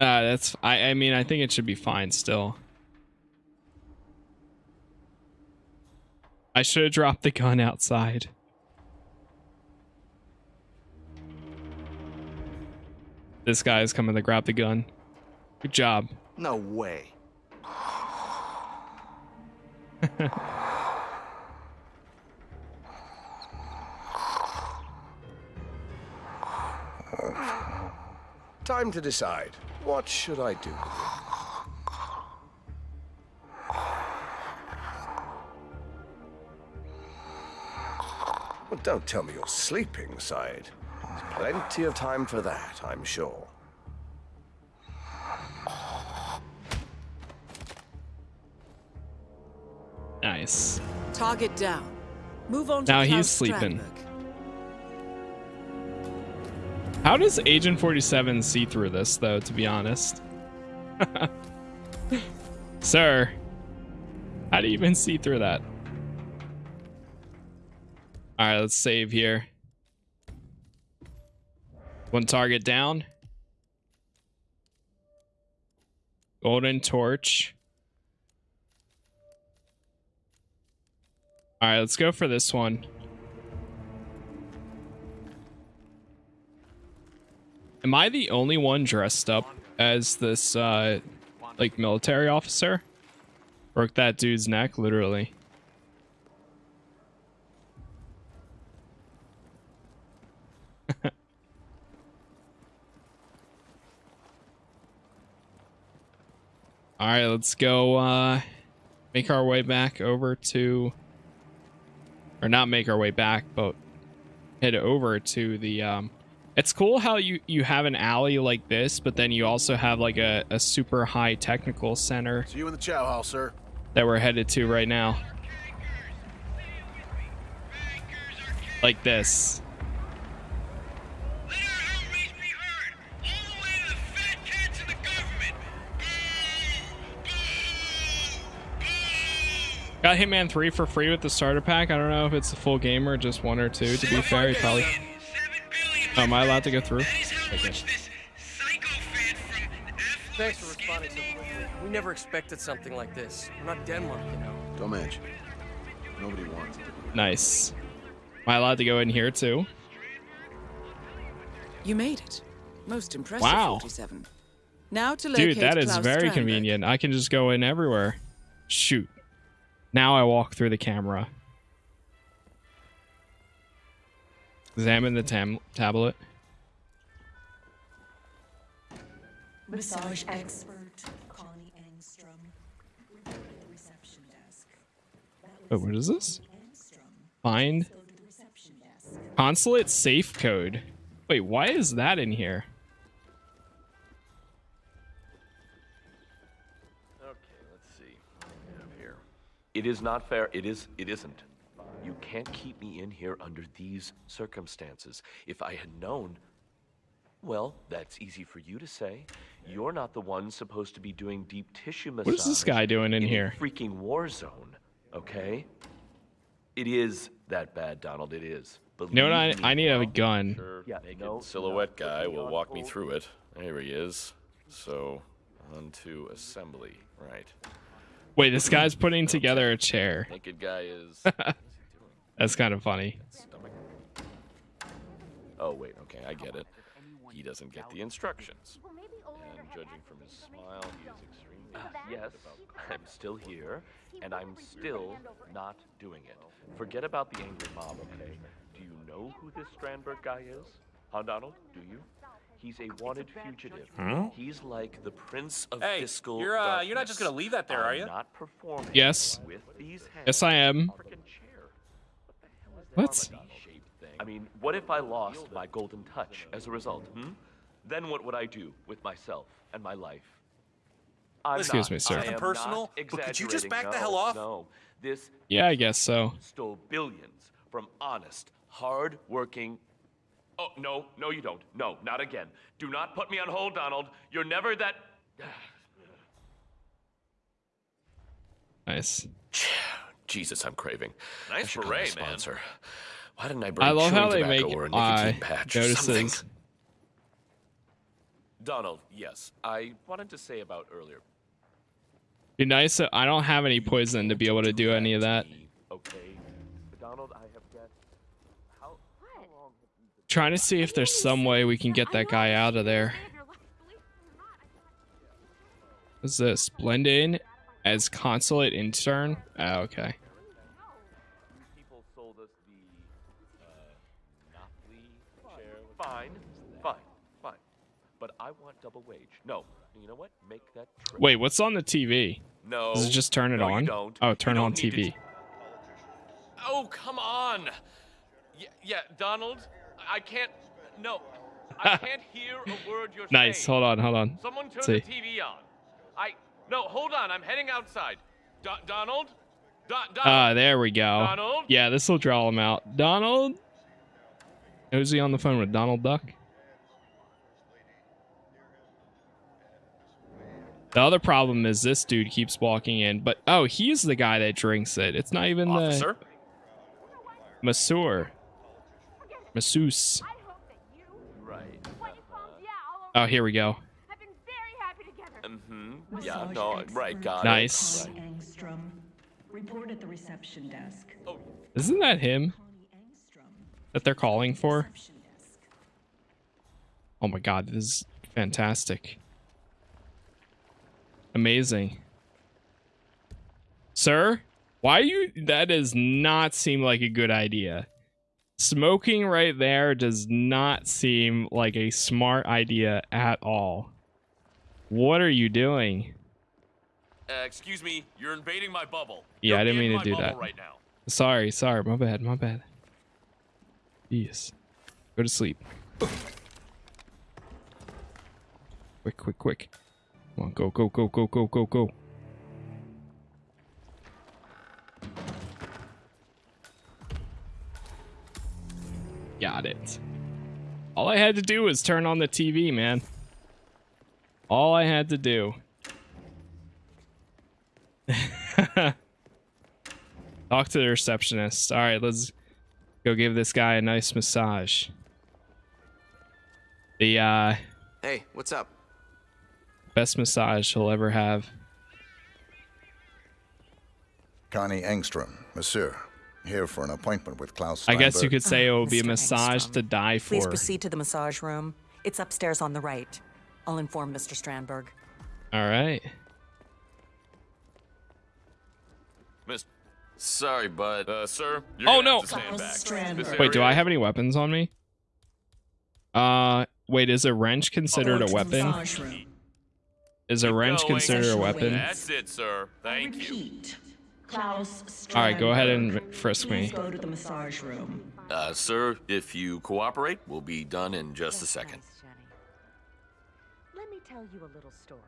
Uh, that's. I. I mean, I think it should be fine still. I should have dropped the gun outside. This guy is coming to grab the gun. Good job. No way. Time to decide. What should I do? Well, don't tell me you're sleeping, Side. There's plenty of time for that, I'm sure. Nice. Target down. Move on to Now Claus he's sleeping. Strandberg. How does Agent 47 see through this, though, to be honest? Sir, How do you even see through that? All right, let's save here. One target down. Golden torch. All right, let's go for this one. Am I the only one dressed up as this, uh, like, military officer? Broke that dude's neck, literally. All right, let's go uh make our way back over to or not make our way back, but head over to the um it's cool how you you have an alley like this, but then you also have like a, a super high technical center. See you in the chow hall, sir. That we're headed to right now. Like this. Got Hitman 3 for free with the starter pack. I don't know if it's a full game or just one or two. To be fair, he probably. Oh, am I allowed to go through? Okay. Thanks for responding so quickly. We never expected something like this. We're not Denmark, you know. Don't mention. Nobody wants it. Nice. Am I allowed to go in here too? You made it. Most impressive, Wow. 47. Now to locate Dude, that is Claus very Strandberg. convenient. I can just go in everywhere. Shoot. Now I walk through the camera. Examine the tam tablet. Massage expert Connie Engstrom. Report at the reception desk. Oh, what is this? Find consulate safe code. Wait, why is that in here? Okay, let's see. What do we have here? It is not fair. It is. It isn't. You can't keep me in here under these circumstances. If I had known, well, that's easy for you to say. You're not the one supposed to be doing deep tissue massage. What is this guy doing in a here? freaking war zone. Okay. It is that bad, Donald. It is. You know what? I, Believe me. I need a gun. Yeah, Naked no, silhouette guy will walk me through it. There he is. So, on to assembly. Right. Wait, this guy's putting together a chair. Naked guy is. That's kind of funny. Oh wait, okay, I get it. He doesn't get the instructions. And judging from his smile, he is extremely yes, I'm still here, and I'm still not doing it. Forget about the angry mob, okay? Do you know who this Strandberg guy is? Huh, Donald? Do you? He's a wanted fugitive. Hmm? He's like the prince of Hey, fiscal you're, uh, you're not just gonna leave that there, are you? Not performing Yes. with these hands. Yes, I am. What? I mean, what if I lost my golden touch as a result? Hmm? Then what would I do with myself and my life? I'm Excuse not- me, sir. I am personal, but could you just exaggerating. back the hell off? No, this Yeah, I guess so. stole billions from honest, hard-working. Oh no, no, you don't. No, not again. Do not put me on hold, Donald. You're never that. Nice. Jesus, I'm craving. Nice I should call my beret, man. sponsor. Why didn't I bring I love chewing how they tobacco make or a nicotine eye patch or something? Donald, yes, I wanted to say about earlier. Be nice. That I don't have any poison to be able to do any of that. Okay, Donald, I have guessed. How, how long have you been? Trying to see if there's some way we can get that guy out of there. What's this? Blend in as consulate intern? Oh, okay. People sold us the uh, chair. Fine, fine, fine. But I want double wage. No, you know what? Make that triple. Wait, what's on the TV? No. Does it just turn it No, on? don't. Oh, turn don't on TV. Oh, come on. Yeah, yeah, Donald, I can't. No, I can't hear a word you're Nice. saying. Hold on, hold on. Someone turn Let's the see. TV on. I. No, hold on. I'm heading outside. Do- Donald? Do- Donald? Ah, there we go. Donald? Yeah, this will draw him out. Donald? Who's he on the phone with? Donald Duck? The other problem is this dude keeps walking in, but oh, he's the guy that drinks it. It's not even Officer? the masseur. Masseuse. Right. Oh, here we go. Yeah, no, right, got Nice. it. Right. Report at the reception desk. Oh. Isn't that him that they're calling for? Oh my god, this is fantastic. Amazing. Sir, why you that does not seem like a good idea. Smoking right there does not seem like a smart idea at all. What are you doing? Uh, excuse me, you're invading my bubble. Yeah, I You're didn't mean to do that. Right now. Sorry, sorry, my bad, my bad. Yes. Go to sleep. Quick, quick, quick. Come on, go, go, go, go, go, go, go. Got it. All I had to do was turn on the TV, man. All I had to do. Talk to the receptionist. All right, let's go give this guy a nice massage. The uh, Hey, what's up? best massage he'll ever have. Connie Engstrom, Monsieur, here for an appointment with Claus I guess you could say it will be a massage Engstrom, to die for. Please proceed to the massage room. It's upstairs on the right. I'll inform Mr. Strandberg. All right. Miss, sorry, but uh, sir, you're Oh, no. stand back. Wait, do I have any weapons on me? Uh, wait, is a wrench considered a weapon? Is a wrench considered a weapon? That's it, sir. Thank you. Claus All right, go ahead and frisk me. Go to the massage room. Uh, sir, if you cooperate, we'll be done in just a second. Let me tell you a little story.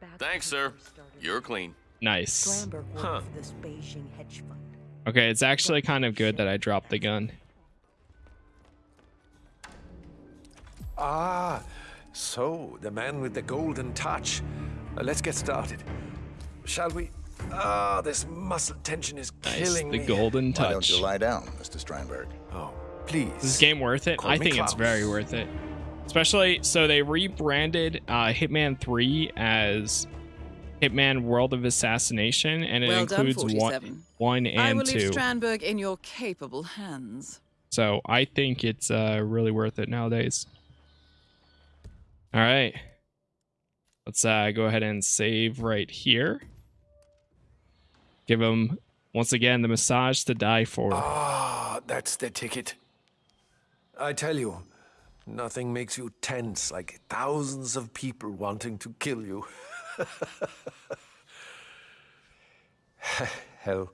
Back Thanks, sir. You're clean. Nice. Huh. this Beijing hedge fund. Okay, it's actually kind of good that I dropped the gun. Ah, so the man with the golden touch. Uh, let's get started. Shall we? Ah, this muscle tension is Nice, killing the me. golden Why don't touch. you lie down, Mr. Strandberg? Oh, please. Is this game worth it? Call I me think it's very worth it. Especially, so they rebranded uh, Hitman 3 as Hitman World of Assassination, and it Well done, includes one, 47. one I will and leave 2. Strandberg in your capable hands. So I think it's uh, really worth it nowadays. All right. Let's uh, go ahead and save right here. Give him, once again, the massage to die for. Ah, that's the ticket. I tell you, nothing makes you tense like thousands of people wanting to kill you. Hell,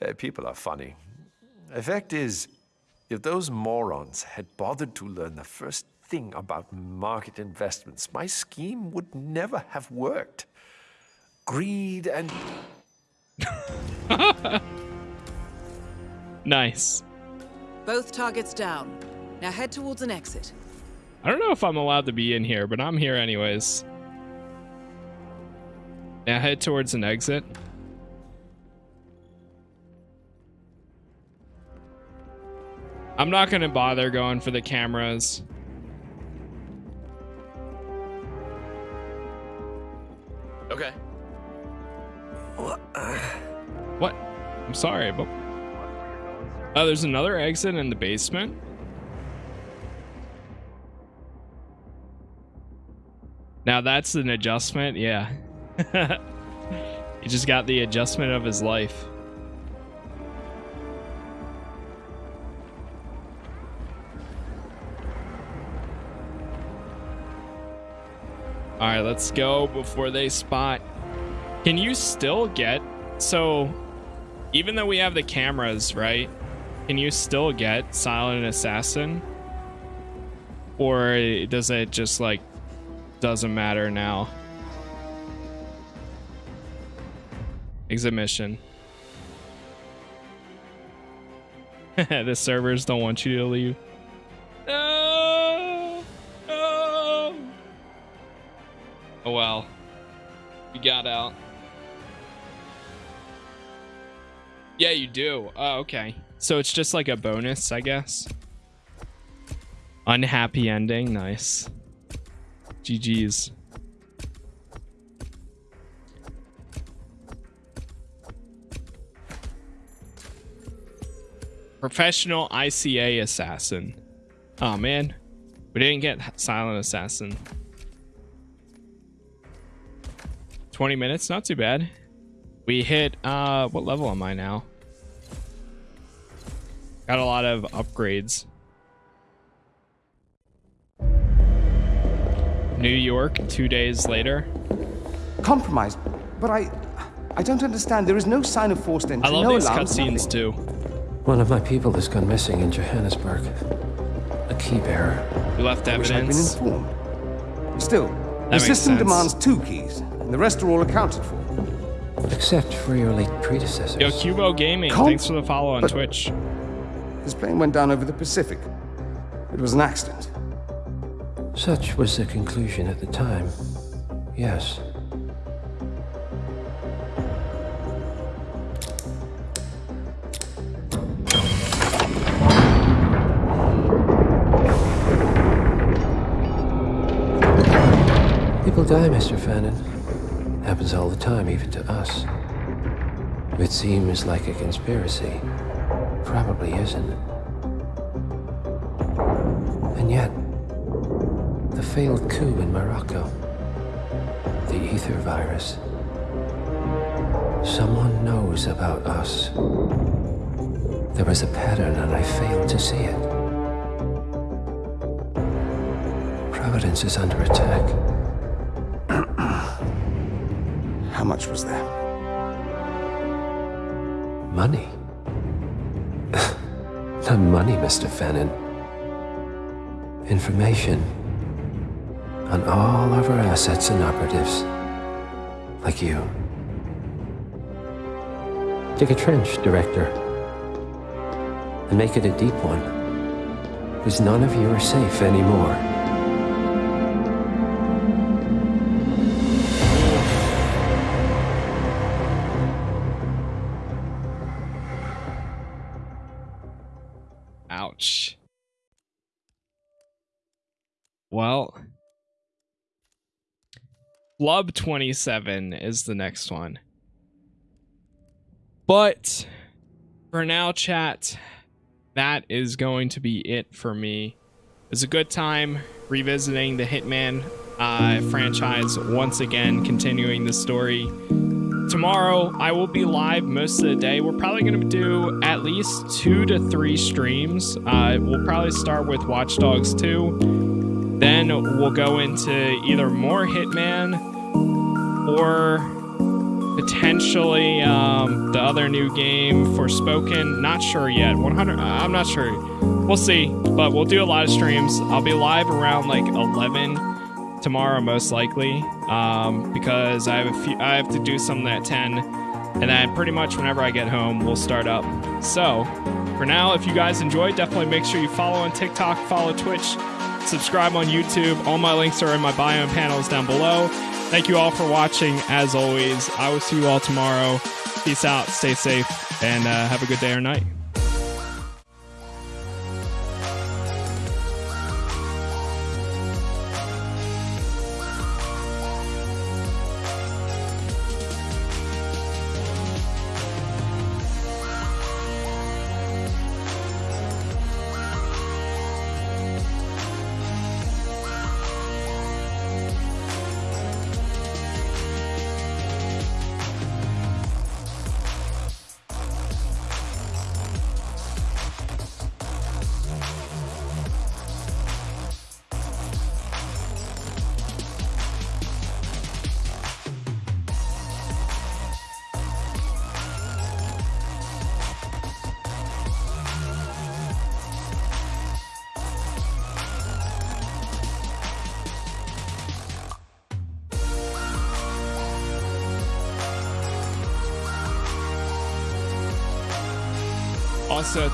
uh, people are funny. The fact is, if those morons had bothered to learn the first thing about market investments, my scheme would never have worked. Greed and. Nice. Both targets down. Now head towards an exit. I don't know if I'm allowed to be in here, but I'm here anyways. Now head towards an exit. I'm not gonna bother going for the cameras. Okay. What? I'm sorry, but oh, there's another exit in the basement. Now that's an adjustment, yeah. he just got the adjustment of his life. All right, let's go before they spot. Can you still get so even though we have the cameras, right? Can you still get silent assassin? Or does it just like doesn't matter now? Exit mission. the servers don't want you to leave. No! No! Oh well. You got out. Yeah, you do. Oh, okay. So it's just like a bonus, I guess. Unhappy ending. Nice. GG's. Professional ICA assassin. Oh man, we didn't get silent assassin. 20 minutes, not too bad. We hit, uh, what level am I now? Got a lot of upgrades. New York, two days later. Compromise, but I, I don't understand. There is no sign of forced entry. I love no these alarms, cutscenes nothing. too. One of my people has gone missing in Johannesburg. A key bearer. We left I wish I'd been evidence. informed. Still, the system sense. demands two keys, and the rest are all accounted for. Except for your late predecessors. Yo, Cubo Gaming, Com- thanks for the follow on but- Twitch. His plane went down over the Pacific. It was an accident. Such was the conclusion at the time. Yes. People die, Mr. Fannin. Happens all the time, even to us. It seems like a conspiracy. Probably isn't. Failed coup in Morocco, the ether virus. Someone knows about us. There was a pattern and I failed to see it. Providence is under attack. How much was there? Money. Not money, Mr. Fannin. Information on all of our assets and operatives. Like you. Dig a trench, Director. And make it a deep one. Because none of you are safe anymore. Club 27 is the next one. But for now, chat, that is going to be it for me. It was a good time revisiting the Hitman uh, franchise once again, continuing the story. Tomorrow, I will be live most of the day. We're probably going to do at least two to three streams. Uh, we'll probably start with Watch Dogs 2. Then we'll go into either more Hitman or potentially um, the other new game, Forspoken. Not sure yet. 100. I'm not sure. We'll see. But we'll do a lot of streams. I'll be live around like 11 tomorrow, most likely, um, because I have a few. I have to do something at 10, and then pretty much whenever I get home, we'll start up. So, for now, if you guys enjoyed, definitely make sure you follow on TikTok, follow Twitch, subscribe on YouTube. All my links are in my bio and panels down below. Thank you all for watching. As always, I will see you all tomorrow. Peace out, stay safe, and uh, have a good day or night.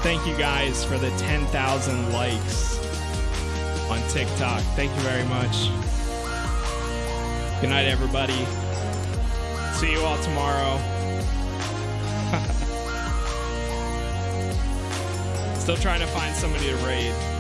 Thank you guys for the 10,000 likes on TikTok. Thank you very much. Good night, everybody. See you all tomorrow. Still trying to find somebody to raid.